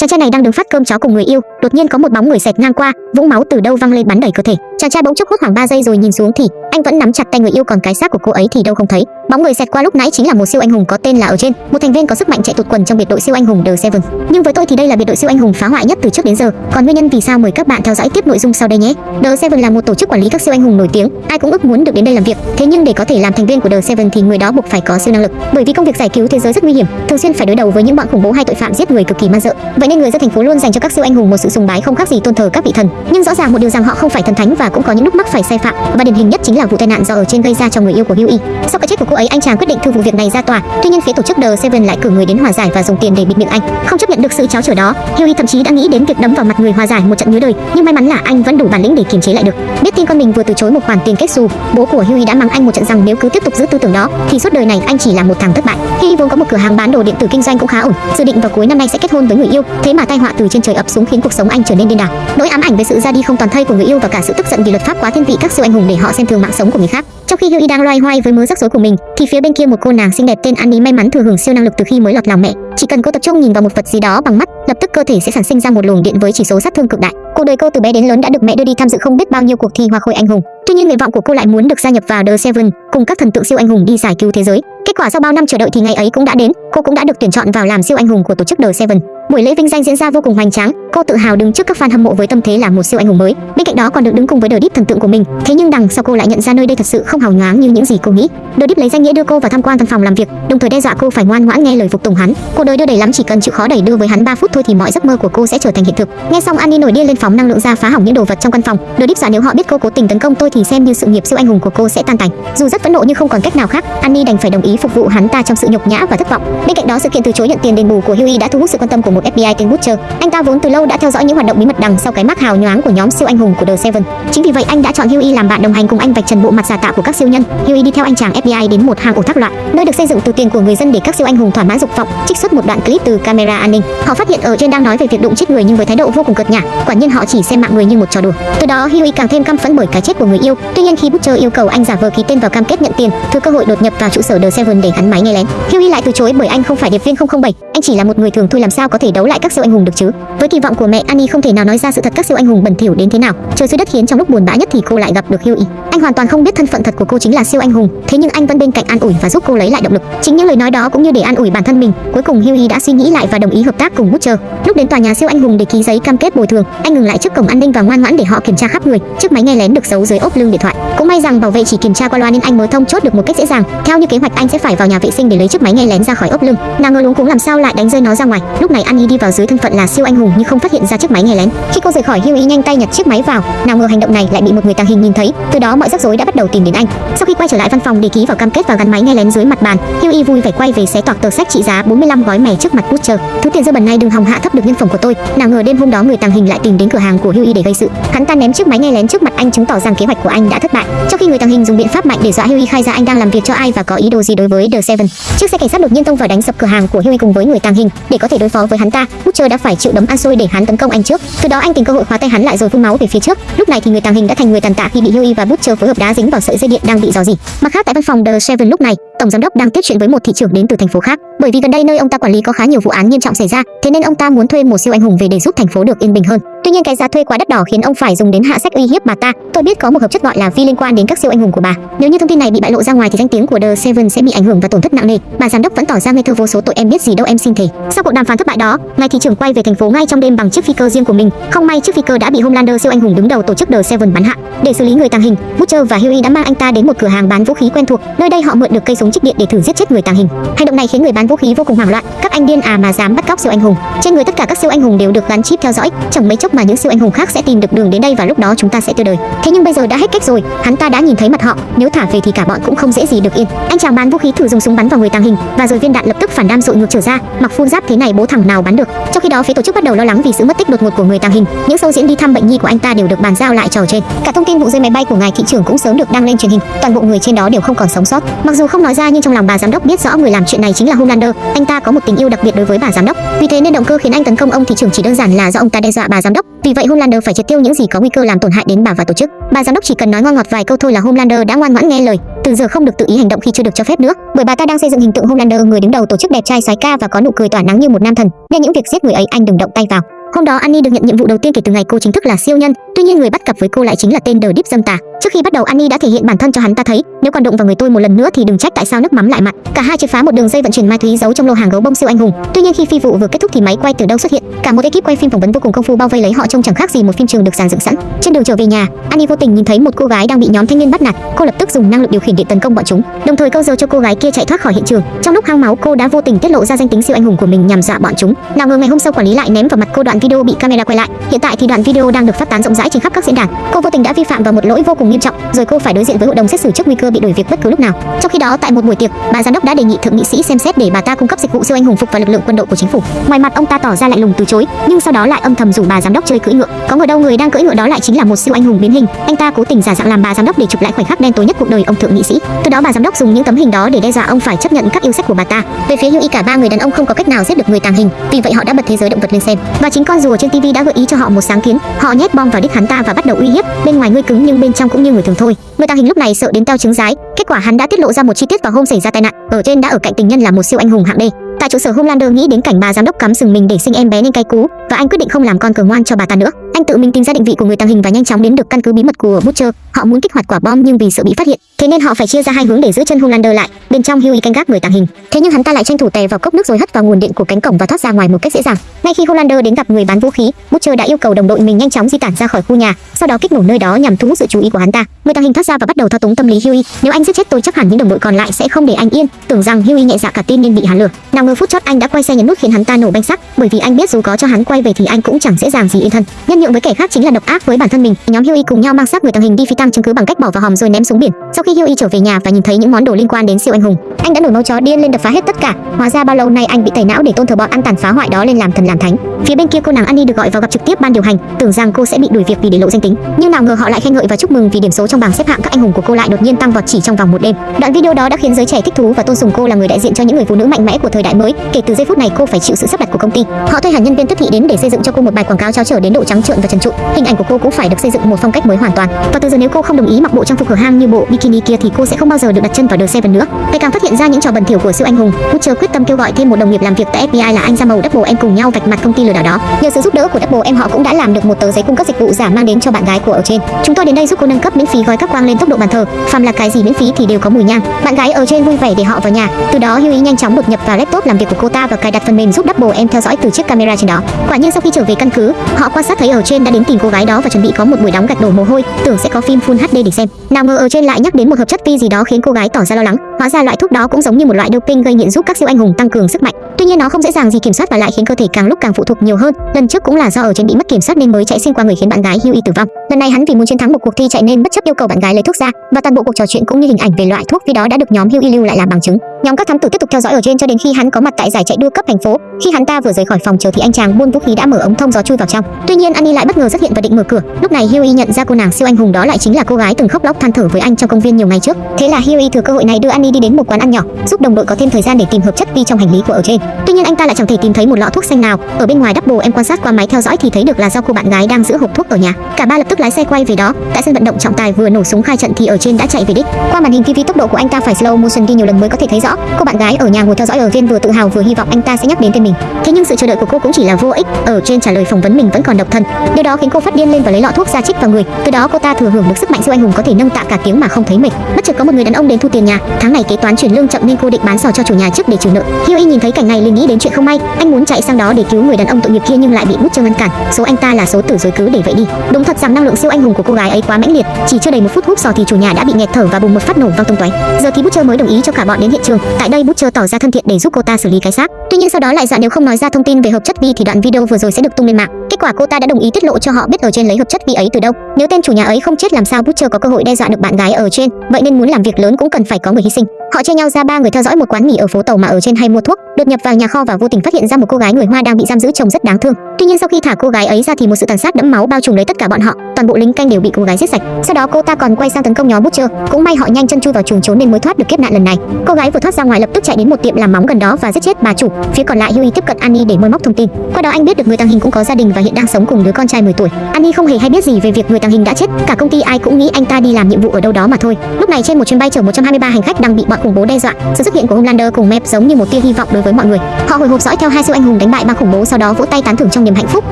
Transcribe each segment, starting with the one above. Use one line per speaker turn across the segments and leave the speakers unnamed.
chàng trai này đang đứng phát cơm chó cùng người yêu. Đột nhiên có một bóng người xẹt ngang qua, vũng máu từ đâu văng lên bắn đầy cơ thể chàng trai bỗng chốc hốt hoảng 3 giây rồi nhìn xuống thì anh vẫn nắm chặt tay người yêu còn cái xác của cô ấy thì đâu không thấy. Bóng người xẹt qua lúc nãy chính là một siêu anh hùng có tên là ở trên. Một thành viên có sức mạnh chạy tụt quần trong biệt đội siêu anh hùng The Seven. Nhưng với tôi thì đây là biệt đội siêu anh hùng phá hoại nhất từ trước đến giờ. Còn nguyên nhân vì sao mời các bạn theo dõi tiếp nội dung sau đây nhé. The Seven là một tổ chức quản lý các siêu anh hùng nổi tiếng. Ai cũng ước muốn được đến đây làm việc. Thế nhưng để có thể làm thành viên của The Seven thì người đó buộc phải có siêu năng lực. Bởi vì công việc giải cứu thế giới rất nguy hiểm, thường xuyên phải đối đầu với những bọn khủng bố hay tội phạm giết người cực kỳ man dợ. Vậy nên người dân thành phố luôn dành cho các siêu anh hùng một sự sùng bái không khác gì tôn thờ các vị thần. Nhưng rõ ràng một điều rằng họ không phải thần thánh và cũng có những lúc mắc phải sai phạm. Và điển hình nhất chính là vụ tai nạn do ở trên gây ra cho người yêu của Hughie sau cái chết của cô ấy, anh chàng quyết định thư vụ việc này ra tòa. Tuy nhiên phía tổ chức The Seven lại cử người đến hòa giải và dùng tiền để bịt miệng anh. Không chấp nhận được sự cháo trở đó Hughie thậm chí đã nghĩ đến việc đấm vào mặt người hòa giải một trận nhớ đời. Nhưng may mắn là anh vẫn đủ bản lĩnh để kiềm chế lại được. Biết tin con mình vừa từ chối một khoản tiền kết xù, bố của Hughie đã mắng anh một trận rằng nếu cứ tiếp tục giữ tư tưởng đó, thì suốt đời này anh chỉ là một thằng thất bại. Hughie vốn có một cửa hàng bán đồ điện tử kinh doanh cũng khá ổn. Dự định vào cuối năm nay sẽ kết hôn với người yêu, thế mà tai họa từ trên trời ập xuống khiến cuộc sống anh trở nên điên đảo. Nỗi ám ảnh về sự ra đi không toàn thây của người yêu và cả sự tức giận vì luật pháp quá thiên vị các siêu anh hùng để họ xem thường mạng sống của người khác. Trong khi Hughie đang loay hoay với mớ rắc rối của mình, thì phía bên kia một cô nàng xinh đẹp tên Annie may mắn thừa hưởng siêu năng lực từ khi mới lọt lòng mẹ. Chỉ cần cô tập trung nhìn vào một vật gì đó bằng mắt, lập tức cơ thể sẽ sản sinh ra một luồng điện với chỉ số sát thương cực đại. Cuộc đời cô từ bé đến lớn đã được mẹ đưa đi tham dự không biết bao nhiêu cuộc thi hoa khôi anh hùng. Tuy nhiên nguyện vọng của cô lại muốn được gia nhập vào The Seven, cùng các thần tượng siêu anh hùng đi giải cứu thế giới. Kết quả sau bao năm chờ đợi thì ngày ấy cũng đã đến, cô cũng đã được tuyển chọn vào làm siêu anh hùng của tổ chức The Seven. Buổi lễ vinh danh diễn ra vô cùng hoành tráng cô tự hào đứng trước các fan hâm mộ với tâm thế là một siêu anh hùng mới. Bên cạnh đó còn được đứng cùng với The Deep thần tượng của mình. Thế nhưng đằng sau cô lại nhận ra nơi đây thật sự không hào nhoáng như những gì cô nghĩ. The Deep lấy danh nghĩa đưa cô vào tham quan văn phòng làm việc, đồng thời đe dọa cô phải ngoan ngoãn nghe lời phục tùng hắn. Cuộc đời đưa đẩy lắm chỉ cần chịu khó đẩy đưa với hắn 3 phút thôi thì mọi giấc mơ của cô sẽ trở thành hiện thực. Nghe xong Annie nổi điên lên phóng năng lượng ra phá hỏng những đồ vật trong căn phòng, The Deep dọa nếu họ biết cô cố tình tấn công tôi thì xem như sự nghiệp siêu anh hùng của cô sẽ tan tành. Dù rất phẫn nộ nhưng không còn cách nào khác, Annie đành phải đồng ý phục vụ hắn ta trong sự nhục nhã và thất vọng. Bên cạnh đó, sự kiện từ chối nhận tiền đền bù của Huey đã thu hút sự quan tâm của một FBI tên Butcher. Anh ta vốn từ lâu đã theo dõi những hoạt động bí mật đằng sau cái mác hào nhoáng của nhóm siêu anh hùng của The Seven. Chính vì vậy, anh đã chọn Huey làm bạn đồng hành cùng anh vạch trần bộ mặt giả tạo của các siêu nhân. Huey đi theo anh chàng FBI đến một hang ổ thác loạn, nơi được xây dựng từ tiền của người dân để các siêu anh hùng thỏa mãn dục vọng, trích xuất một đoạn clip từ camera an ninh. Họ phát hiện ở trên đang nói về việc đụng chết người nhưng với thái độ vô cùng cợt nhả. Quả nhiên họ chỉ xem mạng người như một trò đùa. Từ đó Huey càng thêm căm phẫn bởi cái chết của người yêu. Tuy nhiên, khi Butcher yêu cầu anh giả vờ ký tên vào cam kết nhận tiền, thừa cơ hội đột nhập vào trụ sở The Seven để gắn máy nghe lén. Huey lại từ chối bởi anh không phải điệp viên 007 anh chỉ là một người thường thôi, làm sao có thể đấu lại các siêu anh hùng được chứ? Với kỳ vọng của mẹ Annie không thể nào nói ra sự thật các siêu anh hùng bẩn thỉu đến thế nào. Trời dưới đất khiến trong lúc buồn bã nhất thì cô lại gặp được Huey anh hoàn toàn không biết thân phận thật của cô chính là siêu anh hùng, thế nhưng anh vẫn bên cạnh an ủi và giúp cô lấy lại động lực. Chính những lời nói đó cũng như để an ủi bản thân mình, cuối cùng Huey đã suy nghĩ lại và đồng ý hợp tác cùng Butcher. Lúc đến tòa nhà siêu anh hùng để ký giấy cam kết bồi thường, anh ngừng lại trước cổng an ninh và ngoan ngoãn để họ kiểm tra khắp người chiếc máy nghe lén được giấu dưới ốp lưng điện thoại. Cũng may rằng bảo vệ chỉ kiểm tra qua loa nên anh mới thông chốt được một cách dễ dàng. Theo như kế hoạch, anh sẽ phải vào nhà vệ sinh để lấy chiếc máy nghe lén ra khỏi ốp lưng. Nào ngờ luống cũng làm sao lại đánh rơi nó ra ngoài. Lúc này Annie đi vào dưới thân phận là siêu anh hùng nhưng không phát hiện ra chiếc máy nghe lén. Khi cô rời khỏi Huey, nhanh tay nhặt chiếc máy vào. Nào ngờ hành động này lại bị một người tàng hình nhìn thấy. Từ đó, mọi rắc rối đã bắt đầu tìm đến anh. Sau khi quay trở lại văn phòng để ký vào cam kết và gắn máy nghe lén dưới mặt bàn, Huey vui vẻ quay về xé toạc tờ sách trị giá 45 gói mè trước mặt Butcher. Thứ tiền dơ bẩn này đừng hòng hạ thấp được nhân phẩm của tôi. Nào ngờ đêm hôm đó người tàng hình lại tìm đến cửa hàng của Huey để gây sự. Hắn ta ném chiếc máy nghe lén trước mặt anh chứng tỏ rằng kế hoạch của anh đã thất bại. Trong khi người tàng hình dùng biện pháp mạnh để dọa Huey khai ra anh đang làm việc cho ai và có ý đồ gì đối với The Seven. Chiếc xe cảnh sát đột nhiên tông vào đánh sập cửa hàng của Huey cùng với người tàng hình. Để có thể đối phó với hắn ta, Butcher đã phải chịu đấm ăn xôi để hắn tấn công anh trước. Từ đó anh tìm cơ hội khóa tay hắn lại rồi phun máu về phía trước. Lúc này thì người tàng hình đã thành người tàn tạ khi bị Huey và Butcher phối hợp đá dính vào sợi dây điện đang bị dò dỉ. Mặt khác tại văn phòng The Seven lúc này, tổng giám đốc đang tiếp chuyện với một thị trưởng đến từ thành phố khác. Bởi vì gần đây nơi ông ta quản lý có khá nhiều vụ án nghiêm trọng xảy ra, thế nên ông ta muốn thuê một siêu anh hùng về để giúp thành phố được yên bình hơn tuy nhiên cái giá thuê quá đắt đỏ khiến ông phải dùng đến hạ sách uy hiếp bà ta. Tôi biết có một hợp chất gọi là vi liên quan đến các siêu anh hùng của bà. Nếu như thông tin này bị bại lộ ra ngoài thì danh tiếng của The Seven sẽ bị ảnh hưởng và tổn thất nặng nề. Bà giám đốc vẫn tỏ ra ngây thơ vô số tội em biết gì đâu, em xin thề. Sau cuộc đàm phán thất bại đó ngài thị trưởng quay về thành phố ngay trong đêm bằng chiếc phi cơ riêng của mình. Không may chiếc phi cơ đã bị Homelander siêu anh hùng đứng đầu tổ chức The Seven bắn hạ. Để xử lý người tàng hình, Butcher và Huey đã mang anh ta đến một cửa hàng bán vũ khí quen thuộc. Nơi đây họ mượn được cây súng trích điện để thử giết chết người tàng hình. Hành động này khiến người bán vũ khí vô cùng hoảng loạn. Các anh điên à mà dám bắt cóc siêu anh hùng. Trên người tất cả các siêu anh hùng đều được gắn chip theo dõi. Chẳng mấy chốc mà những siêu anh hùng khác sẽ tìm được đường đến đây và lúc đó chúng ta sẽ tiêu đời. Thế nhưng bây giờ đã hết cách rồi, hắn ta đã nhìn thấy mặt họ. Nếu thả về thì cả bọn cũng không dễ gì được yên. Anh chàng bán vũ khí thử dùng súng bắn vào người tàng hình, và rồi viên đạn lập tức phản đam dội ngược trở ra. Mặc phun giáp thế này bố thằng nào bắn được? Trong khi đó phía tổ chức bắt đầu lo lắng vì sự mất tích đột ngột của người tàng hình. Những sâu diễn đi thăm bệnh nhi của anh ta đều được bàn giao lại trò trên. Cả thông tin vụ rơi máy bay của ngài thị trưởng cũng sớm được đăng lên truyền hình. Toàn bộ người trên đó đều không còn sống sót. Mặc dù không nói ra nhưng trong lòng bà giám đốc biết rõ người làm chuyện này chính là Homelander anh ta có một tình yêu đặc biệt đối với bà giám đốc. Vì thế nên động cơ khiến anh tấn công ông thị trưởng chỉ đơn giản là do ông ta đe dọa bà giám đốc đốc, vì vậy Homelander phải triệt tiêu những gì có nguy cơ làm tổn hại đến bà và tổ chức. Bà giám đốc chỉ cần nói ngon ngọt vài câu thôi là Homelander đã ngoan ngoãn nghe lời, từ giờ không được tự ý hành động khi chưa được cho phép nữa, bởi bà ta đang xây dựng hình tượng Homelander người đứng đầu tổ chức đẹp trai sái ca và có nụ cười tỏa nắng như một nam thần, nên những việc giết người ấy anh đừng động tay vào. Hôm đó Annie được nhận nhiệm vụ đầu tiên kể từ ngày cô chính thức là siêu nhân, tuy nhiên người bắt cặp với cô lại chính là tên The Deep dâm tà. Trước khi bắt đầu Annie đã thể hiện bản thân cho hắn ta thấy, nếu còn đụng vào người tôi một lần nữa thì đừng trách tại sao nước mắm lại mặn. Cả hai triệt phá một đường dây vận chuyển ma túy giấu trong lô hàng gấu bông siêu anh hùng. Tuy nhiên khi phi vụ vừa kết thúc thì máy quay từ đâu xuất hiện, cả một ekip quay phim phỏng vấn vô cùng công phu bao vây lấy họ trông chẳng khác gì một phim trường được dàn dựng sẵn. Trên đường trở về nhà, Annie vô tình nhìn thấy một cô gái đang bị nhóm thanh niên bắt nạt, cô lập tức dùng năng lực điều khiển điện tấn công bọn chúng, đồng thời câu giờ cho cô gái kia chạy thoát khỏi hiện trường. Trong lúc hang máu, cô đã vô tình tiết lộ ra danh tính siêu anh hùng của mình nhằm dọa bọn chúng. Nào ngờ ngày hôm sau quản lý lại ném vào mặt cô đoạn video bị camera quay lại. Hiện tại thì đoạn video đang được phát tán rộng rãi trên khắp các diễn đàn. Cô vô tình đã vi phạm vào một lỗi vô cùng nghiêm trọng, rồi cô phải đối diện với hội đồng xét xử trước nguy cơ bị đuổi việc bất cứ lúc nào. Trong khi đó, tại một buổi tiệc, bà giám đốc đã đề nghị thượng nghị sĩ xem xét để bà ta cung cấp dịch vụ siêu anh hùng phục và lực lượng quân đội của chính phủ. Ngoài mặt ông ta tỏ ra lạnh lùng từ chối, nhưng sau đó lại âm thầm rủ bà giám đốc chơi cưỡi ngựa. Có ngờ đâu người đang cưỡi ngựa đó lại chính là một siêu anh hùng biến hình. Anh ta cố tình giả dạng làm bà giám đốc để chụp lại khoảnh khắc đen tối nhất cuộc đời ông thượng nghị sĩ. Từ đó bà giám đốc dùng những tấm hình đó để đe dọa ông phải chấp nhận các yêu sách của bà ta. Về phía Yui cả ba người đàn ông không có cách nào giết được người tàng hình, vì vậy họ đã bật thế giới động vật lên xem. Và chính con rùa trên TV đã gợi ý cho họ một sáng kiến. Họ nhét bom vào đích hắn ta và bắt đầu uy hiếp. Bên ngoài ngươi cứng nhưng bên trong cũng như người thường thôi. Người tàng hình lúc này sợ đến teo trứng rái. Kết quả hắn đã tiết lộ ra một chi tiết vào hôm xảy ra tai nạn. Ở trên đã ở cạnh tình nhân là một siêu anh hùng hạng B. Tại trụ sở Homelander nghĩ đến cảnh bà giám đốc cắm sừng mình để sinh em bé nên cay cú, và anh quyết định không làm con cờ ngoan cho bà ta nữa. Anh tự mình tìm ra định vị của người tàng hình và nhanh chóng đến được căn cứ bí mật của Butcher. Họ muốn kích hoạt quả bom nhưng vì sợ bị phát hiện, thế nên họ phải chia ra hai hướng để giữ chân Homelander lại. Bên trong Huey canh gác người tàng hình, thế nhưng hắn ta lại tranh thủ tè vào cốc nước rồi hất vào nguồn điện của cánh cổng và thoát ra ngoài một cách dễ dàng. Ngay khi Homelander đến gặp người bán vũ khí, Butcher đã yêu cầu đồng đội mình nhanh chóng di tản ra khỏi khu nhà, sau đó kích nổ nơi đó nhằm thu hút sự chú ý của hắn ta. Người tàng hình thoát ra và bắt đầu thao túng tâm lý Huey. Nếu anh giết chết tôi chắc hẳn những đồng đội còn lại sẽ không để anh yên. Tưởng rằng Huey nhẹ dạ cả tin nên bị hắn lừa. Nào ngờ phút chót anh đã quay xe nhấn nút khiến hắn ta nổ banh sắc, bởi vì anh biết dù có cho hắn quay về thì anh cũng chẳng dễ dàng gì yên thân. Nhân nhượng với kẻ khác chính là độc ác với bản thân mình. Nhóm Huey cùng nhau mang xác người tàng hình đi phi tăng chứng cứ bằng cách bỏ vào hòm rồi ném xuống biển. Sau khi Huey trở về nhà và nhìn thấy những món đồ liên quan đến siêu anh hùng, anh đã nổi máu chó điên lên đập phá hết tất cả. Hóa ra bao lâu nay anh bị tẩy não để tôn thờ bọn ăn tàn phá hoại đó lên làm thần làm thánh. Phía bên kia cô nàng Annie được gọi vào gặp trực tiếp ban điều hành, tưởng rằng cô sẽ bị đuổi việc vì để lộ danh tính, nhưng nào ngờ họ lại khen ngợi và chúc mừng vì điểm số trong bảng xếp hạng các anh hùng của cô lại đột nhiên tăng vọt chỉ trong vòng một đêm. Đoạn video đó đã khiến giới trẻ thích thú và tôn sùng cô là người đại diện cho những người phụ nữ mạnh mẽ của thời đại mới. Kể từ giây phút này cô phải chịu sự sắp đặt của công ty. Họ thuê hẳn nhân viên tiếp thị đến để xây dựng cho cô một bài quảng cáo trao trở đến độ trắng trợn và trần trụi. Hình ảnh của cô cũng phải được xây dựng một phong cách mới hoàn toàn. Và từ giờ nếu cô không đồng ý mặc bộ trang phục hở hang như bộ bikini kia thì cô sẽ không bao giờ được đặt chân vào The Seven nữa. Ngày càng phát hiện ra những trò bẩn thỉu của siêu anh hùng, Butcher quyết tâm kêu gọi thêm một đồng nghiệp làm việc tại FBI là anh ra màu Double em cùng nhau vạch mặt công ty lừa đảo đó. Nhờ sự giúp đỡ của Double em họ cũng đã làm được một tờ giấy cung cấp dịch vụ giả mang đến cho bạn gái của ở trên. Chúng tôi đến đây giúp cô nâng cấp miễn phí gói các quang lên tốc độ bàn thờ. Phàm là cái gì miễn phí thì đều có mùi nhang. Bạn gái ở trên vui vẻ để họ vào nhà. Từ đó Huey nhanh chóng đột nhập vào laptop làm việc của cô ta và cài đặt phần mềm giúp Double em theo dõi từ chiếc camera trên đó. Quả nhiên sau khi trở về căn cứ, họ quan sát thấy ở ở trên đã đến tìm cô gái đó và chuẩn bị có một buổi đóng gạch đổ mồ hôi, tưởng sẽ có phim full HD để xem. Nào ngờ ở trên lại nhắc đến một hợp chất vi gì đó khiến cô gái tỏ ra lo lắng. Hóa ra loại thuốc đó cũng giống như một loại doping gây nghiện giúp các siêu anh hùng tăng cường sức mạnh. Tuy nhiên nó không dễ dàng gì kiểm soát và lại khiến cơ thể càng lúc càng phụ thuộc nhiều hơn. Lần trước cũng là do ở trên bị mất kiểm soát nên mới chạy xuyên qua người khiến bạn gái Huey tử vong. Lần này hắn vì muốn chiến thắng một cuộc thi chạy nên bất chấp yêu cầu bạn gái lấy thuốc ra và toàn bộ cuộc trò chuyện cũng như hình ảnh về loại thuốc vi đó đã được nhóm Huey lưu lại làm bằng chứng. Nhóm các thám tử tiếp tục theo dõi ở trên cho đến khi hắn có mặt tại giải chạy đua cấp thành phố. Khi hắn ta vừa rời khỏi phòng chờ thì anh chàng buôn vũ khí đã mở ống thông gió chui vào trong. Tuy nhiên anh Annie lại bất ngờ xuất hiện và định mở cửa. Lúc này Huey nhận ra cô nàng siêu anh hùng đó lại chính là cô gái từng khóc lóc than thở với anh trong công viên nhiều ngày trước. Thế là Huey thừa cơ hội này đưa Annie đi đến một quán ăn nhỏ, giúp đồng đội có thêm thời gian để tìm hợp chất vi trong hành lý của ở trên. Tuy nhiên anh ta lại chẳng thể tìm thấy một lọ thuốc xanh nào. Ở bên ngoài Double em quan sát qua máy theo dõi thì thấy được là do cô bạn gái đang giữ hộp thuốc ở nhà. Cả ba lập tức lái xe quay về đó. Tại sân vận động trọng tài vừa nổ súng khai trận thì ở trên đã chạy về đích. Qua màn hình TV tốc độ của anh ta phải slow motion đi nhiều lần mới có thể thấy rõ. Cô bạn gái ở nhà ngồi theo dõi ở viên vừa tự hào vừa hy vọng anh ta sẽ nhắc đến tên mình. Thế nhưng sự chờ đợi của cô cũng chỉ là vô ích. Ở trên trả lời phỏng vấn mình vẫn còn độc thân. Điều đó khiến cô phát điên lên và lấy lọ thuốc ra chích vào người. Từ đó cô ta thừa hưởng được sức mạnh siêu anh hùng có thể nâng tạ cả tiếng mà không thấy mệt. Bất chợt có một người đàn ông đến thu tiền nhà. Tháng này kế toán chuyển lương chậm nên cô định bán sò cho chủ nhà trước để trừ nợ. Huey nhìn thấy cảnh này liền nghĩ đến chuyện không may. Anh muốn chạy sang đó để cứu người đàn ông tội nghiệp kia nhưng lại bị Bút Butcher ngăn cản. Số anh ta là số tử rồi cứ để vậy đi. Đúng thật rằng năng lượng siêu anh hùng của cô gái ấy quá mãnh liệt. Chỉ chưa đầy một phút hút sò thì chủ nhà đã bị nghẹt thở và bùng một phát nổ vang tung tóe. Giờ thì Butcher mới đồng ý cho cả bọn đến hiện trường. Tại đây Butcher tỏ ra thân thiện để giúp cô ta xử lý cái xác. Tuy nhiên sau đó lại dọa nếu không nói ra thông tin về hợp chất vi thì đoạn video vừa rồi sẽ được tung lên mạng. Kết quả cô ta đã đồng ý tiết lộ cho họ biết ở trên lấy hợp chất vi ấy từ đâu. Nếu tên chủ nhà ấy không chết làm sao Butcher có cơ hội đe dọa được bạn gái ở trên. Vậy nên muốn làm việc lớn cũng cần phải có người hy sinh. Họ chia nhau ra ba người theo dõi một quán mì ở phố tàu mà ở trên hay mua thuốc, đột nhập vào nhà kho và vô tình phát hiện ra một cô gái người Hoa đang bị giam giữ trông rất đáng thương. Tuy nhiên sau khi thả cô gái ấy ra thì một sự tàn sát đẫm máu bao trùm lấy tất cả bọn họ, toàn bộ lính canh đều bị cô gái giết sạch. Sau đó cô ta còn quay sang tấn công nhóm Butcher, cũng may họ nhanh chân chui vào chuồng trốn nên mới thoát được kiếp nạn lần này. Cô gái vừa thoát ra ngoài lập tức chạy đến một tiệm làm móng gần đó và giết chết bà chủ. Phía còn lại Huey tiếp cận Annie để mời móc thông tin. Qua đó anh biết được người tàng hình cũng có gia đình và và hiện đang sống cùng đứa con trai 10 tuổi. Annie không hề hay biết gì về việc người tàng hình đã chết, cả công ty ai cũng nghĩ anh ta đi làm nhiệm vụ ở đâu đó mà thôi. Lúc này trên một chuyến bay chở 123 hành khách đang bị bọn khủng bố đe dọa, sự xuất hiện của Homelander cùng Mep giống như một tia hy vọng đối với mọi người. Họ hồi hộp dõi theo hai siêu anh hùng đánh bại băng khủng bố sau đó vỗ tay tán thưởng trong niềm hạnh phúc.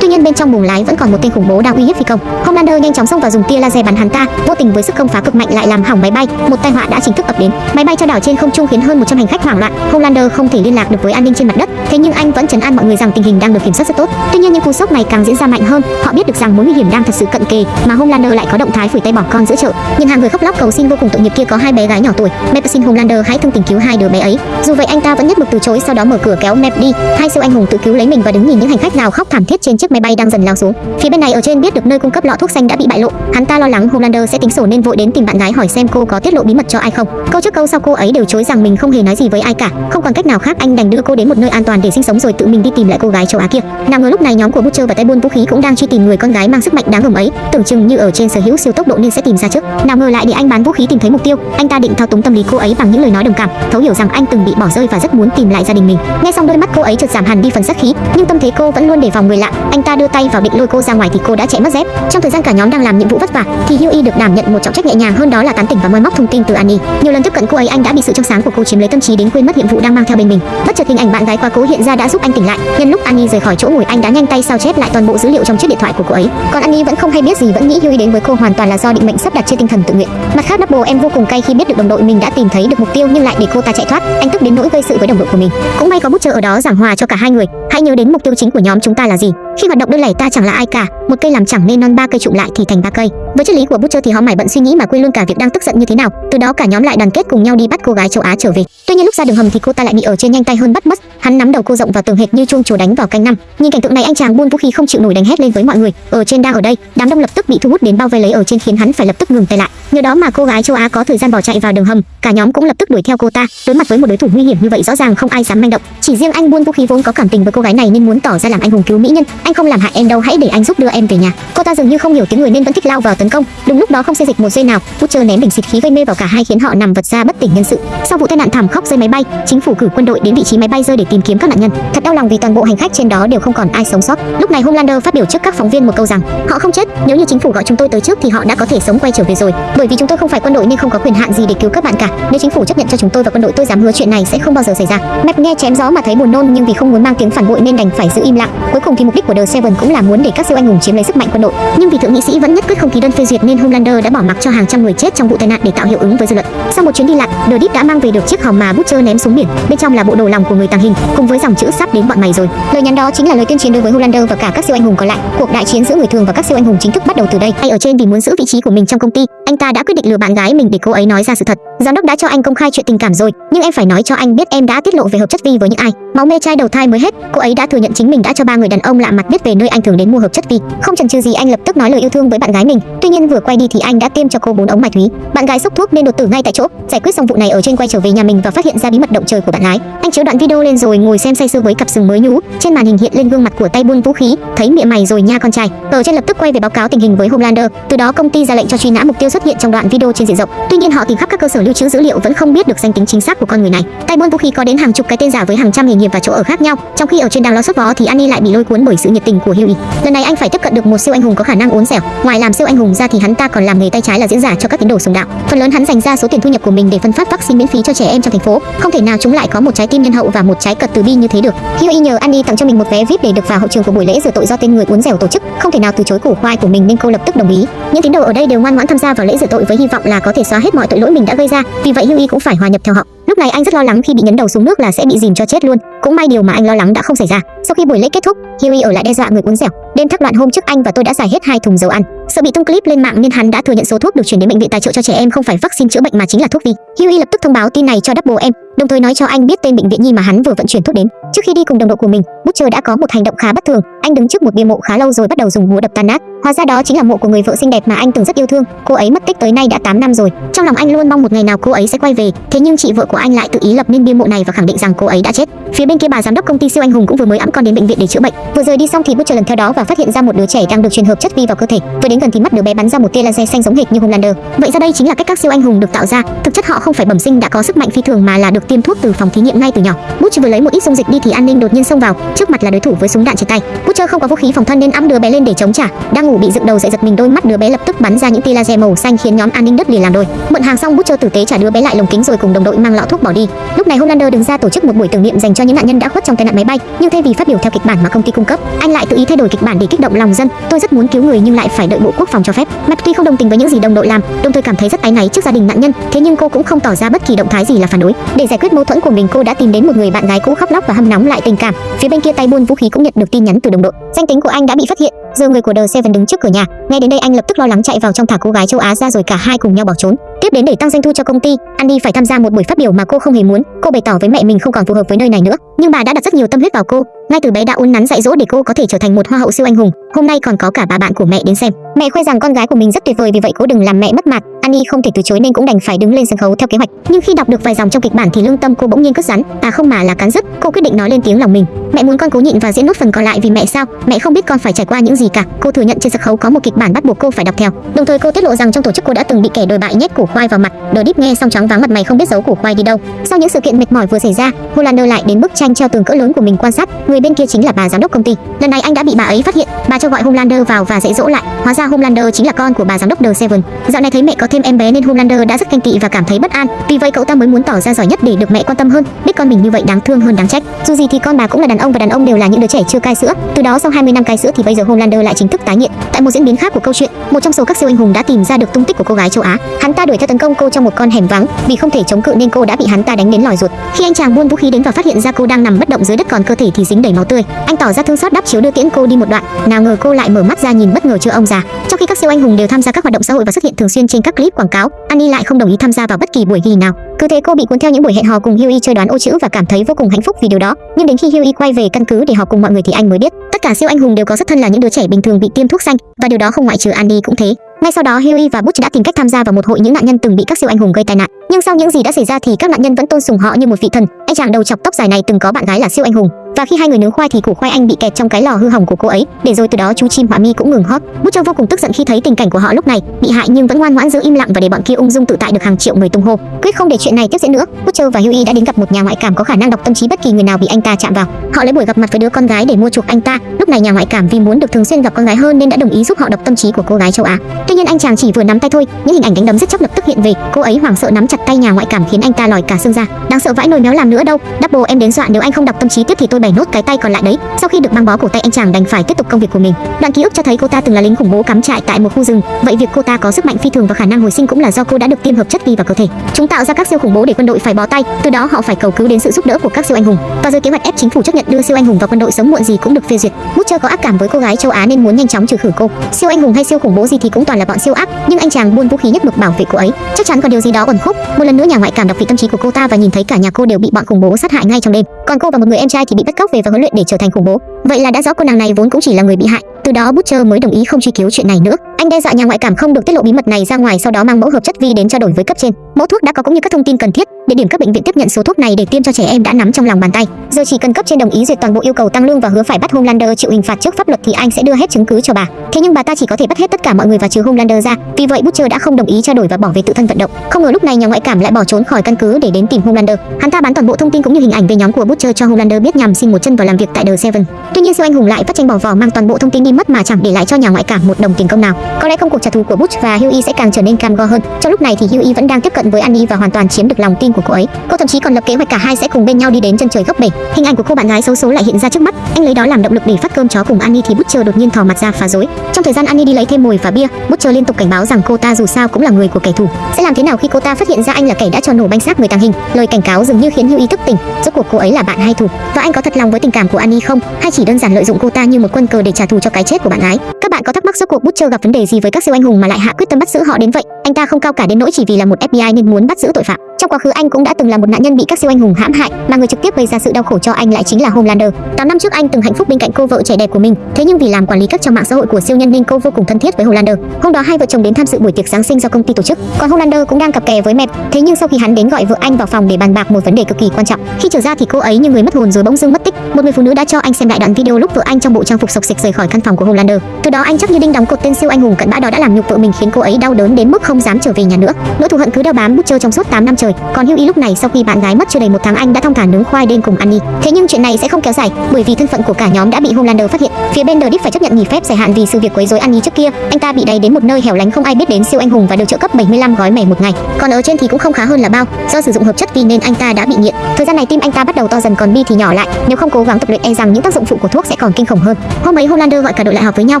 Tuy nhiên bên trong buồng lái vẫn còn một tên khủng bố đang uy hiếp phi công. Homelander nhanh chóng xông vào dùng tia laser bắn hắn ta, vô tình với sức công phá cực mạnh lại làm hỏng máy bay, một tai họa đã chính thức ập đến. Máy bay trao đảo trên không trung khiến hơn 100 hành khách hoảng loạn. Homelander không thể liên lạc được với an ninh trên mặt đất, thế nhưng anh vẫn trấn an mọi người rằng tình hình đang được kiểm soát rất tốt. Tuy nhiên những cú sốc này càng diễn ra mạnh hơn, họ biết được rằng mối nguy hiểm đang thật sự cận kề, mà Homelander lại có động thái phủi tay bỏ con giữa chợ. Nhìn hàng người khóc lóc cầu xin vô cùng tội nghiệp kia có hai bé gái nhỏ tuổi, Mep xin Homelander hãy thương tình cứu hai đứa bé ấy. Dù vậy anh ta vẫn nhất mực từ chối, sau đó mở cửa kéo Mep đi. Hai siêu anh hùng tự cứu lấy mình và đứng nhìn những hành khách gào khóc thảm thiết trên chiếc máy bay đang dần lao xuống. Phía bên này ở trên biết được nơi cung cấp lọ thuốc xanh đã bị bại lộ, hắn ta lo lắng Homelander sẽ tính sổ nên vội đến tìm bạn gái hỏi xem cô có tiết lộ bí mật cho ai không. Câu trước câu sau cô ấy đều chối rằng mình không hề nói gì với ai cả. Không còn cách nào khác anh đành đưa cô đến một nơi an toàn để sinh sống rồi tự mình đi tìm lại cô gái châu Á kia. Nào ngờ lúc này nhóm của Butcher và tay buôn vũ khí cũng đang truy tìm người con gái mang sức mạnh đáng gờm ấy, tưởng chừng như ở trên sở hữu siêu tốc độ nên sẽ tìm ra trước. Nào ngờ lại để anh bán vũ khí tìm thấy mục tiêu, anh ta định thao túng tâm lý cô ấy bằng những lời nói đồng cảm, thấu hiểu rằng anh từng bị bỏ rơi và rất muốn tìm lại gia đình mình. Nghe xong đôi mắt cô ấy chợt giảm hẳn đi phần sát khí, nhưng tâm thế cô vẫn luôn đề phòng người lạ. Anh ta đưa tay vào định lôi cô ra ngoài thì cô đã chạy mất dép. Trong thời gian cả nhóm đang làm nhiệm vụ vất vả, thì Hughie được đảm nhận một trọng trách nhẹ nhàng hơn đó là tán tỉnh và moi móc thông tin từ Annie. Nhiều lần tiếp cận cô ấy anh đã bị sự trong sáng của cô chiếm lấy tâm trí đến quên mất nhiệm vụ đang mang theo bên mình. Bất chợt hình ảnh bạn gái quá cố hiện ra đã giúp anh tỉnh lại. Nhân lúc Annie rời khỏi chỗ ngồi anh đã nhanh tay sao chép lại toàn bộ dữ liệu trong chiếc điện thoại của cô ấy. Còn Annie vẫn không hay biết gì vẫn nghĩ Hughie đến với cô hoàn toàn là do định mệnh sắp đặt trên tinh thần tự nguyện. Mặt khác Double em vô cùng cay khi biết được đồng đội mình đã tìm thấy được mục tiêu nhưng lại để cô ta chạy thoát. Anh tức đến nỗi gây sự với đồng đội của mình. Cũng may có bút chờ ở đó giảng hòa cho cả hai người. Hãy nhớ đến mục tiêu chính của nhóm chúng ta là gì. Khi hoạt động đơn lẻ ta chẳng là ai cả, một cây làm chẳng nên non ba cây trụ lại thì thành ba cây. Với triết lý của Butcher thì họ mải bận suy nghĩ mà quên luôn cả việc đang tức giận như thế nào. Từ đó cả nhóm lại đoàn kết cùng nhau đi bắt cô gái châu Á trở về. Tuy nhiên lúc ra đường hầm thì cô ta lại bị ở trên nhanh tay hơn bắt mất. Hắn nắm đầu cô rộng vào tường hệt như chuông chùa đánh vào canh năm. Nhìn cảnh tượng này anh chàng buôn vũ khí không chịu nổi đánh hét lên với mọi người. Ở trên đang ở đây, đám đông lập tức bị thu hút đến bao vây lấy ở trên khiến hắn phải lập tức ngừng tay lại. Nhờ đó mà cô gái châu Á có thời gian bỏ chạy vào đường hầm, cả nhóm cũng lập tức đuổi theo cô ta. Đối mặt với một đối thủ nguy hiểm như vậy rõ ràng không ai dám manh động. Chỉ riêng anh buôn vũ khí vốn có cảm tình với cô gái này nên muốn tỏ ra làm anh hùng cứu mỹ nhân. Anh không làm hại em đâu, hãy để anh giúp đưa em về nhà. Cô ta dường như không hiểu tiếng người nên vẫn thích lao vào tấn công. Đúng lúc đó không xê dịch một giây nào, Butcher ném bình xịt khí gây mê vào cả hai khiến họ nằm vật ra bất tỉnh nhân sự. Sau vụ tai nạn thảm khốc rơi máy bay, chính phủ cử quân đội đến vị trí máy bay rơi để tìm kiếm các nạn nhân. Thật đau lòng vì toàn bộ hành khách trên đó đều không còn ai sống sót. Lúc này Homelander phát biểu trước các phóng viên một câu rằng, họ không chết, nếu như chính phủ gọi chúng tôi tới trước thì họ đã có thể sống quay trở về rồi. Bởi vì chúng tôi không phải quân đội nên không có quyền hạn gì để cứu các bạn cả. Nếu chính phủ chấp nhận cho chúng tôi và quân đội tôi dám hứa chuyện này sẽ không bao giờ xảy ra. Map nghe chém gió mà thấy buồn nôn nhưng vì không muốn mang tiếng phản bội nên đành phải giữ im lặng. Cuối cùng thì mục đích của The Seven cũng là muốn để các siêu anh hùng chiếm lấy sức mạnh quân đội. Nhưng vì thượng nghị sĩ vẫn nhất quyết không ký đơn phê duyệt nên Homelander đã bỏ mặc cho hàng trăm người chết trong vụ tai nạn để tạo hiệu ứng với dư luận. Sau một chuyến đi lại, The Deep đã mang về được chiếc hòm mà Butcher ném xuống biển. Bên trong là bộ đồ lòng của người tàng hình cùng với dòng chữ sắp đến bọn mày rồi. Lời nhắn đó chính là lời tuyên chiến đối với Homelander và cả các siêu anh hùng còn lại. Cuộc đại chiến giữa người thường và các siêu anh hùng chính thức bắt đầu từ đây. Hay ở trên vì muốn giữ vị trí của mình trong công ty, anh ta đã quyết định lừa bạn gái mình để cô ấy nói ra sự thật. Giám đốc đã cho anh công khai chuyện tình cảm rồi, nhưng em phải nói cho anh biết em đã tiết lộ về hợp chất vi với những ai. Máu mê trai đầu thai mới hết, cô ấy đã thừa nhận chính mình đã cho ba người đàn ông lạ mặt biết về nơi anh thường đến mua hợp chất vi. Không chần chừ gì anh lập tức nói lời yêu thương với bạn gái mình. Tuy nhiên vừa quay đi thì anh đã tiêm cho cô bốn ống ma túy. Bạn gái sốc thuốc nên đột tử ngay tại chỗ. Giải quyết xong vụ này ở trên quay trở về nhà mình và phát hiện ra bí mật động trời của bạn gái. Anh chiếu đoạn video lên rồi ngồi xem say sưa với cặp sừng mới nhú. Trên màn hình hiện lên gương mặt của tay buôn vũ khí, thấy miệng mày rồi nha con trai. tờ trên lập tức quay về báo cáo tình hình với Homelander. Từ đó công ty ra lệnh cho truy nã mục tiêu xuất hiện trong đoạn video trên diện rộng. Tuy nhiên họ tìm khắp các cơ sở lưu trữ dữ liệu vẫn không biết được danh tính chính xác của con người này. Tay buôn vũ khí có đến hàng chục cái tên giả với hàng trăm nghề nghiệp và chỗ ở khác nhau. Trong khi ở trên đang lo sốt vó thì Annie lại bị lôi cuốn bởi sự nhiệt tình của Hughie. Lần này anh phải tiếp cận được một siêu anh hùng có khả năng uốn dẻo. Ngoài làm siêu anh hùng ra thì hắn ta còn làm nghề tay trái là diễn giả cho các tín đồ sùng đạo. Phần lớn hắn dành ra số tiền thu nhập của mình để phân phát vaccine miễn phí cho trẻ em trong thành phố. Không thể nào chúng lại có một trái tim nhân hậu và một trái cật từ bi như thế được. Hughie nhờ Andy tặng cho mình một vé VIP để được vào hậu trường của buổi lễ rửa tội do tên người uốn dẻo tổ chức. Không thể nào từ chối củ khoai của mình nên cô lập tức đồng ý. Những tín đồ ở đây đều ngoan ngoãn tham gia vào lễ rửa tội với hy vọng là có thể xóa hết mọi tội lỗi mình đã gây ra. Vì vậy Hughie cũng phải hòa nhập theo họ. Lúc này anh rất lo lắng khi bị nhấn đầu xuống nước là sẽ bị dìm cho chết luôn. Cũng may điều mà anh lo lắng đã không xảy ra. Sau khi buổi lễ kết thúc, Hughie ở lại đe dọa người uống dẻo. Đêm thắc loạn hôm trước anh và tôi đã xài hết hai thùng dầu ăn. Sợ bị tung clip lên mạng nên hắn đã thừa nhận số thuốc được chuyển đến bệnh viện tài trợ cho trẻ em không phải vaccine chữa bệnh mà chính là thuốc vi. Hughie lập tức thông báo tin này cho Double em, đồng thời nói cho anh biết tên bệnh viện nhi mà hắn vừa vận chuyển thuốc đến. Trước khi đi cùng đồng đội của mình, Butcher đã có một hành động khá bất thường. Anh đứng trước một bia mộ khá lâu rồi bắt đầu dùng búa đập tan nát. Hóa ra đó chính là mộ của người vợ xinh đẹp mà anh từng rất yêu thương. Cô ấy mất tích tới nay đã 8 năm rồi. Trong lòng anh luôn mong một ngày nào cô ấy sẽ quay về. Thế nhưng chị vợ của anh lại tự ý lập nên bia mộ này và khẳng định rằng cô ấy đã chết. Phía bên kia bà giám đốc công ty siêu anh hùng cũng vừa mới ẵm con đến bệnh viện để chữa bệnh. Vừa rời đi xong thì Butcher lần theo đó và phát hiện ra một đứa trẻ đang được truyền hợp chất vi vào cơ thể. Vừa đến gần thì mắt đứa bé bắn ra một tia laser xanh giống hệt như Homelander. Vậy ra đây chính là cách các siêu anh hùng được tạo ra. Thực chất họ không phải bẩm sinh đã có sức mạnh phi thường mà là được tiêm thuốc từ phòng thí nghiệm ngay từ nhỏ. Butcher vừa lấy một ít dung dịch đi thì an ninh đột nhiên xông vào. Trước mặt là đối thủ với súng đạn trên tay. Butcher Butcher không có vũ khí phòng thân nên ẵm đứa bé lên để chống trả. Đang ngủ bị dựng đầu dậy giật mình đôi mắt đứa bé lập tức bắn ra những tia laser màu xanh khiến nhóm an ninh đất liền làm đôi. Mượn hàng xong Butcher tử tế trả đứa bé lại lồng kính rồi cùng đồng đội mang lọ thuốc bỏ đi. Lúc này Homelander đứng ra tổ chức một buổi tưởng niệm dành cho những nạn nhân đã khuất trong tai nạn máy bay, nhưng thay vì phát biểu theo kịch bản mà công ty cung cấp, anh lại tự ý thay đổi kịch bản để kích động lòng dân. Tôi rất muốn cứu người nhưng lại phải đợi bộ quốc phòng cho phép. Mặt tuy không đồng tình với những gì đồng đội làm, đồng thời cảm thấy rất áy náy trước gia đình nạn nhân, thế nhưng cô cũng không tỏ ra bất kỳ động thái gì là phản đối. Để giải quyết mâu thuẫn của mình, cô đã tìm đến một người bạn gái cũ khóc lóc và hâm nóng lại tình cảm. Phía bên kia tay buôn vũ khí cũng nhận được tin nhắn từ đồng đội, danh tính của anh đã bị phát hiện. Giờ người của The Seven đứng trước cửa nhà, nghe đến đây anh lập tức lo lắng chạy vào trong thả cô gái châu Á ra rồi cả hai cùng nhau bỏ trốn. Tiếp đến để tăng doanh thu cho công ty, Andy phải tham gia một buổi phát biểu mà cô không hề muốn. Cô bày tỏ với mẹ mình không còn phù hợp với nơi này nữa, nhưng bà đã đặt rất nhiều tâm huyết vào cô. Ngay từ bé đã uốn nắn dạy dỗ để cô có thể trở thành một hoa hậu siêu anh hùng. Hôm nay còn có cả bà bạn của mẹ đến xem. Mẹ khoe rằng con gái của mình rất tuyệt vời vì vậy cố đừng làm mẹ mất mặt. Annie không thể từ chối nên cũng đành phải đứng lên sân khấu theo kế hoạch. Nhưng khi đọc được vài dòng trong kịch bản thì lương tâm cô bỗng nhiên cất rắn, à không mà là cắn rứt. Cô quyết định nói lên tiếng lòng mình. Mẹ muốn con cố nhịn và diễn nốt phần còn lại vì mẹ sao? Mẹ không biết con phải trải qua những gì cả. Cô thừa nhận trên sân khấu có một kịch bản bắt buộc cô phải đọc theo. Đồng thời cô tiết lộ rằng trong tổ chức cô đã từng bị kẻ đồi bại nhét củ khoai vào mặt. Đờ đít nghe xong chóng váng mặt mày không biết giấu củ khoai đi đâu. Sau những sự kiện mệt mỏi vừa xảy ra, Hollander lại đến bức tranh treo tường cỡ lớn của mình quan sát. Người người bên kia chính là bà giám đốc công ty. Lần này anh đã bị bà ấy phát hiện, bà cho gọi Homelander vào và dạy dỗ lại. Hóa ra Homelander chính là con của bà giám đốc The Seven. Dạo này thấy mẹ có thêm em bé nên Homelander đã rất ganh tị và cảm thấy bất an. Vì vậy cậu ta mới muốn tỏ ra giỏi nhất để được mẹ quan tâm hơn. Biết con mình như vậy đáng thương hơn đáng trách. Dù gì thì con bà cũng là đàn ông và đàn ông đều là những đứa trẻ chưa cai sữa. Từ đó sau 20 năm cai sữa thì bây giờ Homelander lại chính thức tái nghiện. Tại một diễn biến khác của câu chuyện, một trong số các siêu anh hùng đã tìm ra được tung tích của cô gái châu Á. Hắn ta đuổi theo tấn công cô trong một con hẻm vắng, vì không thể chống cự nên cô đã bị hắn ta đánh đến lòi ruột. Khi anh chàng buôn vũ khí đến và phát hiện ra cô đang nằm bất động dưới đất còn cơ thể thì dính đầy máu tươi, anh tỏ ra thương xót đắp chiếu đưa tiễn cô đi một đoạn. Nào ngờ cô lại mở mắt ra nhìn bất ngờ chưa ông già. Trong khi các siêu anh hùng đều tham gia các hoạt động xã hội và xuất hiện thường xuyên trên các clip quảng cáo, Annie lại không đồng ý tham gia vào bất kỳ buổi ghi nào. Cứ thế cô bị cuốn theo những buổi hẹn hò cùng Huey chơi đoán ô chữ và cảm thấy vô cùng hạnh phúc vì điều đó. Nhưng đến khi Huey quay về căn cứ để họp cùng mọi người thì anh mới biết, tất cả siêu anh hùng đều có xuất thân là những đứa trẻ bình thường bị tiêm thuốc xanh và điều đó không ngoại trừ Andy cũng thế. Ngay sau đó Huey và Butch đã tìm cách tham gia vào một hội những nạn nhân từng bị các siêu anh hùng gây tai nạn. Nhưng sau những gì đã xảy ra thì các nạn nhân vẫn tôn sùng họ như một vị thần. Anh chàng đầu chọc tóc dài này từng có bạn gái là siêu anh hùng, và khi hai người nướng khoai thì củ khoai anh bị kẹt trong cái lò hư hỏng của cô ấy, để rồi từ đó chú chim họa mi cũng ngừng hót. bút cho vô cùng tức giận khi thấy tình cảnh của họ lúc này, bị hại nhưng vẫn ngoan ngoãn giữ im lặng và để bọn kia ung dung tự tại được hàng triệu người tung hô. Quyết không để chuyện này tiếp diễn nữa, Butcher và Huey đã đến gặp một nhà ngoại cảm có khả năng đọc tâm trí bất kỳ người nào bị anh ta chạm vào. Họ lấy buổi gặp mặt với đứa con gái để mua chuộc anh ta. Lúc này nhà ngoại cảm vì muốn được thường xuyên gặp con gái hơn nên đã đồng ý giúp họ đọc tâm trí của cô gái châu Á. Tuy nhiên anh chàng chỉ vừa nắm tay thôi, những hình ảnh đánh đấm rất chóc lập tức hiện về. Cô ấy hoảng sợ nắm chặt tay nhà ngoại cảm khiến anh ta lòi cả xương ra. Đáng sợ vãi nồi méo làm nữa đâu. Double em đến dọa nếu anh không đọc tâm trí tiếp thì tôi bẻ nốt cái tay còn lại đấy. Sau khi được băng bó cổ tay anh chàng đành phải tiếp tục công việc của mình. Đoạn ký ức cho thấy cô ta từng là lính khủng bố cắm trại tại một khu rừng. Vậy việc cô ta có sức mạnh phi thường và khả năng hồi sinh cũng là do cô đã được tiêm hợp chất vi vào cơ thể. Chúng tạo ra các siêu khủng bố để quân đội phải bó tay, từ đó họ phải cầu cứu đến sự giúp đỡ của các siêu anh hùng. Và rồi kế hoạch ép chính phủ chấp nhận đưa siêu anh hùng vào quân đội sớm muộn gì cũng được phê duyệt. Butcher có ác cảm với cô gái châu Á nên muốn nhanh chóng trừ khử cô. Siêu anh hùng hay siêu khủng bố gì thì cũng toàn là bọn siêu ác, nhưng anh chàng buôn vũ khí nhất mực bảo vệ cô ấy. Chắc chắn có điều gì đó ẩn khúc. Một lần nữa nhà ngoại cảm đọc vị tâm trí của cô ta và nhìn thấy cả nhà cô đều bị bọn khủng bố sát hại ngay trong đêm. Còn cô và một người em trai thì bị bất cóc về và huấn luyện để trở thành khủng bố. Vậy là đã rõ cô nàng này vốn cũng chỉ là người bị hại. Từ đó Butcher mới đồng ý không truy cứu chuyện này nữa. Anh đe dọa nhà ngoại cảm không được tiết lộ bí mật này ra ngoài, sau đó mang mẫu hợp chất vi đến trao đổi với cấp trên. Mẫu thuốc đã có cũng như các thông tin cần thiết. Địa điểm các bệnh viện tiếp nhận số thuốc này để tiêm cho trẻ em đã nắm trong lòng bàn tay. Giờ chỉ cần cấp trên đồng ý duyệt toàn bộ yêu cầu tăng lương và hứa phải bắt Homelander chịu hình phạt trước pháp luật thì anh sẽ đưa hết chứng cứ cho bà. Thế nhưng bà ta chỉ có thể bắt hết tất cả mọi người và trừ Homelander ra. Vì vậy Butcher đã không đồng ý trao đổi và bỏ về tự thân vận động. Không ngờ lúc này nhà ngoại cảm lại bỏ trốn khỏi căn cứ để đến tìm Homelander. Hắn ta bán toàn bộ thông tin cũng như hình ảnh về nhóm của Butcher cho Homelander biết nhằm xin một chân vào làm việc tại The Seven. Tuy nhiên siêu anh hùng lại phát tranh bỏ vỏ mang toàn bộ thông tin đi mất mà chẳng để lại cho nhà ngoại cảm một đồng tiền công nào. Có lẽ công cuộc trả thù của Butch và Huey sẽ càng trở nên cam go hơn. Trong lúc này thì Huey vẫn đang tiếp cận với Annie và hoàn toàn chiếm được lòng tin của cô ấy. Cô thậm chí còn lập kế hoạch cả hai sẽ cùng bên nhau đi đến chân trời góc bể. Hình ảnh của cô bạn gái xấu số lại hiện ra trước mắt. Anh lấy đó làm động lực để phát cơm chó cùng Annie thì Butcher đột nhiên thò mặt ra phá rối. Trong thời gian Annie đi lấy thêm mồi và bia, Butcher liên tục cảnh báo rằng cô ta dù sao cũng là người của kẻ thù. Sẽ làm thế nào khi cô ta phát hiện ra anh là kẻ đã cho nổ banh xác người tàng hình? Lời cảnh cáo dường như khiến Huey thức tỉnh. Rốt cuộc cô ấy là bạn hay thù? Và anh có thật lòng với tình cảm của Annie không? Hay chỉ đơn giản lợi dụng cô ta như một quân cờ để trả thù cho cái chết của bạn gái? Các bạn có thắc mắc rốt cuộc Butcher gặp vấn đề gì với các siêu anh hùng mà lại hạ quyết tâm bắt giữ họ đến vậy? Anh ta không cao cả đến nỗi chỉ vì là một FBI nên muốn bắt giữ tội phạm. Trong quá khứ anh cũng đã từng là một nạn nhân bị các siêu anh hùng hãm hại, mà người trực tiếp gây ra sự đau khổ cho anh lại chính là Homelander. 8 năm trước anh từng hạnh phúc bên cạnh cô vợ trẻ đẹp của mình, thế nhưng vì làm quản lý các trang mạng xã hội của siêu nhân nên cô vô cùng thân thiết với Homelander. Hôm đó hai vợ chồng đến tham dự buổi tiệc Giáng sinh do công ty tổ chức, còn Homelander cũng đang cặp kè với mẹ. Thế nhưng sau khi hắn đến gọi vợ anh vào phòng để bàn bạc một vấn đề cực kỳ quan trọng, khi trở ra thì cô ấy như người mất hồn rồi bỗng dưng mất tích. Một người phụ nữ đã cho anh xem lại đoạn video lúc vợ anh trong bộ trang phục sộc sịch rời khỏi căn phòng của Homelander. Từ đó anh chắc như đinh đóng cột tên siêu anh hùng cận bã đó đã làm nhục vợ mình khiến cô ấy đau đớn đến mức không dám trở về nhà nữa. Nỗi thù hận cứ đeo bám Butcher trong suốt 8 năm trời trời. Còn Hugh lúc này sau khi bạn gái mất chưa đầy một tháng anh đã thong thả nướng khoai đêm cùng Annie. Thế nhưng chuyện này sẽ không kéo dài, bởi vì thân phận của cả nhóm đã bị Homelander phát hiện. Phía bên The Deep phải chấp nhận nghỉ phép dài hạn vì sự việc quấy rối Annie trước kia. Anh ta bị đẩy đến một nơi hẻo lánh không ai biết đến siêu anh hùng và được trợ cấp 75 gói mẻ một ngày. Còn ở trên thì cũng không khá hơn là bao, do sử dụng hợp chất vi nên anh ta đã bị nghiện. Thời gian này tim anh ta bắt đầu to dần còn bi thì nhỏ lại, nếu không cố gắng tập luyện e rằng những tác dụng phụ của thuốc sẽ còn kinh khủng hơn. Hôm ấy Homelander gọi cả đội lại họp với nhau,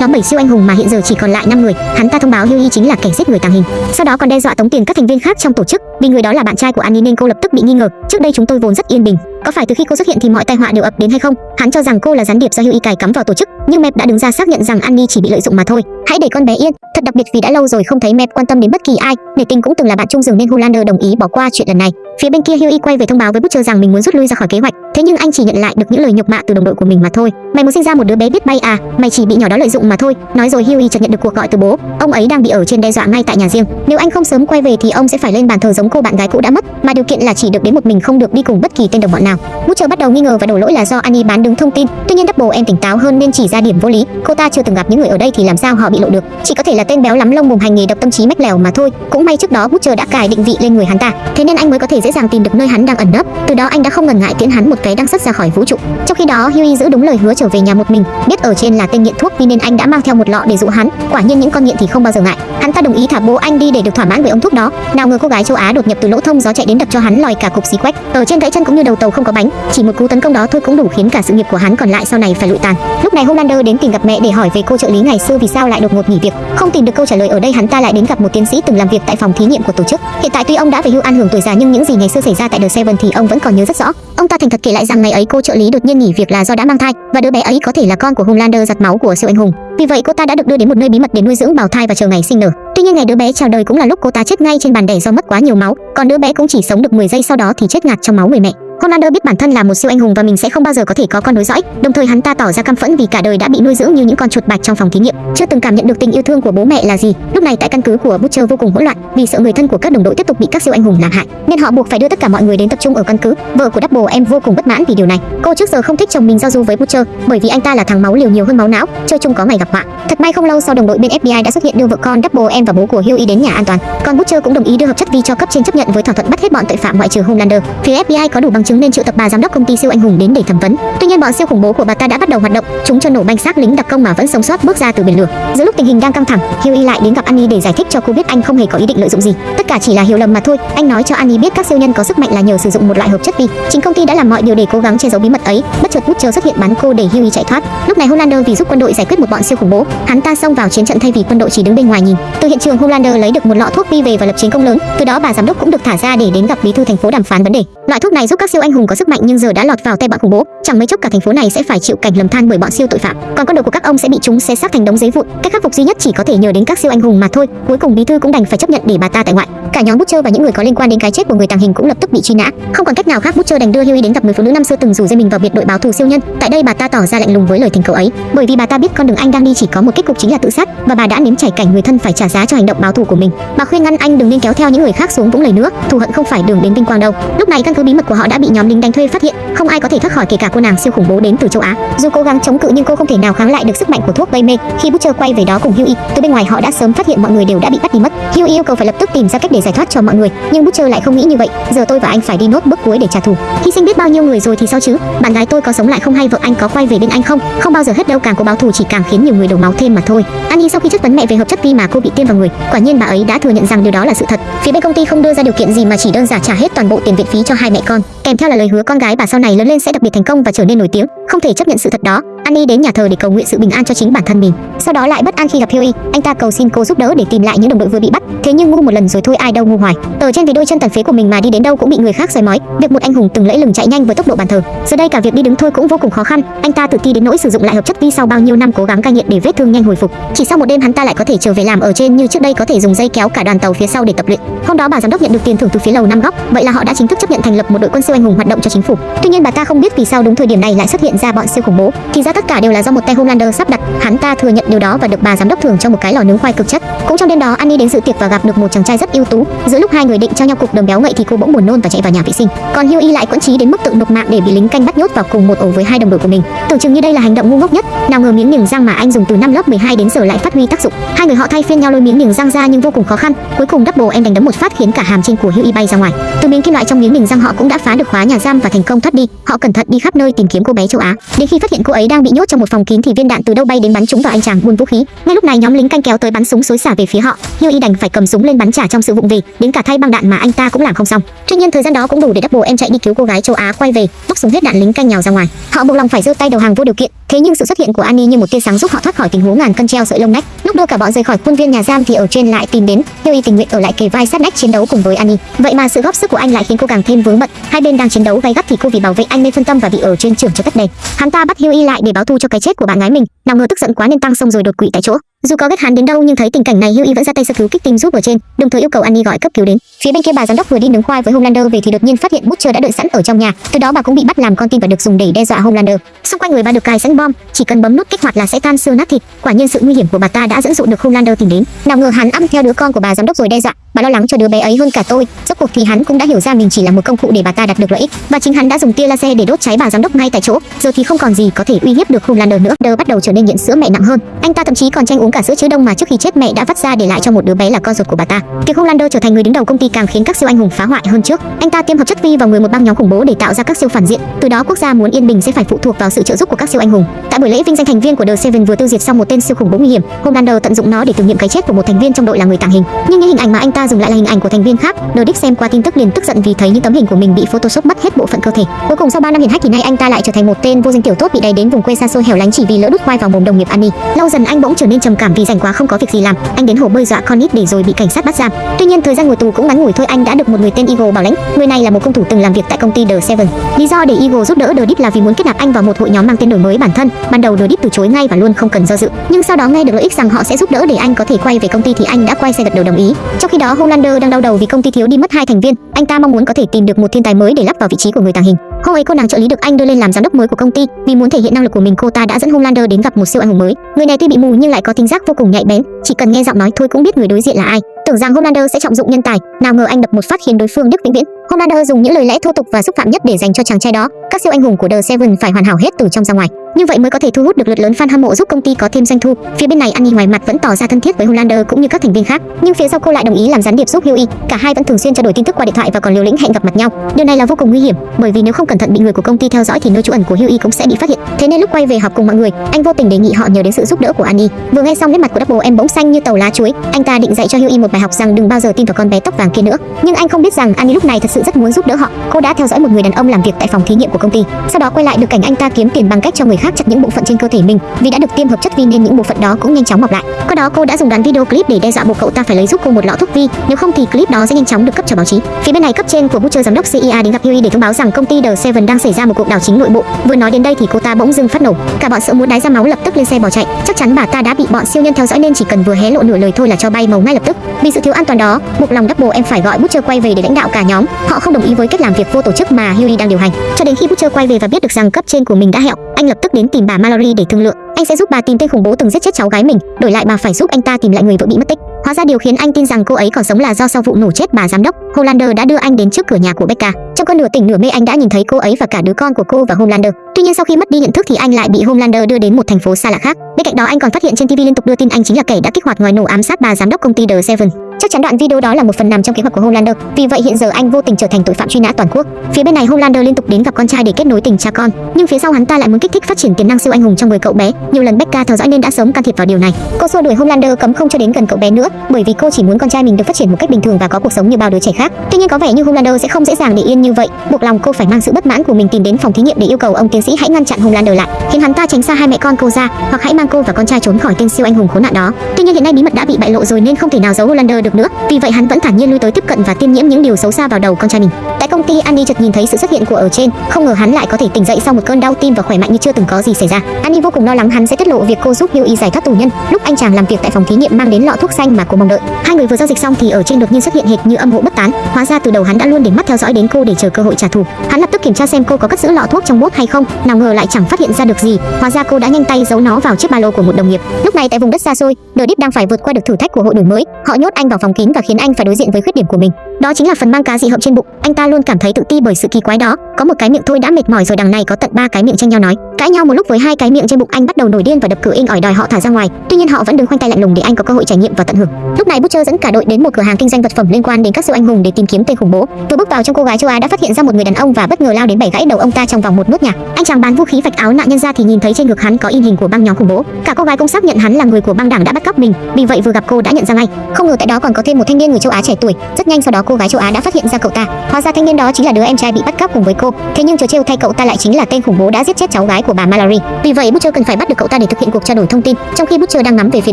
nhóm 7 siêu anh hùng mà hiện giờ chỉ còn lại 5 người. Hắn ta thông báo Hughie chính là kẻ giết người tàng hình. Sau đó còn đe dọa tống tiền các thành viên khác trong tổ chức, vì người đó là bạn trai của Annie nên cô lập tức bị nghi ngờ. Trước đây chúng tôi vốn rất yên bình, có phải từ khi cô xuất hiện thì mọi tai họa đều ập đến hay không? Hắn cho rằng cô là gián điệp do Hughie cài cắm vào tổ chức, nhưng Mep đã đứng ra xác nhận rằng Annie chỉ bị lợi dụng mà thôi. Hãy để con bé yên. Thật đặc biệt vì đã lâu rồi không thấy Mep quan tâm đến bất kỳ ai. Nể tình cũng từng là bạn chung giường nên hulander đồng ý bỏ qua chuyện lần này. Phía bên kia Hughie quay về thông báo với Butcher rằng mình muốn rút lui ra khỏi kế hoạch. Thế nhưng anh chỉ nhận lại được những lời nhục mạ từ đồng đội của mình mà thôi. Mày muốn sinh ra một đứa bé biết bay à? Mày chỉ bị nhỏ đó lợi dụng mà thôi. Nói rồi Hughie chợt nhận được cuộc gọi từ bố. Ông ấy đang bị ở trên đe dọa ngay tại nhà riêng. Nếu anh không sớm quay về thì ông sẽ phải lên bàn thờ giống cô bạn gái cũ đã mất, mà điều kiện là chỉ được đến một mình không được đi cùng bất kỳ tên đồng bọn nào. Butcher bắt đầu nghi ngờ và đổ lỗi là do Annie bán đứng thông tin. Tuy nhiên Double em tỉnh táo hơn nên chỉ ra điểm vô lý. Cô ta chưa từng gặp những người ở đây thì làm sao họ bị lộ được? Chỉ có thể là tên béo lắm lông bùng hành nghề độc tâm trí mách lèo mà thôi. Cũng may trước đó Butcher đã cài định vị lên người hắn ta, thế nên anh mới có thể dễ dàng tìm được nơi hắn đang ẩn nấp. Từ đó anh đã không ngần ngại tiễn hắn một cái đang sắt ra khỏi vũ trụ. Trong khi đó Huey giữ đúng lời hứa trở về nhà một mình, biết ở trên là tên nghiện thuốc vì nên anh đã mang theo một lọ để dụ hắn. Quả nhiên những con nghiện thì không bao giờ ngại. Hắn ta đồng ý thả bố anh đi để được thỏa mãn với ông thuốc đó. Nào ngờ cô gái châu Á đột nhập từ lỗ thông gió chạy đến đập cho hắn lòi cả cục xí quách. Ở trên gãy chân cũng như đầu tàu không có bánh, chỉ một cú tấn công đó thôi cũng đủ khiến cả sự nghiệp của hắn còn lại sau này phải lụi tàn. Lúc này Homelander đến tìm gặp mẹ để hỏi về cô trợ lý ngày xưa vì sao lại đột ngột nghỉ việc. Không tìm được câu trả lời ở đây hắn ta lại đến gặp một tiến sĩ từng làm việc tại phòng thí nghiệm của tổ chức. Hiện tại tuy ông đã về hưu an hưởng tuổi già nhưng những gì ngày xưa xảy ra tại The Seven thì ông vẫn còn nhớ rất rõ. Ông ta thành thật kể lại rằng ngày ấy cô trợ lý đột nhiên nghỉ việc là do đã mang thai và đứa bé ấy có thể là con của Homelander giặt máu của siêu anh hùng. Vì vậy cô ta đã được đưa đến một nơi bí mật để nuôi dưỡng bào thai và chờ ngày sinh nở. Tuy nhiên ngày đứa bé chào đời cũng là lúc cô ta chết ngay trên bàn đẻ do mất quá nhiều máu, còn đứa bé cũng chỉ sống được 10 giây sau đó thì chết ngạt trong máu người mẹ. Homelander biết bản thân là một siêu anh hùng và mình sẽ không bao giờ có thể có con nối dõi, đồng thời hắn ta tỏ ra căm phẫn vì cả đời đã bị nuôi dưỡng như những con chuột bạch trong phòng thí nghiệm, chưa từng cảm nhận được tình yêu thương của bố mẹ là gì. Lúc này tại căn cứ của Butcher vô cùng hỗn loạn, vì sợ người thân của các đồng đội tiếp tục bị các siêu anh hùng làm hại, nên họ buộc phải đưa tất cả mọi người đến tập trung ở căn cứ. Vợ của Double em vô cùng bất mãn vì điều này. Cô trước giờ không thích chồng mình giao du với Butcher, bởi vì anh ta là thằng máu liều nhiều hơn máu não, chơi chung có ngày gặp họa. Thật may không lâu sau đồng đội bên FBI đã xuất hiện đưa vợ con Double em và bố của Huey đến nhà an toàn. Còn Butcher cũng đồng ý đưa hợp chất vi cho cấp trên chấp nhận với thỏa thuận bắt hết bọn tội phạm ngoại trừ Homelander. Phía FBI có đủ bằng chứng nên triệu tập bà giám đốc công ty siêu anh hùng đến để thẩm vấn. Tuy nhiên bọn siêu khủng bố của bà ta đã bắt đầu hoạt động, chúng cho nổ banh xác lính đặc công mà vẫn sống sót bước ra từ biển lửa. Giữa lúc tình hình đang căng thẳng, Huey lại đến gặp Annie để giải thích cho cô biết anh không hề có ý định lợi dụng gì. Tất cả chỉ là hiểu lầm mà thôi. Anh nói cho Annie biết các siêu nhân có sức mạnh là nhờ sử dụng một loại hợp chất vi. Chính công ty đã làm mọi điều để cố gắng che giấu bí mật ấy. Bất chợt Butcher xuất hiện bắn cô để Huey chạy thoát. Lúc này Homelander vì giúp quân đội giải quyết một bọn siêu khủng bố, hắn ta xông vào chiến trận thay vì quân đội chỉ đứng bên ngoài nhìn. Từ hiện trường Homelander lấy được một lọ thuốc vi về và lập chiến công lớn. Từ đó bà giám đốc cũng được thả ra để đến gặp bí thư thành phố đàm phán vấn đề. Loại thuốc này giúp các siêu anh hùng có sức mạnh nhưng giờ đã lọt vào tay bọn khủng bố, chẳng mấy chốc cả thành phố này sẽ phải chịu cảnh lầm than bởi bọn siêu tội phạm. Còn con đội của các ông sẽ bị chúng xé xác thành đống giấy vụn. Cách khắc phục duy nhất chỉ có thể nhờ đến các siêu anh hùng mà thôi. Cuối cùng bí thư cũng đành phải chấp nhận để bà ta tại ngoại. Cả nhóm Butcher và những người có liên quan đến cái chết của người tàng hình cũng lập tức bị truy nã. Không còn cách nào khác Butcher đành đưa Huey đến gặp người phụ nữ năm xưa từng rủ dây mình vào biệt đội báo thù siêu nhân. Tại đây bà ta tỏ ra lạnh lùng với lời thỉnh cầu ấy, bởi vì bà ta biết con đường anh đang đi chỉ có một kết cục chính là tự sát và bà đã nếm trải cảnh người thân phải trả giá cho hành động báo thù của mình. Bà khuyên ngăn anh đừng nên kéo theo những người khác xuống vũng lầy nữa, thù hận không phải đường đến vinh quang đâu. Lúc này căn cứ bí mật của họ đã bị nhóm lính đánh thuê phát hiện, không ai có thể thoát khỏi kể cả cô nàng siêu khủng bố đến từ châu Á. Dù cố gắng chống cự nhưng cô không thể nào kháng lại được sức mạnh của thuốc gây mê. Khi Butcher quay về đó cùng Huey, từ bên ngoài họ đã sớm phát hiện mọi người đều đã bị bắt đi mất. Huey yêu cầu phải lập tức tìm ra cách để giải thoát cho mọi người, nhưng Butcher lại không nghĩ như vậy. Giờ tôi và anh phải đi nốt bước cuối để trả thù. Khi sinh biết bao nhiêu người rồi thì sao chứ? Bạn gái tôi có sống lại không hay vợ anh có quay về bên anh không? Không bao giờ hết đâu, càng có báo thù chỉ càng khiến nhiều người đổ máu thêm mà thôi. Annie sau khi chất vấn mẹ về hợp chất vi mà cô bị tiêm vào người, quả nhiên bà ấy đã thừa nhận rằng điều đó là sự thật. Phía bên công ty không đưa ra điều kiện gì mà chỉ đơn giản trả hết toàn bộ tiền viện phí cho hai mẹ con, kèm theo là lời hứa con gái bà sau này lớn lên sẽ đặc biệt thành công và trở nên nổi tiếng. Không thể chấp nhận sự thật đó, Annie đến nhà thờ để cầu nguyện sự bình an cho chính bản thân mình. Sau đó lại bất an khi gặp Huey, anh ta cầu xin cô giúp đỡ để tìm lại những đồng đội vừa bị bắt. Thế nhưng ngu một lần rồi thôi ai đâu ngu hoài. Tờ trên vì đôi chân tàn phế của mình mà đi đến đâu cũng bị người khác soi mói. Việc một anh hùng từng lẫy lừng chạy nhanh với tốc độ bàn thờ, giờ đây cả việc đi đứng thôi cũng vô cùng khó khăn. Anh ta tự ti đến nỗi sử dụng lại hợp chất vi sau bao nhiêu năm cố gắng cai nghiện để vết thương nhanh hồi phục. Chỉ sau một đêm hắn ta lại có thể trở về làm ở trên như trước đây có thể dùng dây kéo cả đoàn tàu phía sau để tập luyện. Hôm đó bà giám đốc nhận được tiền thưởng từ phía lầu năm góc, vậy là họ đã chính thức chấp nhận thành lập một đội quân siêu anh hùng hoạt động cho chính phủ. Tuy nhiên bà ta không biết vì sao đúng thời điểm này lại xuất hiện ra bọn siêu khủng bố. Thì ra tất cả đều là do một tay Homelander sắp đặt, hắn ta thừa nhận điều đó và được bà giám đốc thưởng cho một cái lò nướng khoai cực chất. Cũng trong đêm đó, Annie đến dự tiệc và gặp được một chàng trai rất ưu tú. Giữa lúc hai người định trao nhau cục đờm béo ngậy thì cô bỗng buồn nôn và chạy vào nhà vệ sinh. Còn Hughie lại quẫn trí đến mức tự nộp mạng để bị lính canh bắt nhốt vào cùng một ổ với hai đồng đội của mình. Tưởng chừng như đây là hành động ngu ngốc nhất, nào ngờ miếng niềng răng mà anh dùng từ năm lớp 12 đến giờ lại phát huy tác dụng. Hai người họ thay phiên nhau lôi miếng niềng răng ra nhưng vô cùng khó khăn. Cuối cùng Double em đánh đấm một phát khiến cả hàm trên của Hughie bay ra ngoài. Từ miếng kim loại trong miếng niềng răng họ cũng đã phá được khóa nhà giam và thành công thoát đi. Họ cẩn thận đi khắp nơi tìm kiếm cô bé châu Á. Đến khi phát hiện cô ấy đang bị nhốt trong một phòng kín thì viên đạn từ đâu bay đến bắn trúng vào anh chàng buôn vũ khí. Ngay lúc này nhóm lính canh kéo tới bắn súng xối xả về phía họ. Hughie đành phải cầm súng lên bắn trả trong sự vụng về, đến cả thay băng đạn mà anh ta cũng làm không xong. Tuy nhiên thời gian đó cũng đủ để Double em chạy đi cứu cô gái châu Á quay về, móc súng hết đạn lính canh nhào ra ngoài. Họ buộc lòng phải giơ tay đầu hàng vô điều kiện. Thế nhưng sự xuất hiện của Annie như một tia sáng giúp họ thoát khỏi tình huống ngàn cân treo sợi lông nách. Lúc đưa cả bọn rời khỏi khuôn viên nhà giam thì ở trên lại tìm đến, Hughie tình nguyện ở lại kề vai sát nách chiến đấu cùng với Annie. Vậy mà sự góp sức của anh lại khiến cô càng thêm vướng bận. Hai bên đang chiến đấu gay gắt thì cô vì bảo vệ anh nên phân tâm và bị ở trên trưởng cho tắt đèn. Hắn ta bắt Hughie lại để báo thù cho cái chết của bạn gái mình. Nào ngờ tức giận quá nên tăng sông rồi đột quỵ tại chỗ. Dù có ghét hắn đến đâu nhưng thấy tình cảnh này Hughie vẫn ra tay sơ cứu kích tim giúp ở trên, đồng thời yêu cầu Annie gọi cấp cứu đến. Phía bên kia bà giám đốc vừa đi nướng khoai với Homelander về thì đột nhiên phát hiện Butcher đã đợi sẵn ở trong nhà. Từ đó bà cũng bị bắt làm con tin và được dùng để đe dọa Homelander. Xung quanh người bà được cài sẵn bom, chỉ cần bấm nút kích hoạt là sẽ tan xương nát thịt. Quả nhiên sự nguy hiểm của bà ta đã dẫn dụ được Homelander tìm đến. Nào ngờ hắn âm theo đứa con của bà giám đốc rồi đe dọa, bà lo lắng cho đứa bé ấy hơn cả tôi. Rốt cuộc thì hắn cũng đã hiểu ra mình chỉ là một công cụ để bà ta đạt được lợi ích và chính hắn đã dùng tia laser để đốt cháy bà giám đốc ngay tại chỗ. Giờ thì không còn gì có thể uy hiếp được Homelander nữa. Đờ bắt đầu trở nên nghiện sữa mẹ nặng hơn. Anh ta thậm chí còn tranh uống cả sữa chứa đông mà trước khi chết mẹ đã vắt ra để lại cho một đứa bé là con ruột của bà ta. Việc Homelander trở thành người đứng đầu công ty càng khiến các siêu anh hùng phá hoại hơn trước. Anh ta tiêm hợp chất vi vào người một băng nhóm khủng bố để tạo ra các siêu phản diện. Từ đó quốc gia muốn yên bình sẽ phải phụ thuộc vào sự trợ giúp của các siêu anh hùng. Tại buổi lễ vinh danh thành viên của The Seven vừa tiêu diệt xong một tên siêu khủng bố nguy hiểm, Homelander tận dụng nó để tưởng niệm cái chết của một thành viên trong đội là người tàng hình. Nhưng những hình ảnh mà anh ta dùng lại là hình ảnh của thành viên khác. The Dick xem qua tin tức liền tức giận vì thấy những tấm hình của mình bị photoshop mất hết bộ phận cơ thể. Cuối cùng sau 3 năm hiển hách thì nay anh ta lại trở thành một tên vô danh tiểu tốt bị đẩy đến vùng quê xa xôi hẻo lánh chỉ vì lỡ đút khoai vào mồm đồng nghiệp Annie. Lâu dần anh bỗng trở nên trầm cảm vì rảnh quá không có việc gì làm. Anh đến hồ bơi dọa Connie để rồi bị cảnh sát bắt giam. Tuy nhiên, thời gian ngồi tù cũng ngắn ngủi thôi, anh đã được một người tên Eagle bảo lãnh. Người này là một công thủ từng làm việc tại công ty The Seven. Lý do để Eagle giúp đỡ The Deep là vì muốn kết nạp anh vào một hội nhóm mang tên đổi mới bản thân. Ban đầu, The Deep từ chối ngay và luôn không cần do dự. Nhưng sau đó nghe được lợi ích rằng họ sẽ giúp đỡ để anh có thể quay về công ty thì anh đã quay xe gật đầu đồng ý. Trong khi đó Homelander đang đau đầu vì công ty thiếu đi mất hai thành viên. Anh ta mong muốn có thể tìm được một thiên tài mới để lắp vào vị trí của người tàng hình. Hôm ấy cô nàng trợ lý được anh đưa lên làm giám đốc mới của công ty, vì muốn thể hiện năng lực của mình cô ta đã dẫn Homelander đến gặp một siêu anh hùng mới. Người này tuy bị mù nhưng lại có tính giác vô cùng nhạy bén, chỉ cần nghe giọng nói thôi cũng biết người đối diện là ai. Tưởng rằng Homelander sẽ trọng dụng nhân tài, nào ngờ anh đập một phát khiến đối phương đứt vĩnh viễn. Commander dùng những lời lẽ thô tục và xúc phạm nhất để dành cho chàng trai đó. Các siêu anh hùng của The Seven phải hoàn hảo hết từ trong ra ngoài. Như vậy mới có thể thu hút được lượt lớn fan hâm mộ giúp công ty có thêm doanh thu. Phía bên này Annie ngoài mặt vẫn tỏ ra thân thiết với Homelander cũng như các thành viên khác, nhưng phía sau cô lại đồng ý làm gián điệp giúp Hughie. Cả hai vẫn thường xuyên trao đổi tin tức qua điện thoại và còn liều lĩnh hẹn gặp mặt nhau. Điều này là vô cùng nguy hiểm, bởi vì nếu không cẩn thận bị người của công ty theo dõi thì nơi trú ẩn của Hughie cũng sẽ bị phát hiện. Thế nên lúc quay về họp cùng mọi người, anh vô tình đề nghị họ nhờ đến sự giúp đỡ của Annie. Vừa nghe xong nét mặt của Double em bỗng xanh như tàu lá chuối, anh ta định dạy cho Hughie một bài học rằng đừng bao giờ tin vào con bé tóc vàng kia nữa. Nhưng anh không biết rằng Annie lúc này thật sự rất muốn giúp đỡ họ. Cô đã theo dõi một người đàn ông làm việc tại phòng thí nghiệm của công ty, sau đó quay lại được cảnh anh ta kiếm tiền bằng cách cho người khác chặt những bộ phận trên cơ thể mình. Vì đã được tiêm hợp chất vi nên những bộ phận đó cũng nhanh chóng mọc lại. Qua đó cô đã dùng đoạn video clip để đe dọa buộc cậu ta phải lấy giúp cô một lọ thuốc vi, nếu không thì clip đó sẽ nhanh chóng được cấp cho báo chí. Phía bên này cấp trên của Butcher giám đốc CIA đến gặp Hughie để thông báo rằng công ty The Seven đang xảy ra một cuộc đảo chính nội bộ. Vừa nói đến đây thì cô ta bỗng dưng phát nổ, cả bọn sợ muốn đái ra máu lập tức lên xe bỏ chạy. Chắc chắn bà ta đã bị bọn siêu nhân theo dõi nên chỉ cần vừa hé lộ nửa lời thôi là cho bay màu ngay lập tức. Vì sự thiếu an toàn đó, buộc lòng Double em phải gọi Butcher quay về để lãnh đạo cả nhóm. Họ không đồng ý với cách làm việc vô tổ chức mà Yuri đang điều hành. Cho đến khi Butcher quay về và biết được rằng cấp trên của mình đã hẹo, anh lập tức đến tìm bà Mallory để thương lượng. Anh sẽ giúp bà tìm tên khủng bố từng giết chết cháu gái mình, đổi lại bà phải giúp anh ta tìm lại người vợ bị mất tích. Hóa ra điều khiến anh tin rằng cô ấy còn sống là do sau vụ nổ chết bà giám đốc, Holander đã đưa anh đến trước cửa nhà của Becca. Trong cơn nửa tỉnh nửa mê anh đã nhìn thấy cô ấy và cả đứa con của cô và Homelander. Tuy nhiên sau khi mất đi nhận thức thì anh lại bị Homelander đưa đến một thành phố xa lạ khác. Bên cạnh đó anh còn phát hiện trên TV liên tục đưa tin anh chính là kẻ đã kích hoạt ngòi nổ ám sát bà giám đốc công ty The Seven. Chắc chắn đoạn video đó là một phần nằm trong kế hoạch của Homelander, vì vậy hiện giờ anh vô tình trở thành tội phạm truy nã toàn quốc. Phía bên này Homelander liên tục đến gặp con trai để kết nối tình cha con, nhưng phía sau hắn ta lại muốn kích thích phát triển tiềm năng siêu anh hùng trong người cậu bé. Nhiều lần Becca theo dõi nên đã sớm can thiệp vào điều này. Cô xua đuổi Homelander cấm không cho đến gần cậu bé nữa, bởi vì cô chỉ muốn con trai mình được phát triển một cách bình thường và có cuộc sống như bao đứa trẻ khác. Tuy nhiên có vẻ như Homelander sẽ không dễ dàng để yên như vậy, buộc lòng cô phải mang sự bất mãn của mình tìm đến phòng thí nghiệm để yêu cầu ông tiến sĩ hãy ngăn chặn Homelander lại, khiến hắn ta tránh xa hai mẹ con cô ra, hoặc hãy mang cô và con trai trốn khỏi tên siêu anh hùng khốn nạn đó. Tuy nhiên hiện nay bí mật đã bị bại lộ rồi nên không thể nào giấu Homelander được nữa, vì vậy hắn vẫn thản nhiên lui tới tiếp cận và tiêm nhiễm những điều xấu xa vào đầu con trai mình. Tại công ty Annie chợt nhìn thấy sự xuất hiện của ở trên, không ngờ hắn lại có thể tỉnh dậy sau một cơn đau tim và khỏe mạnh như chưa từng có gì xảy ra. Annie vô cùng lo lắng hắn sẽ tiết lộ việc cô giúp Hughie giải thoát tù nhân. Lúc anh chàng làm việc tại phòng thí nghiệm mang đến lọ thuốc xanh mà cô mong đợi. Hai người vừa giao dịch xong thì ở trên đột nhiên xuất hiện hệt như âm hộ bất tán. Hóa ra từ đầu hắn đã luôn để mắt theo dõi đến cô để chờ cơ hội trả thù. Hắn lập tức kiểm tra xem cô có cất giữ lọ thuốc trong bốt hay không, nào ngờ lại chẳng phát hiện ra được gì. Hóa ra cô đã nhanh tay giấu nó vào chiếc ba lô của một đồng nghiệp. Lúc này tại vùng đất xa xôi, The Deep đang phải vượt qua được thử thách của hội đổi mới. Họ nhốt anh vào phòng kín và khiến anh phải đối diện với khuyết điểm của mình. Đó chính là phần mang cá dị hợm trên bụng. Anh ta luôn cảm thấy tự ti bởi sự kỳ quái đó. Có một cái miệng thôi đã mệt mỏi rồi đằng này có tận ba cái miệng tranh nhau nói. Cãi nhau một lúc với hai cái miệng trên bụng anh bắt đầu nổi điên và đập cửa in ỏi đòi họ thả ra ngoài. Tuy nhiên họ vẫn đứng khoanh tay lạnh lùng để anh có cơ hội trải nghiệm và tận hưởng. Lúc này Butcher dẫn cả đội đến một cửa hàng kinh doanh vật phẩm liên quan đến các siêu anh hùng để tìm kiếm tên khủng bố. Vừa bước vào trong cô gái châu Á đã phát hiện ra một người đàn ông và bất ngờ lao đến bẻ gãy đầu ông ta trong vòng một nốt nhạc. Anh chàng bán vũ khí vạch áo nạn nhân ra thì nhìn thấy trên ngực hắn có in hình của băng nhóm khủng bố. Cả cô gái cũng xác nhận hắn là người của băng đảng đã bắt cóc mình. Vì vậy vừa gặp cô đã nhận ra ngay. Không ngờ tại đó còn có thêm một thanh niên người châu Á trẻ tuổi. Rất nhanh sau đó cô gái châu Á đã phát hiện ra cậu ta. Hóa ra thanh niên đó chính là đứa em trai bị bắt cóc cùng với cô. Thế nhưng trò trêu thay cậu ta lại chính là tên khủng bố đã giết chết cháu gái của bà Mallory. Vì vậy Butcher cần phải bắt được cậu ta để thực hiện cuộc trao đổi thông tin. Trong khi Butcher đang ngắm về phía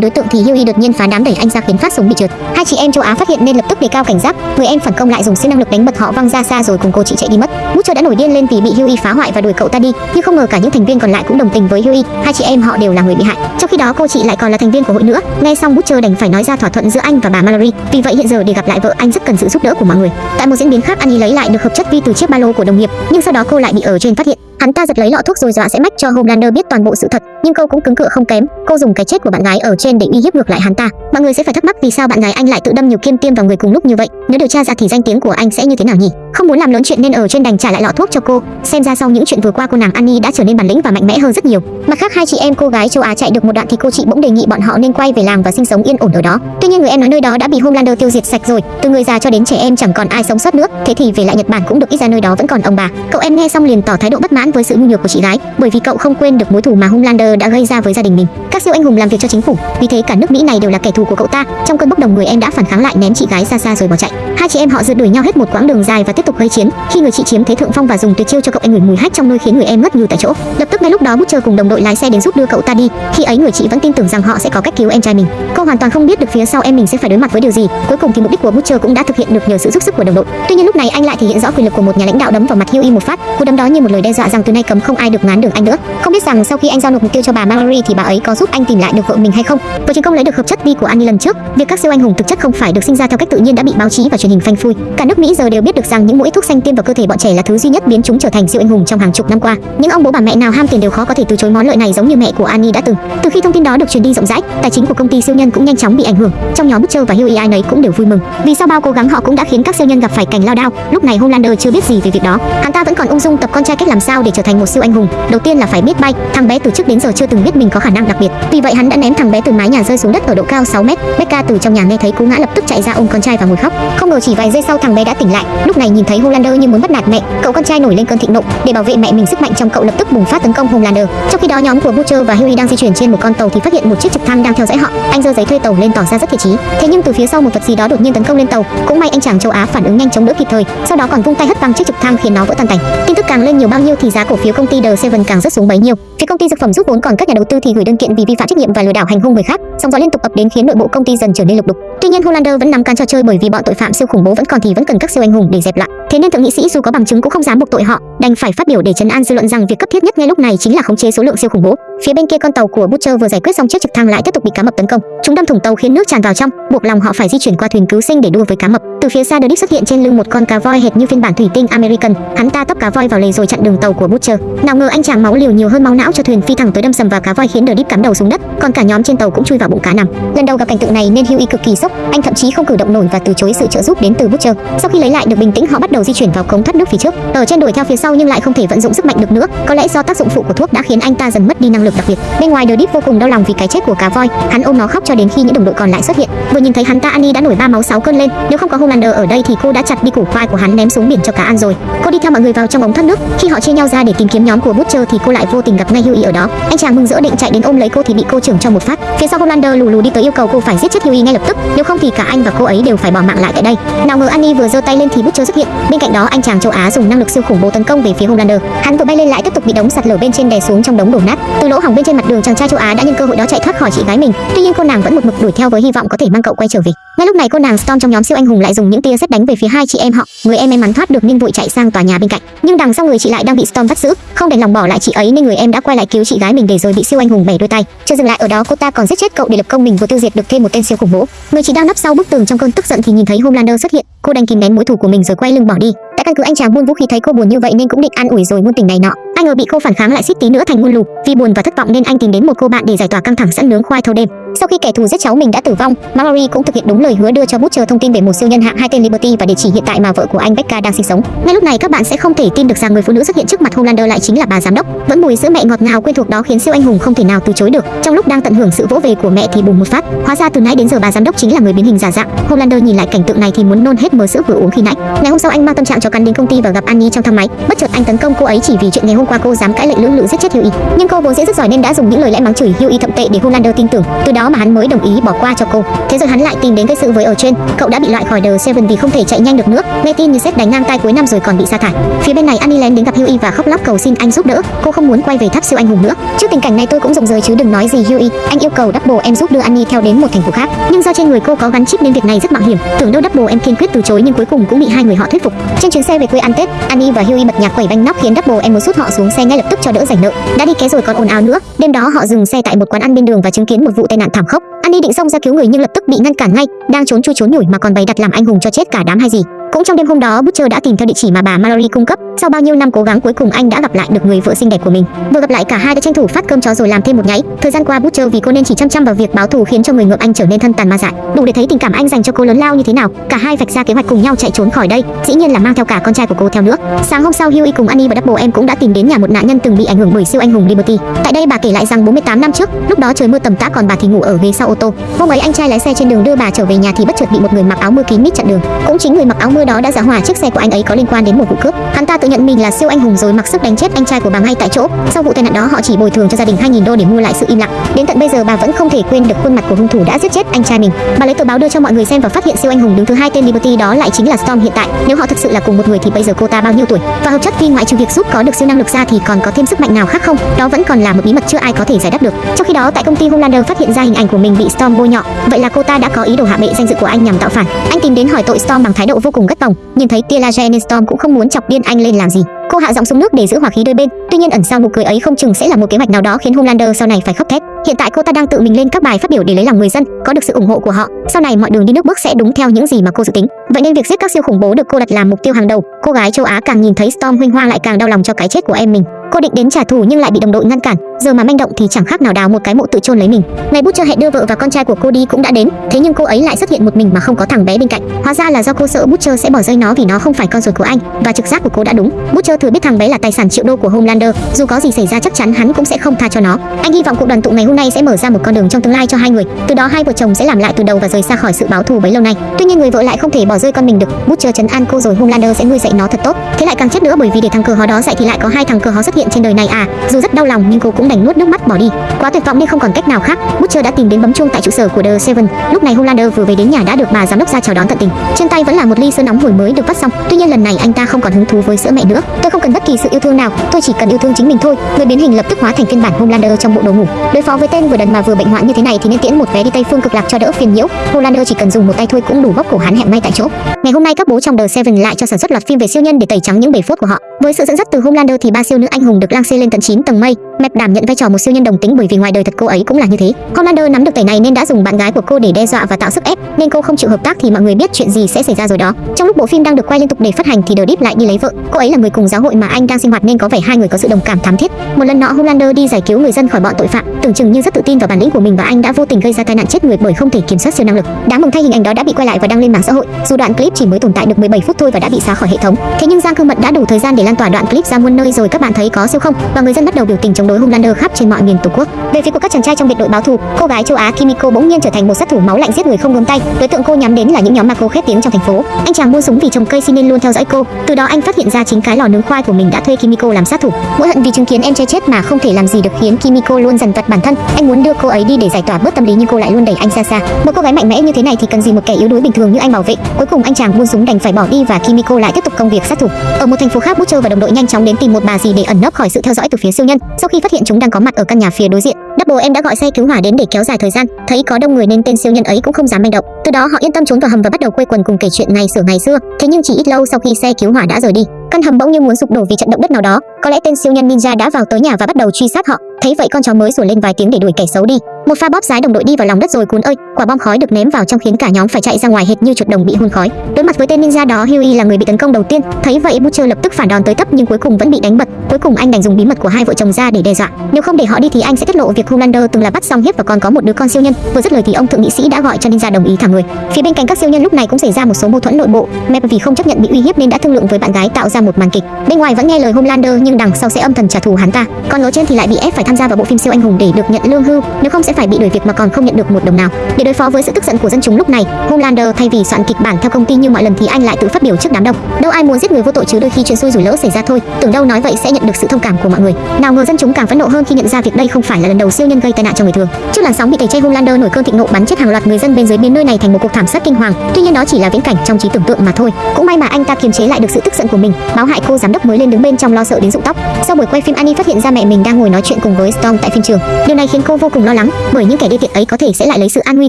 đối tượng thì Huey đột nhiên phá đám đẩy anh ra khiến phát súng bị trượt. Hai chị em châu Á phát hiện nên lập tức đề cao cảnh giác. Người em phản công lại dùng siêu năng lực đánh bật họ văng ra xa rồi cùng cô chị chạy đi mất. Butcher đã nổi điên lên vì bị Huey phá hoại và đuổi cậu ta đi. Nhưng không ngờ cả những thành viên còn lại cũng đồng tình với Huey. Hai chị em họ đều là người bị hại. Trong khi đó cô chị lại còn là thành viên của hội nữa. Nghe xong Butcher đành phải nói ra thỏa thuận giữa anh và bà Mallory. Vì vậy hiện giờ để gặp lại vợ anh rất cần sự giúp đỡ của mọi người. Tại một diễn biến khác Annie lấy lại được hợp chất vi từ chiếc ba lô của đồng nghiệp, nhưng sau đó cô lại bị ở trên phát hiện. Hắn ta giật lấy lọ thuốc rồi dọa sẽ mách cho Homelander biết toàn bộ sự thật, nhưng cô cũng cứng cựa không kém. Cô dùng cái chết của bạn gái ở trên để uy hiếp ngược lại hắn ta. Mọi người sẽ phải thắc mắc vì sao bạn gái anh lại tự đâm nhiều kim tiêm vào người cùng lúc như vậy. Nếu điều tra ra thì danh tiếng của anh sẽ như thế nào nhỉ? Không muốn làm lớn chuyện nên ở trên đành trả lại lọ thuốc cho cô. Xem ra sau những chuyện vừa qua cô nàng Annie đã trở nên bản lĩnh và mạnh mẽ hơn rất nhiều. Mặt khác hai chị em cô gái châu Á chạy được một đoạn thì cô chị bỗng đề nghị bọn họ nên quay về làng và sinh sống yên ổn ở đó. Tuy nhiên người em nói nơi đó đã bị Homelander tiêu diệt sạch rồi, từ người già cho đến trẻ em chẳng còn ai sống sót nữa. Thế thì về lại Nhật Bản cũng được ít ra nơi đó vẫn còn ông bà. Cậu em nghe xong liền tỏ thái độ bất mãn với sự nhu nhược của chị gái, bởi vì cậu không quên được mối thù mà Homelander đã gây ra với gia đình mình. Các siêu anh hùng làm việc cho chính phủ, vì thế cả nước Mỹ này đều là kẻ thù của cậu ta. Trong cơn bốc đồng người em đã phản kháng lại ném chị gái xa xa rồi bỏ chạy. Hai chị em họ rượt đuổi nhau hết một quãng đường dài và tiếp tiếp tục gây chiến. Khi người chị chiếm thế thượng phong và dùng tuyệt chiêu cho cậu em ngửi mùi hách trong nôi khiến người em ngất ngư tại chỗ. Lập tức ngay lúc đó Butcher cùng đồng đội lái xe đến giúp đưa cậu ta đi. Khi ấy người chị vẫn tin tưởng rằng họ sẽ có cách cứu em trai mình. Cô hoàn toàn không biết được phía sau em mình sẽ phải đối mặt với điều gì. Cuối cùng thì mục đích của Butcher cũng đã thực hiện được nhờ sự giúp sức của đồng đội. Tuy nhiên lúc này anh lại thể hiện rõ quyền lực của một nhà lãnh đạo đấm vào mặt Hughie một phát. Cú đấm đó như một lời đe dọa rằng từ nay cấm không ai được ngán đường anh nữa. Không biết rằng sau khi anh giao nộp mục tiêu cho bà Mallory thì bà ấy có giúp anh tìm lại được vợ mình hay không. Với chiến công lấy được hợp chất vi của Annie lần trước, việc các siêu anh hùng thực chất không phải được sinh ra theo cách tự nhiên đã bị báo chí và truyền hình phanh phui. Cả nước Mỹ giờ đều biết được rằng những mũi thuốc xanh tiêm vào cơ thể bọn trẻ là thứ duy nhất biến chúng trở thành siêu anh hùng trong hàng chục năm qua. Những ông bố bà mẹ nào ham tiền đều khó có thể từ chối món lợi này giống như mẹ của Annie đã từng. Từ khi thông tin đó được truyền đi rộng rãi, tài chính của công ty siêu nhân cũng nhanh chóng bị ảnh hưởng. Trong nhóm Butcher và Huey ai nấy cũng đều vui mừng, vì sau bao cố gắng họ cũng đã khiến các siêu nhân gặp phải cảnh lao đao. Lúc này Homelander chưa biết gì về việc đó, hắn ta vẫn còn ung dung tập con trai cách làm sao để trở thành một siêu anh hùng. Đầu tiên là phải biết bay, thằng bé từ trước đến giờ chưa từng biết mình có khả năng đặc biệt. Vì vậy hắn đã ném thằng bé từ mái nhà rơi xuống đất ở độ cao 6 mét. Becca từ trong nhà nghe thấy cú ngã lập tức chạy ra ôm con trai và ngồi khóc. Không ngờ chỉ vài giây sau thằng bé đã tỉnh lại. Lúc này nhìn thấy Hulander như muốn bắt nạt mẹ, cậu con trai nổi lên cơn thịnh nộ. Để bảo vệ mẹ mình, sức mạnh trong cậu lập tức bùng phát tấn công Hulander. Trong khi đó nhóm của Butcher và Huey đang di chuyển trên một con tàu thì phát hiện một chiếc trực thăng đang theo dõi họ. Anh giơ giấy thuê tàu lên tỏ ra rất thiện chí. Thế nhưng từ phía sau một vật gì đó đột nhiên tấn công lên tàu. Cũng may anh chàng châu Á phản ứng nhanh chống đỡ kịp thời. Sau đó còn vung tay hất văng chiếc trực thăng khiến nó vỡ tan tành. Tin tức càng lên nhiều bao nhiêu thì giá cổ phiếu công ty The Seven càng rất xuống bấy nhiêu. Phía công ty dược phẩm rút vốn còn các nhà đầu tư thì gửi đơn kiện vì vi phạm trách nhiệm và lừa đảo hành hung người khác. Sóng gió liên tục ập đến khiến nội bộ công ty dần trở nên lục đục. Tuy nhiên Hollander vẫn nắm can trò chơi bởi vì bọn tội phạm siêu khủng bố vẫn còn thì vẫn cần các siêu anh hùng để dẹp lại. Thế nên thượng nghị sĩ dù có bằng chứng cũng không dám buộc tội họ, đành phải phát biểu để trấn an dư luận rằng việc cấp thiết nhất ngay lúc này chính là khống chế số lượng siêu khủng bố. Phía bên kia con tàu của Butcher vừa giải quyết xong chiếc trực thăng lại tiếp tục bị cá mập tấn công. Chúng đâm thủng tàu khiến nước tràn vào trong, buộc lòng họ phải di chuyển qua thuyền cứu sinh để đua với cá mập. Từ phía xa Dick xuất hiện trên lưng một con cá voi hệt như phiên bản thủy tinh American. Hắn ta tấp cá voi vào lề rồi chặn đường tàu của Butcher. Nào ngờ anh chàng máu liều nhiều hơn máu não cho thuyền phi thẳng tới đâm sầm vào cá voi khiến Dick cắm đầu xuống đất, còn cả nhóm trên tàu cũng chui vào bụng cá nằm. Lần đầu gặp cảnh tượng này nên Huey cực kỳ sốc, anh thậm chí không cử động nổi và từ chối sự trợ giúp đến từ Butcher. Sau khi lấy lại được bình tĩnh, họ bắt đầu di chuyển vào cống thoát nước phía trước. Ở trên đuổi theo phía sau nhưng lại không thể vận dụng sức mạnh được nữa. Có lẽ do tác dụng phụ của thuốc đã khiến anh ta dần mất đi năng lực đặc biệt. Bên ngoài Deep vô cùng đau lòng vì cái chết của cá voi, hắn ôm nó khóc cho đến khi những đồng đội còn lại xuất hiện. Vừa nhìn thấy hắn ta Annie đã nổi ba máu sáu cơn lên, nếu không có hôm Commander ở đây thì cô đã chặt đi củ khoai của hắn ném xuống biển cho cá ăn rồi. Cô đi theo mọi người vào trong ống thoát nước, khi họ chia nhau ra để tìm kiếm nhóm của Butcher thì cô lại vô tình gặp ngay Huey ở đó. Anh chàng mừng rỡ định chạy đến ôm lấy cô thì bị cô trưởng cho một phát. Phía sau Homelander lù lù đi tới yêu cầu cô phải giết chết Huey ngay lập tức, nếu không thì cả anh và cô ấy đều phải bỏ mạng lại tại đây. Nào ngờ Annie vừa giơ tay lên thì Butcher xuất hiện. Bên cạnh đó anh chàng châu Á dùng năng lực siêu khủng bố tấn công về phía Homelander. Hắn vừa bay lên lại tiếp tục bị đống sạt lở bên trên đè xuống trong đống đổ nát. Từ lỗ hỏng bên trên mặt đường chàng trai châu Á đã nhân cơ hội đó chạy thoát khỏi chị gái mình. Tuy nhiên cô nàng vẫn một mực đuổi theo với hy vọng có thể mang cậu quay trở về ngay lúc này cô nàng Storm trong nhóm siêu anh hùng lại dùng những tia sét đánh về phía hai chị em họ. Người em may mắn thoát được nên vội chạy sang tòa nhà bên cạnh. Nhưng đằng sau người chị lại đang bị Storm bắt giữ. Không đành lòng bỏ lại chị ấy nên người em đã quay lại cứu chị gái mình để rồi bị siêu anh hùng bẻ đôi tay. Chưa dừng lại ở đó, cô ta còn giết chết cậu để lập công mình vừa tiêu diệt được thêm một tên siêu khủng bố. Người chị đang nấp sau bức tường trong cơn tức giận thì nhìn thấy Homelander xuất hiện cô đành kìm nén mối thù của mình rồi quay lưng bỏ đi. Tại căn cứ anh chàng buôn vũ khí thấy cô buồn như vậy nên cũng định an ủi rồi muôn tình này nọ. Ai ngờ bị cô phản kháng lại suýt tí nữa thành muôn lù vì buồn và thất vọng nên anh tìm đến một cô bạn để giải tỏa căng thẳng sẵn nướng khoai thâu đêm. Sau khi kẻ thù giết cháu mình đã tử vong, Mallory cũng thực hiện đúng lời hứa đưa cho bút chờ thông tin về một siêu nhân hạng hai tên Liberty và địa chỉ hiện tại mà vợ của anh Becca đang sinh sống. Ngay lúc này các bạn sẽ không thể tin được rằng người phụ nữ xuất hiện trước mặt Homelander lại chính là bà giám đốc. Vẫn mùi sữa mẹ ngọt ngào quen thuộc đó khiến siêu anh hùng không thể nào từ chối được. Trong lúc đang tận hưởng sự vỗ về của mẹ thì bùng một phát. Hóa ra từ nãy đến giờ bà giám đốc chính là người biến hình giả dạng. Homelander nhìn lại cảnh tượng này thì muốn nôn hết mớ sữa vừa uống khi nãy. Ngày hôm sau anh mang tâm trạng cho cắn đến công ty và gặp Annie trong thang máy. Bất chợt anh tấn công cô ấy chỉ vì chuyện ngày hôm qua cô dám cãi lệnh lưỡng lự giết chết Hughie. Nhưng cô vốn dễ rất giỏi nên đã dùng những lời lẽ mắng chửi Hughie thậm tệ để Homelander tin tưởng. Từ đó mà hắn mới đồng ý bỏ qua cho cô. Thế rồi hắn lại tìm đến gây sự với ở trên. Cậu đã bị loại khỏi The Seven vì không thể chạy nhanh được nữa. Nghe tin như sét đánh ngang tay cuối năm rồi còn bị sa thải. Phía bên này Annie lén đến gặp Hughie và khóc lóc cầu xin anh giúp đỡ. Cô không muốn quay về tháp siêu anh hùng nữa. Trước tình cảnh này tôi cũng rụng rời chứ đừng nói gì Hughie. Anh yêu cầu Double em giúp đưa Annie theo đến một thành phố khác. Nhưng do trên người cô có gắn chip nên việc này rất mạo hiểm. Tưởng đâu Double em kiên quyết từ chối nhưng cuối cùng cũng bị hai người họ thuyết phục. Trên chuyến xe về quê ăn Tết, Annie và Huey bật nhạc quẩy banh nóc khiến Double em muốn sút họ xuống xe ngay lập tức cho đỡ rảnh nợ. Đã đi ké rồi còn ồn ào nữa. Đêm đó họ dừng xe tại một quán ăn bên đường và chứng kiến một vụ tai nạn thảm khốc. Annie định xông ra cứu người nhưng lập tức bị ngăn cản ngay, đang trốn chui trốn nhủi mà còn bày đặt làm anh hùng cho chết cả đám hay gì cũng trong đêm hôm đó, Butcher đã tìm theo địa chỉ mà bà Mallory cung cấp. Sau bao nhiêu năm cố gắng, cuối cùng anh đã gặp lại được người vợ xinh đẹp của mình. Vừa gặp lại cả hai đã tranh thủ phát cơm chó rồi làm thêm một nháy. Thời gian qua, Butcher vì cô nên chỉ chăm chăm vào việc báo thù khiến cho người ngợm anh trở nên thân tàn ma dại. Đủ để thấy tình cảm anh dành cho cô lớn lao như thế nào. Cả hai vạch ra kế hoạch cùng nhau chạy trốn khỏi đây. Dĩ nhiên là mang theo cả con trai của cô theo nữa. Sáng hôm sau Huey cùng Annie và Double em cũng đã tìm đến nhà một nạn nhân từng bị ảnh hưởng bởi siêu anh hùng Liberty. Tại đây, bà kể lại rằng 48 năm trước, lúc đó trời mưa tầm tã còn bà thì ngủ ở ghế sau ô tô. Hôm ấy, anh trai lái xe trên đường đưa bà trở về nhà thì bất chợt bị một người mặc áo mưa kín mít chặn đường. Cũng chính người mặc áo mưa đó đã giả hỏa, chiếc xe của anh ấy có liên quan đến một vụ cướp. Hắn ta tự nhận mình là siêu anh hùng rồi mặc sức đánh chết anh trai của bà ngay tại chỗ. Sau vụ tai nạn đó, họ chỉ bồi thường cho gia đình 2.000 đô để mua lại sự im lặng. Đến tận bây giờ, bà vẫn không thể quên được khuôn mặt của hung thủ đã giết chết anh trai mình. Bà lấy tờ báo đưa cho mọi người xem và phát hiện siêu anh hùng đứng thứ hai tên Liberty đó lại chính là Storm hiện tại. Nếu họ thực sự là cùng một người thì bây giờ cô ta bao nhiêu tuổi? Và hợp chất phi ngoại trừ việc giúp có được siêu năng lực ra thì còn có thêm sức mạnh nào khác không? Đó vẫn còn là một bí mật chưa ai có thể giải đáp được. Trong khi đó, tại công ty Homelander phát hiện ra hình ảnh của mình bị Storm bôi nhọ. Vậy là cô ta đã có ý đồ hạ bệ danh dự của anh nhằm tạo phản. Anh tìm đến hỏi tội Storm bằng thái độ vô cùng gắt gỏng nhìn thấy tia laser nên Storm cũng không muốn chọc điên anh lên làm gì. Cô hạ giọng xuống nước để giữ hòa khí đôi bên. Tuy nhiên ẩn sau nụ cười ấy không chừng sẽ là một kế hoạch nào đó khiến Homelander sau này phải khóc thét. Hiện tại cô ta đang tự mình lên các bài phát biểu để lấy lòng người dân, có được sự ủng hộ của họ. Sau này mọi đường đi nước bước sẽ đúng theo những gì mà cô dự tính. Vậy nên việc giết các siêu khủng bố được cô đặt làm mục tiêu hàng đầu. Cô gái châu á càng nhìn thấy storm huynh hoa lại càng đau lòng cho cái chết của em mình cô định đến trả thù nhưng lại bị đồng đội ngăn cản. Giờ mà manh động thì chẳng khác nào đào một cái mộ tự chôn lấy mình. Ngày bút cho hẹn đưa vợ và con trai của cô đi cũng đã đến. Thế nhưng cô ấy lại xuất hiện một mình mà không có thằng bé bên cạnh. Hóa ra là do cô sợ butcher sẽ bỏ rơi nó vì nó không phải con ruột của anh. Và trực giác của cô đã đúng. Butcher thừa biết thằng bé là tài sản triệu đô của homelander. Dù có gì xảy ra chắc chắn hắn cũng sẽ không tha cho nó. Anh hy vọng cuộc đoàn tụ ngày hôm nay sẽ mở ra một con đường trong tương lai cho hai người. Từ đó hai vợ chồng sẽ làm lại từ đầu và rời xa khỏi sự báo thù bấy lâu nay. Tuy nhiên người vợ lại không thể bỏ rơi con mình được. Butcher chấn an cô rồi homelander sẽ nuôi dạy nó thật tốt. Thế lại càng chết nữa bởi vì để thằng cờ hó đó dạy thì lại có hai thằng cờ hó xuất hiện trên đời này à? Dù rất đau lòng, nhưng cô cũng đành nuốt nước mắt bỏ đi. Quá tuyệt vọng nên không còn cách nào khác. Butcher đã tìm đến bấm chuông tại trụ sở của the seven. Lúc này Holander vừa về đến nhà đã được bà giám đốc ra chào đón tận tình. Trên tay vẫn là một ly sữa nóng hổi mới được vắt xong. Tuy nhiên lần này anh ta không còn hứng thú với sữa mẹ nữa. Tôi không cần bất kỳ sự yêu thương nào. Tôi chỉ cần yêu thương chính mình thôi. Người biến hình lập tức hóa thành phiên bản homelander trong bộ đồ ngủ. Đối phó với tên vừa đần mà vừa bệnh hoạn như thế này thì nên tiễn một vé đi tây phương cực lạc cho đỡ phiền nhiễu. Homelander chỉ cần dùng một tay thôi cũng đủ bóc cổ hắn hẹm ngay tại chỗ. Ngày hôm nay các bố trong the seven lại cho sản xuất loạt phim về siêu nhân để tẩy trắng những bể phốt của họ. Với sự dẫn dắt từ homelander thì ba siêu nữ anh hùng được lang xê lên tận 9 tầng mây. Mẹp đảm nhận vai trò một siêu nhân đồng tính bởi vì ngoài đời thật cô ấy cũng là như thế. Commander nắm được tẩy này nên đã dùng bạn gái của cô để đe dọa và tạo sức ép. Nên cô không chịu hợp tác thì mọi người biết chuyện gì sẽ xảy ra rồi đó. Trong lúc bộ phim đang được quay liên tục để phát hành thì The Deep lại đi lấy vợ. Cô ấy là người cùng giáo hội mà anh đang sinh hoạt nên có vẻ hai người có sự đồng cảm thắm thiết. Một lần nọ homelander đi giải cứu người dân khỏi bọn tội phạm. Tưởng chừng như rất tự tin vào bản lĩnh của mình và anh đã vô tình gây ra tai nạn chết người bởi không thể kiểm soát siêu năng lực. Đáng mừng thay hình ảnh đó đã bị quay lại và đăng lên mạng xã hội. Dù đoạn clip chỉ mới tồn tại được 17 phút thôi và đã bị xóa khỏi hệ thống. Thế nhưng giang cương mật đã đủ thời gian để lan tỏa đoạn clip ra muôn nơi rồi. Các bạn thấy có siêu không? Và người dân bắt đầu biểu tình chống đối homelander khắp trên mọi miền tổ quốc. Về phía của các chàng trai trong biệt đội báo thù, cô gái châu á kimiko bỗng nhiên trở thành một sát thủ máu lạnh giết người không gớm tay. Đối tượng cô nhắm đến là những nhóm mà cô khét tiếng trong thành phố. Anh chàng mua súng vì trồng cây xin nên luôn theo dõi cô. Từ đó anh phát hiện ra chính cái lò nướng khoai của mình đã thuê kimiko làm sát thủ. Mỗi hận vì chứng kiến em trai chết mà không thể làm gì được khiến kimiko luôn dần vật bản thân. Anh muốn đưa cô ấy đi để giải tỏa bớt tâm lý nhưng cô lại luôn đẩy anh xa xa. Một cô gái mạnh mẽ như thế này thì cần gì một kẻ yếu đuối bình thường như anh bảo vệ? Cuối cùng anh chàng buôn súng đành phải bỏ đi và kimiko lại tiếp tục công việc sát thủ. Ở một thành phố khác, butcher và đồng đội nhanh chóng đến tìm một bà gì để ẩn nấp khỏi sự theo dõi từ phía siêu nhân sau khi phát hiện chúng đang có mặt ở căn nhà phía đối diện. Double em đã gọi xe cứu hỏa đến để kéo dài thời gian, thấy có đông người nên tên siêu nhân ấy cũng không dám manh động. Từ đó họ yên tâm trốn vào hầm và bắt đầu quây quần cùng kể chuyện ngày xưa ngày xưa. Thế nhưng chỉ ít lâu sau khi xe cứu hỏa đã rời đi, căn hầm bỗng như muốn sụp đổ vì trận động đất nào đó. Có lẽ tên siêu nhân ninja đã vào tới nhà và bắt đầu truy sát họ. Thấy vậy con chó mới sủa lên vài tiếng để đuổi kẻ xấu đi. Một pha bóp giái đồng đội đi vào lòng đất rồi cuốn ơi, quả bom khói được ném vào trong khiến cả nhóm phải chạy ra ngoài hệt như chuột đồng bị hun khói. Đối mặt với tên ninja đó, Huey là người bị tấn công đầu tiên. Thấy vậy Butcher lập tức phản đòn tới tấp nhưng cuối cùng vẫn bị đánh bật. Cuối cùng anh đành dùng bí mật của hai vợ chồng ra để đe dọa. Nếu không để họ đi thì anh sẽ tiết lộ việc Homelander từng là bắt xong hiếp và còn có một đứa con siêu nhân. Vừa dứt lời thì ông thượng nghị sĩ đã gọi cho ninja đồng ý thả người. Phía bên cạnh các siêu nhân lúc này cũng xảy ra một số mâu thuẫn nội bộ. Mep vì không chấp nhận bị uy hiếp nên đã thương lượng với bạn gái tạo ra một màn kịch. Bên ngoài vẫn nghe lời Homelander nhưng đằng sau sẽ âm thầm trả thù hắn ta. Còn lối trên thì lại bị ép phải tham gia vào bộ phim siêu anh hùng để được nhận lương hưu, nếu không sẽ phải bị đuổi việc mà còn không nhận được một đồng nào. Để đối phó với sự tức giận của dân chúng lúc này, Homelander thay vì soạn kịch bản theo công ty như mọi lần thì anh lại tự phát biểu trước đám đông. Đâu ai muốn giết người vô tội chứ đôi khi chuyện xui rủi lỡ xảy ra thôi. Tưởng đâu nói vậy sẽ nhận được sự thông cảm của mọi người. Nào ngờ dân chúng càng phẫn nộ hơn khi nhận ra việc đây không phải là lần đầu siêu nhân gây tai nạn cho người thường. Trước làn sóng bị tẩy chay Homelander nổi cơn thịnh nộ bắn chết hàng loạt người dân bên dưới biến nơi này thành một cuộc thảm sát kinh hoàng. Tuy nhiên đó chỉ là viễn cảnh trong trí tưởng tượng mà thôi. Cũng may mà anh ta kiềm chế lại được sự tức giận của mình. Báo hại cô giám đốc mới lên đứng bên trong lo sợ đến rụng tóc. Sau buổi quay phim Annie phát hiện ra mẹ mình đang ngồi nói chuyện cùng với Storm tại phim trường. Điều này khiến cô vô cùng lo lắng, bởi những kẻ đê tiện ấy có thể sẽ lại lấy sự an nguy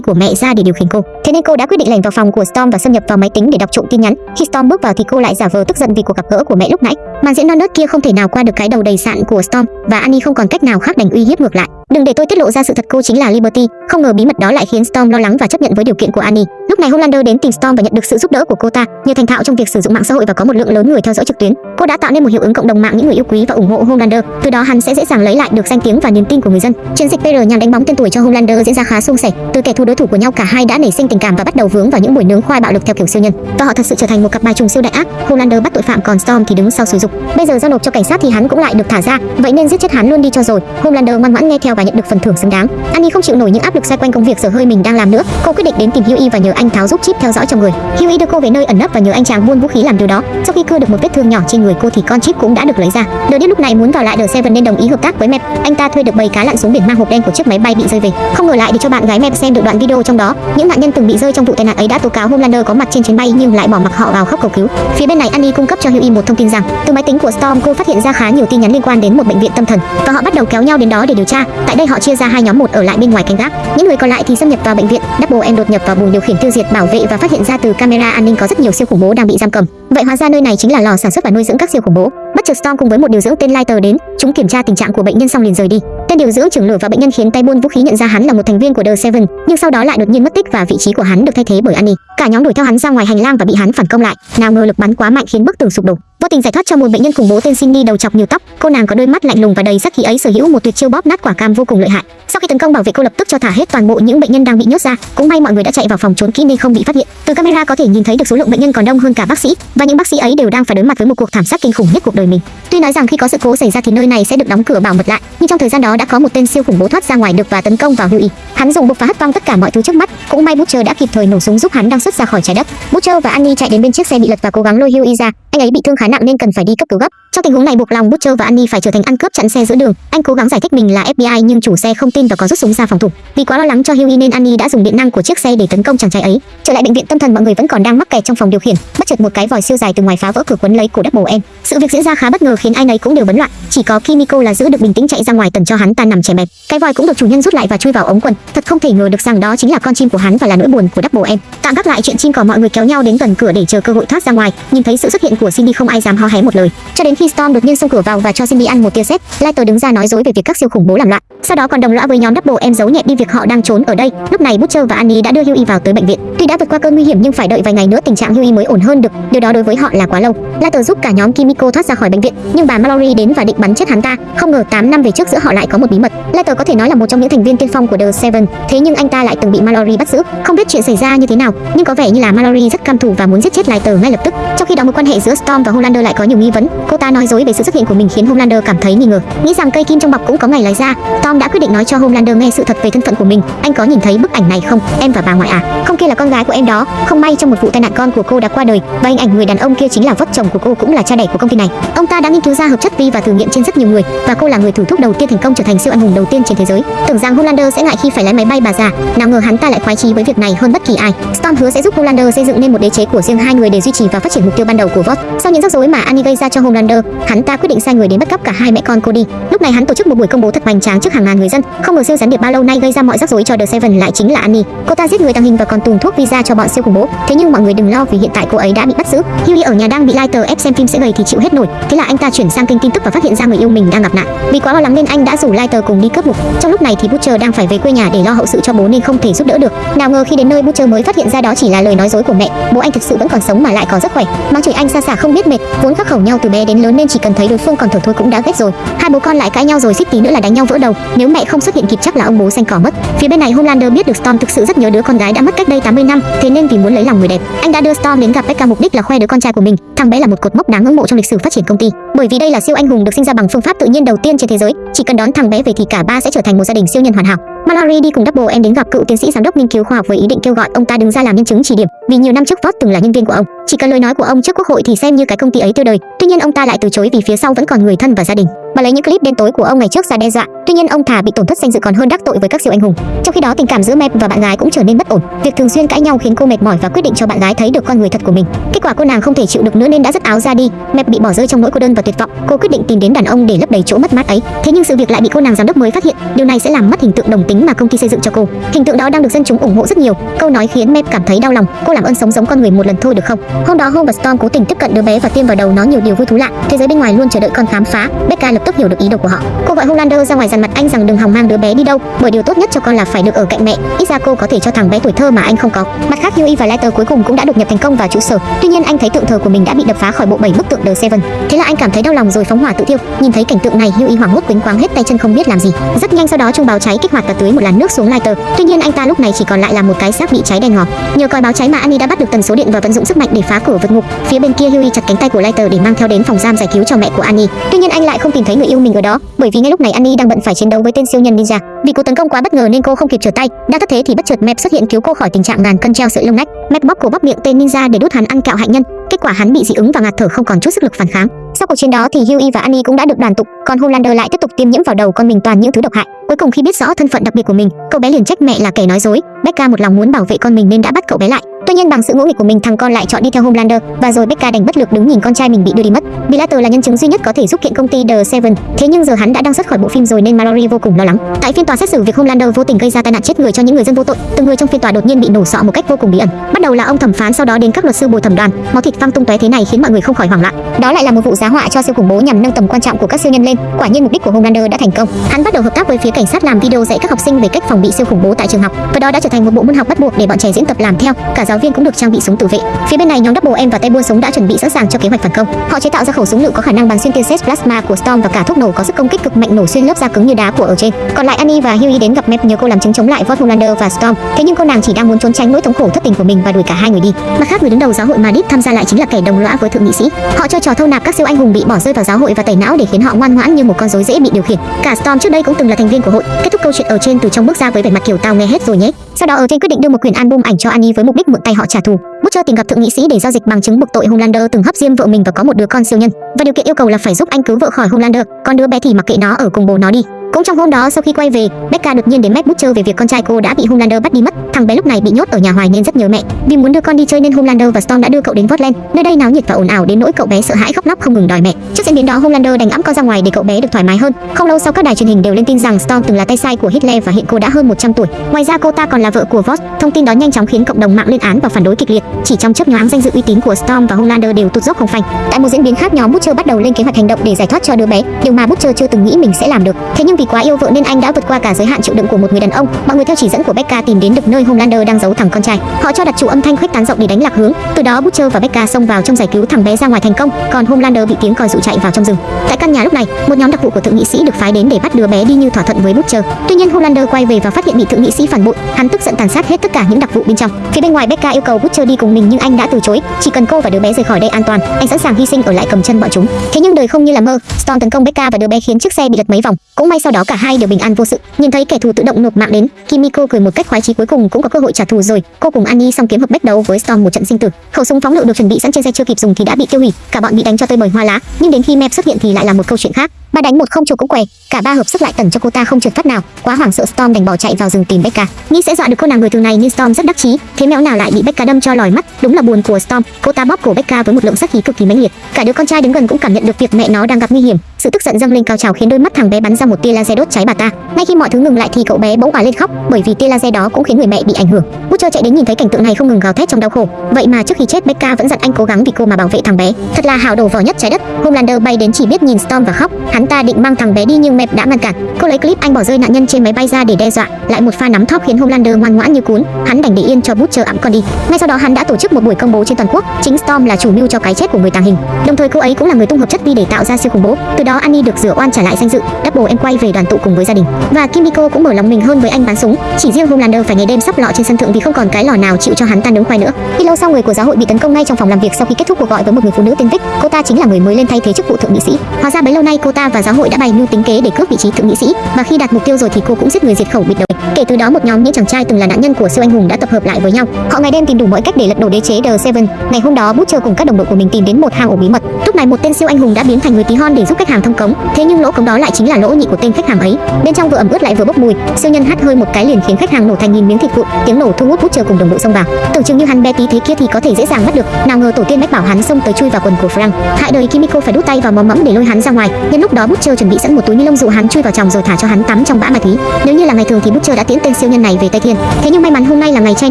của mẹ ra để điều khiển cô. Thế nên cô đã quyết định lẻn vào phòng của Storm và xâm nhập vào máy tính để đọc trộm tin nhắn. Khi Storm bước vào thì cô lại giả vờ tức giận vì cuộc gặp gỡ của mẹ lúc nãy. Màn diễn non nớt kia không thể nào qua được cái đầu đầy sạn của Storm và Annie không còn cách nào khác đành uy hiếp ngược lại. Đừng để tôi tiết lộ ra sự thật cô chính là Liberty. Không ngờ bí mật đó lại khiến Storm lo lắng và chấp nhận với điều kiện của Annie. Lúc này Homelander đến tìm Storm và nhận được sự giúp đỡ của cô ta. Nhờ thành thạo trong việc sử dụng mạng xã hội và có một lượng lớn người theo dõi trực tuyến, cô đã tạo nên một hiệu ứng cộng đồng mạng những người yêu quý và ủng hộ Homelander. Từ đó hắn sẽ dễ dàng lấy lại được danh tiếng và niềm tin của người dân. Chiến dịch PR nhằm đánh bóng tên tuổi cho Homelander diễn ra khá suôn sẻ. Từ kẻ thù đối thủ của nhau cả hai đã nảy sinh tình cảm và bắt đầu vướng vào những buổi nướng khoai bạo lực theo kiểu siêu nhân. Và họ thật sự trở thành một cặp bài trùng siêu đại ác. Homelander bắt tội phạm còn Storm thì đứng sau sử dụng. Bây giờ giao nộp cho cảnh sát thì hắn cũng lại được thả ra, vậy nên giết chết hắn luôn đi cho rồi. Homelander ngoan ngoãn nghe theo và nhận được phần thưởng xứng đáng. Annie không chịu nổi những áp lực xoay quanh công việc giờ hơi mình đang làm nữa. Cô quyết định đến tìm Huey và nhờ anh tháo giúp chip theo dõi trong người. Huey đưa cô về nơi ẩn nấp và nhờ anh chàng buôn vũ khí làm điều đó. Sau khi cưa được một vết thương nhỏ trên người cô thì con chip cũng đã được lấy ra. Đờ lúc này muốn vào lại The Seven nên đồng ý hợp tác với Mep. Anh ta thuê được bầy cá lặn xuống biển mang hộp đen của chiếc máy bay bị rơi về. Không ngờ lại để cho bạn gái Mep xem được đoạn video trong đó. Những nạn nhân từng bị rơi trong vụ tai nạn ấy đã tố cáo Homelander có mặt trên chuyến bay nhưng lại bỏ mặc họ vào khóc cầu cứu. Phía bên này Annie cung cấp cho Huey một thông tin rằng, từ máy tính của Storm cô phát hiện ra khá nhiều tin nhắn liên quan đến một bệnh viện tâm thần và họ bắt đầu kéo nhau đến đó để điều tra. Tại đây họ chia ra hai nhóm một ở lại bên ngoài canh gác, những người còn lại thì xâm nhập vào bệnh viện. Double M đột nhập vào buồng điều khiển tiêu diệt bảo vệ và phát hiện ra từ camera an ninh có rất nhiều siêu khủng bố đang bị giam cầm. Vậy hóa ra nơi này chính là lò sản xuất và nuôi dưỡng các siêu khủng bố. Bất chợt Storm cùng với một điều dưỡng tên Lighter đến, chúng kiểm tra tình trạng của bệnh nhân xong liền rời đi. Tên điều dưỡng trưởng lửa và bệnh nhân khiến tay buôn vũ khí nhận ra hắn là một thành viên của The Seven, nhưng sau đó lại đột nhiên mất tích và vị trí của hắn được thay thế bởi Annie. Cả nhóm đuổi theo hắn ra ngoài hành lang và bị hắn phản công lại. Nào ngờ lực bắn quá mạnh khiến bức tường sụp đổ. Vô tình giải thoát cho một bệnh nhân khủng bố tên Cindy đầu chọc nhiều tóc. Cô nàng có đôi mắt lạnh lùng và đầy sát khí ấy sở hữu một tuyệt chiêu bóp nát quả cam vô cùng lợi hại. Sau khi tấn công bảo vệ cô lập tức cho thả hết toàn bộ những bệnh nhân đang bị nhốt ra. Cũng may mọi người đã chạy vào phòng trốn kỹ nên không bị phát hiện. Từ camera có thể nhìn thấy được số lượng bệnh nhân còn đông hơn cả bác sĩ và những bác sĩ ấy đều đang phải đối mặt với một cuộc thảm sát kinh khủng nhất cuộc đời mình. Tuy nói rằng khi có sự cố xảy ra thì nơi này sẽ được đóng cửa bảo mật lại, nhưng trong thời gian đó đã có một tên siêu khủng bố thoát ra ngoài được và tấn công vào Huey. Hắn dùng bục phá hất văng tất cả mọi thứ trước mắt. Cũng may Butcher đã kịp thời nổ súng giúp hắn đang xuất ra khỏi trái đất. Butcher và Annie chạy đến bên chiếc xe bị lật và cố gắng lôi Huey ra. Anh ấy bị thương khá nặng nên cần phải đi cấp cứu gấp. Trong tình huống này buộc lòng Butcher và Annie phải trở thành ăn cướp chặn xe giữa đường. Anh cố gắng giải thích mình là FBI nhưng chủ xe không tin và có rút súng ra phòng thủ. Vì quá lo lắng cho Huey nên Annie đã dùng điện năng của chiếc xe để tấn công chàng trai ấy. Trở lại bệnh viện, tâm thần mọi người vẫn còn đang mắc kẹt trong phòng điều khiển. Bất chợt một cái vòi siêu dài từ ngoài phá vỡ cửa quấn lấy cổ Double em. Sự việc diễn ra khá bất ngờ khiến ai nấy cũng đều bấn loạn. Chỉ có Kimiko là giữ được bình tĩnh chạy ra ngoài tần cho hắn ta nằm chè bẹp. Cái vòi cũng được chủ nhân rút lại và chui vào ống quần. Thật không thể ngờ được rằng đó chính là con chim của hắn và là nỗi buồn của Double em. Tạm gác lại chuyện chim cỏ mọi người kéo nhau đến gần cửa để chờ cơ hội thoát ra ngoài. Nhìn thấy sự xuất hiện của Cindy không ai dám ho hé một lời. Cho đến khi Storm đột nhiên xông cửa vào và cho Cindy ăn một tia sét, Lighter đứng ra nói dối về việc các siêu khủng bố làm loạn. Sau đó còn đồng lõa với nhóm Double em giấu nhẹ đi việc họ đang trốn ở đây. Lúc này Butcher và Annie đã đưa Huey vào tới bệnh viện. Tuy đã vượt qua cơn nguy hiểm nhưng phải đợi vài ngày nữa tình trạng Huey mới ổn hơn được. Điều đó đối với họ là quá lâu. Lighter giúp cả nhóm Kimiko thoát ra khỏi bệnh viện, nhưng bà Mallory đến và định bắn chết hắn ta. Không ngờ 8 năm về trước giữa họ lại có một bí mật. Lighter có thể nói là một trong những thành viên tiên phong của The Seven, thế nhưng anh ta lại từng bị Mallory bắt giữ. Không biết chuyện xảy ra như thế nào, nhưng có vẻ như là Mallory rất căm thù và muốn giết chết Lighter ngay lập tức. Trong khi đó mối quan hệ giữa Storm và Homelander lại có nhiều nghi vấn. Cô ta nói dối về sự xuất hiện của mình khiến Homelander cảm thấy nghi ngờ, nghĩ rằng cây kim trong bọc cũng có ngày lái ra. Storm đã quyết định nói cho Homelander nghe sự thật về thân phận của mình. Anh có nhìn thấy bức ảnh này không? Em và bà ngoại à? Không kia là con gái của em đó. Không may trong một vụ tai nạn con của cô đã qua đời và hình ảnh người đàn ông kia chính là vợ chồng của cô cũng là cha đẻ của công ty này. Ông ta đã nghiên cứu ra hợp chất vi và thử nghiệm trên rất nhiều người và cô là người thử thúc đầu tiên thành công trở trở thành siêu anh hùng đầu tiên trên thế giới. Tưởng rằng Holander sẽ ngại khi phải lái máy bay bà già, nào ngờ hắn ta lại khoái chí với việc này hơn bất kỳ ai. Storm hứa sẽ giúp Holander xây dựng nên một đế chế của riêng hai người để duy trì và phát triển mục tiêu ban đầu của Vought. Sau những rắc rối mà Annie gây ra cho Homelander, hắn ta quyết định sai người đến bắt cóc cả hai mẹ con cô đi. Lúc này hắn tổ chức một buổi công bố thật hoành tráng trước hàng ngàn người dân. Không ngờ siêu gián điệp bao lâu nay gây ra mọi rắc rối cho The Seven lại chính là Annie. Cô ta giết người tàng hình và còn tùng thuốc visa cho bọn siêu khủng bố. Thế nhưng mọi người đừng lo vì hiện tại cô ấy đã bị bắt giữ. Hughie ở nhà đang bị Lighter ép xem phim sẽ gầy thì chịu hết nổi. Thế là anh ta chuyển sang kênh tin tức và phát hiện ra người yêu mình đang gặp nạn. Vì quá lo lắng nên anh đã rủ Lighter cùng đi cướp mục. Trong lúc này thì Butcher đang phải về quê nhà để lo hậu sự cho bố nên không thể giúp đỡ được. Nào ngờ khi đến nơi Butcher mới phát hiện ra đó chỉ là lời nói dối của mẹ. Bố anh thực sự vẫn còn sống mà lại còn rất khỏe. Mắng chửi anh xa xả không biết mệt, vốn khắc khẩu nhau từ bé đến lớn nên chỉ cần thấy đối phương còn thở thôi cũng đã ghét rồi. Hai bố con lại cãi nhau rồi xích tí nữa là đánh nhau vỡ đầu. Nếu mẹ không xuất hiện kịp chắc là ông bố xanh cỏ mất. Phía bên này Homelander biết được Storm thực sự rất nhớ đứa con gái đã mất cách đây 80 năm, thế nên vì muốn lấy lòng người đẹp, anh đã đưa Storm đến gặp Becca mục đích là khoe đứa con trai của mình. Thằng bé là một cột mốc đáng ngưỡng mộ trong lịch sử phát triển công ty, bởi vì đây là siêu anh hùng được sinh ra bằng phương pháp tự nhiên đầu tiên trên thế giới. Chỉ cần đón thằng bé về thì cả ba sẽ trở thành một gia đình siêu nhân hoàn hảo. Mallory đi cùng Double M đến gặp cựu tiến sĩ giám đốc nghiên cứu khoa học với ý định kêu gọi ông ta đứng ra làm nhân chứng chỉ điểm, vì nhiều năm trước Voss từng là nhân viên của ông. Chỉ cần lời nói của ông trước quốc hội thì xem như cái công ty ấy tiêu đời. Tuy nhiên ông ta lại từ chối vì phía sau vẫn còn người thân và gia đình. Bà lấy những clip đen tối của ông ngày trước ra đe dọa. Tuy nhiên ông thà bị tổn thất danh dự còn hơn đắc tội với các siêu anh hùng. Trong khi đó tình cảm giữa Mep và bạn gái cũng trở nên bất ổn. Việc thường xuyên cãi nhau khiến cô mệt mỏi và quyết định cho bạn gái thấy được con người thật của mình. Kết quả cô nàng không thể chịu được nữa nên đã dứt áo ra đi. Mep bị bỏ rơi trong nỗi cô đơn và tuyệt vọng. Cô quyết định tìm đến đàn ông để lấp đầy chỗ mất mát ấy. Thế nhưng sự việc lại bị cô nàng giám đốc mới phát hiện. Điều này sẽ làm mất hình tượng đồng tính mà công ty xây dựng cho cô. Hình tượng đó đang được dân chúng ủng hộ rất nhiều. Câu nói khiến Mep cảm thấy đau lòng. Cô làm ơn sống giống con người một lần thôi được không? Hôm đó Home và Storm cố tình tiếp cận đứa bé và tiêm vào đầu nó nhiều điều vui thú lạ. Thế giới bên ngoài luôn chờ đợi con khám phá. Becca lập tức hiểu được ý đồ của họ. Cô gọi Homelander ra ngoài dằn mặt anh rằng đừng hòng mang đứa bé đi đâu, bởi điều tốt nhất cho con là phải được ở cạnh mẹ. Ít ra cô có thể cho thằng bé tuổi thơ mà anh không có. Mặt khác, Huey và Letter cuối cùng cũng đã đột nhập thành công vào trụ sở. Tuy nhiên anh thấy tượng thờ của mình đã bị đập phá khỏi bộ bảy bức tượng The Seven. Thế là anh cảm thấy đau lòng rồi phóng hỏa tự thiêu. Nhìn thấy cảnh tượng này, Huey hoảng hốt quấn quáng hết tay chân không biết làm gì. Rất nhanh sau đó trung báo cháy kích hoạt và tưới một làn nước xuống Letter. Tuy nhiên anh ta lúc này chỉ còn lại là một cái xác bị cháy đen ngòm. Nhờ coi báo cháy mà Annie đã bắt được tần số điện và vận dụng sức mạnh để phá cửa vượt ngục. Phía bên kia Huey chặt cánh tay của Lighter để mang theo đến phòng giam giải cứu cho mẹ của Annie. Tuy nhiên anh lại không tìm thấy người yêu mình ở đó, bởi vì ngay lúc này Annie đang bận phải chiến đấu với tên siêu nhân ninja. Vì cú tấn công quá bất ngờ nên cô không kịp trở tay. Đang thất thế thì bất chợt Mep xuất hiện cứu cô khỏi tình trạng ngàn cân treo sợi lông nách. Mep bóp cổ bóp miệng tên ninja để đút hắn ăn kẹo hạnh nhân. Kết quả hắn bị dị ứng và ngạt thở không còn chút sức lực phản kháng. Sau cuộc chiến đó thì Huey và Annie cũng đã được đoàn tụ, còn Homelander lại tiếp tục tiêm nhiễm vào đầu con mình toàn những thứ độc hại. Cuối cùng khi biết rõ thân phận đặc biệt của mình, cậu bé liền trách mẹ là kẻ nói dối. Becca một lòng muốn bảo vệ con mình nên đã bắt cậu bé lại. Tuy nhiên bằng sự ngỗ nghịch của mình thằng con lại chọn đi theo Homelander và rồi Becca đành bất lực đứng nhìn con trai mình bị đưa đi mất. Bilater là nhân chứng duy nhất có thể giúp kiện công ty The Seven. Thế nhưng giờ hắn đã đang xuất khỏi bộ phim rồi nên Mallory vô cùng lo lắng. Tại phiên tòa xét xử việc Homelander vô tình gây ra tai nạn chết người cho những người dân vô tội, từng người trong phiên tòa đột nhiên bị nổ sọ một cách vô cùng bí ẩn. Bắt đầu là ông thẩm phán sau đó đến các luật sư bồi thẩm đoàn. Máu thịt văng tung tóe thế này khiến mọi người không khỏi hoảng loạn. Đó lại là một vụ giá họa cho siêu khủng bố nhằm nâng tầm quan trọng của các siêu nhân lên. Quả nhiên mục đích của Homelander đã thành công. Hắn bắt đầu hợp tác với phía cảnh sát làm video dạy các học sinh về cách phòng bị siêu khủng bố tại trường học và đó đã trở thành một bộ môn học bắt buộc để bọn trẻ diễn tập làm theo. Cả giáo viên cũng được trang bị súng tự vệ. Phía bên này, nhóm Double M và tay buôn súng đã chuẩn bị sẵn sàng cho kế hoạch phản công. Họ chế tạo ra khẩu súng lựu có khả năng bắn xuyên tia sét plasma của Storm và cả thuốc nổ có sức công kích cực mạnh nổ xuyên lớp da cứng như đá của ở trên. Còn lại Annie và Huey đến gặp Mep nhờ cô làm chứng chống lại Vought và Storm. Thế nhưng cô nàng chỉ đang muốn trốn tránh nỗi thống khổ thất tình của mình và đuổi cả hai người đi. Mặt khác, người đứng đầu giáo hội Madrid tham gia lại chính là kẻ đồng lõa với thượng nghị sĩ. Họ chơi trò thâu nạp các siêu anh hùng bị bỏ rơi vào giáo hội và tẩy não để khiến họ ngoan ngoãn như một con rối dễ bị điều khiển. Cả Storm trước đây cũng từng là thành viên của hội. Kết thúc câu chuyện ở trên từ trong bước ra với vẻ mặt kiểu tao nghe hết rồi nhé. Sau đó ở trên quyết định đưa một quyển album ảnh cho Annie với mục đích mượn tay họ trả thù. Butcher tìm gặp thượng nghị sĩ để giao dịch bằng chứng buộc tội Homelander từng hấp diêm vợ mình và có một đứa con siêu nhân. Và điều kiện yêu cầu là phải giúp anh cứu vợ khỏi Homelander, còn đứa bé thì mặc kệ nó ở cùng bố nó đi. Cũng trong hôm đó sau khi quay về, Becca đột nhiên đến mép Butcher về việc con trai cô đã bị Homelander bắt đi mất. Thằng bé lúc này bị nhốt ở nhà hoài nên rất nhớ mẹ. Vì muốn đưa con đi chơi nên Homelander và Storm đã đưa cậu đến Portland. Nơi đây náo nhiệt và ồn ào đến nỗi cậu bé sợ hãi khóc lóc không ngừng đòi mẹ. Trước diễn biến đó Homelander đành ẵm con ra ngoài để cậu bé được thoải mái hơn. Không lâu sau các đài truyền hình đều lên tin rằng Storm từng là tay sai của Hitler và hiện cô đã hơn 100 tuổi. Ngoài ra cô ta còn là vợ của Voss. Thông tin đó nhanh chóng khiến cộng đồng mạng lên án và phản đối kịch liệt. Chỉ trong chớp nhoáng danh dự uy tín của Storm và Homelander đều tụt dốc không phanh. Tại một diễn biến khác nhóm Butcher bắt đầu lên kế hoạch hành động để giải thoát cho đứa bé, điều mà Butcher chưa từng nghĩ mình sẽ làm được. Thế nhưng vì quá yêu vợ nên anh đã vượt qua cả giới hạn chịu đựng của một người đàn ông. Mọi người theo chỉ dẫn của Becca tìm đến được nơi Homelander đang giấu thằng con trai. Họ cho đặt trụ âm thanh khuếch tán rộng để đánh lạc hướng. Từ đó Butcher và Becca xông vào trong giải cứu thằng bé ra ngoài thành công, còn Homelander bị tiếng còi dụ chạy vào trong rừng. Tại căn nhà lúc này, một nhóm đặc vụ của thượng nghị sĩ được phái đến để bắt đứa bé đi như thỏa thuận với Butcher. Tuy nhiên Homelander quay về và phát hiện bị thượng nghị sĩ phản bội, hắn tức giận tàn sát hết tất cả những đặc vụ bên trong. Phía bên ngoài Becca yêu cầu Butcher đi cùng mình nhưng anh đã từ chối, chỉ cần cô và đứa bé rời khỏi đây an toàn, anh sẵn sàng hy sinh ở lại cầm chân bọn chúng. Thế nhưng đời không như là mơ, Storm tấn công Becca và đứa bé khiến chiếc xe bị lật mấy vòng. Cũng may sau đó cả hai đều bình an vô sự. Nhìn thấy kẻ thù tự động nộp mạng đến, Kimiko cười một cách khoái chí cuối cùng cũng có cơ hội trả thù rồi. Cô cùng Annie song kiếm hợp bách đấu với Storm một trận sinh tử. Khẩu súng phóng lựu được chuẩn bị sẵn trên xe chưa kịp dùng thì đã bị tiêu hủy, cả bọn bị đánh cho tơi bời hoa lá. Nhưng đến khi map xuất hiện thì lại là một câu chuyện khác. Ba đánh một không chủ cũng què, cả ba hợp sức lại tẩn cho cô ta không trượt phát nào. Quá hoảng sợ Storm đành bỏ chạy vào rừng tìm Becca. Nghĩ sẽ dọa được cô nàng người thường này nhưng Storm rất đắc chí, thế mẹo nào lại bị Becca đâm cho lòi mắt. Đúng là buồn của Storm, cô ta bóp cổ Becca với một lượng sát khí cực kỳ mãnh liệt. Cả đứa con trai đứng gần cũng cảm nhận được việc mẹ nó đang gặp nguy hiểm. Sự tức giận dâng lên cao trào khiến đôi mắt thằng bé bắn ra một tia laser đốt cháy bà ta. Ngay khi mọi thứ ngừng lại thì cậu bé bỗng òa lên khóc, bởi vì tia laser đó cũng khiến người mẹ bị ảnh hưởng. Butcher chạy đến nhìn thấy cảnh tượng này không ngừng gào thét trong đau khổ. Vậy mà trước khi chết Becca vẫn dặn anh cố gắng vì cô mà bảo vệ thằng bé. Thật là hào đồ vỏ nhất trái đất. Homelander bay đến chỉ biết nhìn Storm và khóc. Hắn ta định mang thằng bé đi nhưng mẹ đã ngăn cản. Cô lấy clip anh bỏ rơi nạn nhân trên máy bay ra để đe dọa. Lại một pha nắm thóp khiến Homelander ngoan ngoãn như cún. Hắn đành để yên cho bút chờ ẵm con đi. Ngay sau đó hắn đã tổ chức một buổi công bố trên toàn quốc. Chính Storm là chủ mưu cho cái chết của người tàng hình. Đồng thời cô ấy cũng là người tung hợp chất vi để tạo ra siêu khủng bố. Từ đó Annie được rửa oan trả lại danh dự. Double em quay về đoàn tụ cùng với gia đình. Và Kimiko cũng mở lòng mình hơn với anh bán súng. Chỉ riêng Homelander phải ngày đêm sắp lọ trên sân thượng vì không còn cái lò nào chịu cho hắn tan nướng khoai nữa. Khi lâu sau người của giáo hội bị tấn công ngay trong phòng làm việc sau khi kết thúc cuộc gọi với một người phụ nữ tên Vic. Cô ta chính là người mới lên thay thế chức vụ thượng nghị sĩ. Hóa ra bấy lâu nay cô ta và giáo hội đã bày mưu tính kế để cướp vị trí thượng nghị sĩ và khi đạt mục tiêu rồi thì cô cũng giết người diệt khẩu, bịt đầu. Kể từ đó một nhóm những chàng trai từng là nạn nhân của siêu anh hùng đã tập hợp lại với nhau. Họ ngày đêm tìm đủ mọi cách để lật đổ đế chế The Seven. Ngày hôm đó, Butcher cùng các đồng đội của mình tìm đến một hang ổ bí mật. Lúc này, một tên siêu anh hùng đã biến thành người tí hon để giúp khách hàng thông cống. Thế nhưng lỗ cống đó lại chính là lỗ nhị của tên khách hàng ấy. Bên trong vừa ẩm ướt lại vừa bốc mùi. Siêu nhân hắt hơi một cái liền khiến khách hàng nổ thành nghìn miếng thịt vụn. Tiếng nổ thu hút Butcher cùng đồng đội xông vào. Tưởng chừng như hắn bé tí thế kia thì có thể dễ dàng bắt được. Nào ngờ tổ tiên mách bảo hắn xông tới chui vào quần của Frank. Hại đời Kimiko phải đút tay vào móm mẫm để lôi hắn ra ngoài. Nhân lúc đó Butcher chuẩn bị sẵn một túi ni lông dụ hắn chui vào trong rồi thả cho hắn tắm trong bã ma thí. Nếu như là ngày thường thì Butcher đã tiễn tên siêu nhân này về Tây Thiên. Thế nhưng may mắn hôm nay là ngày trai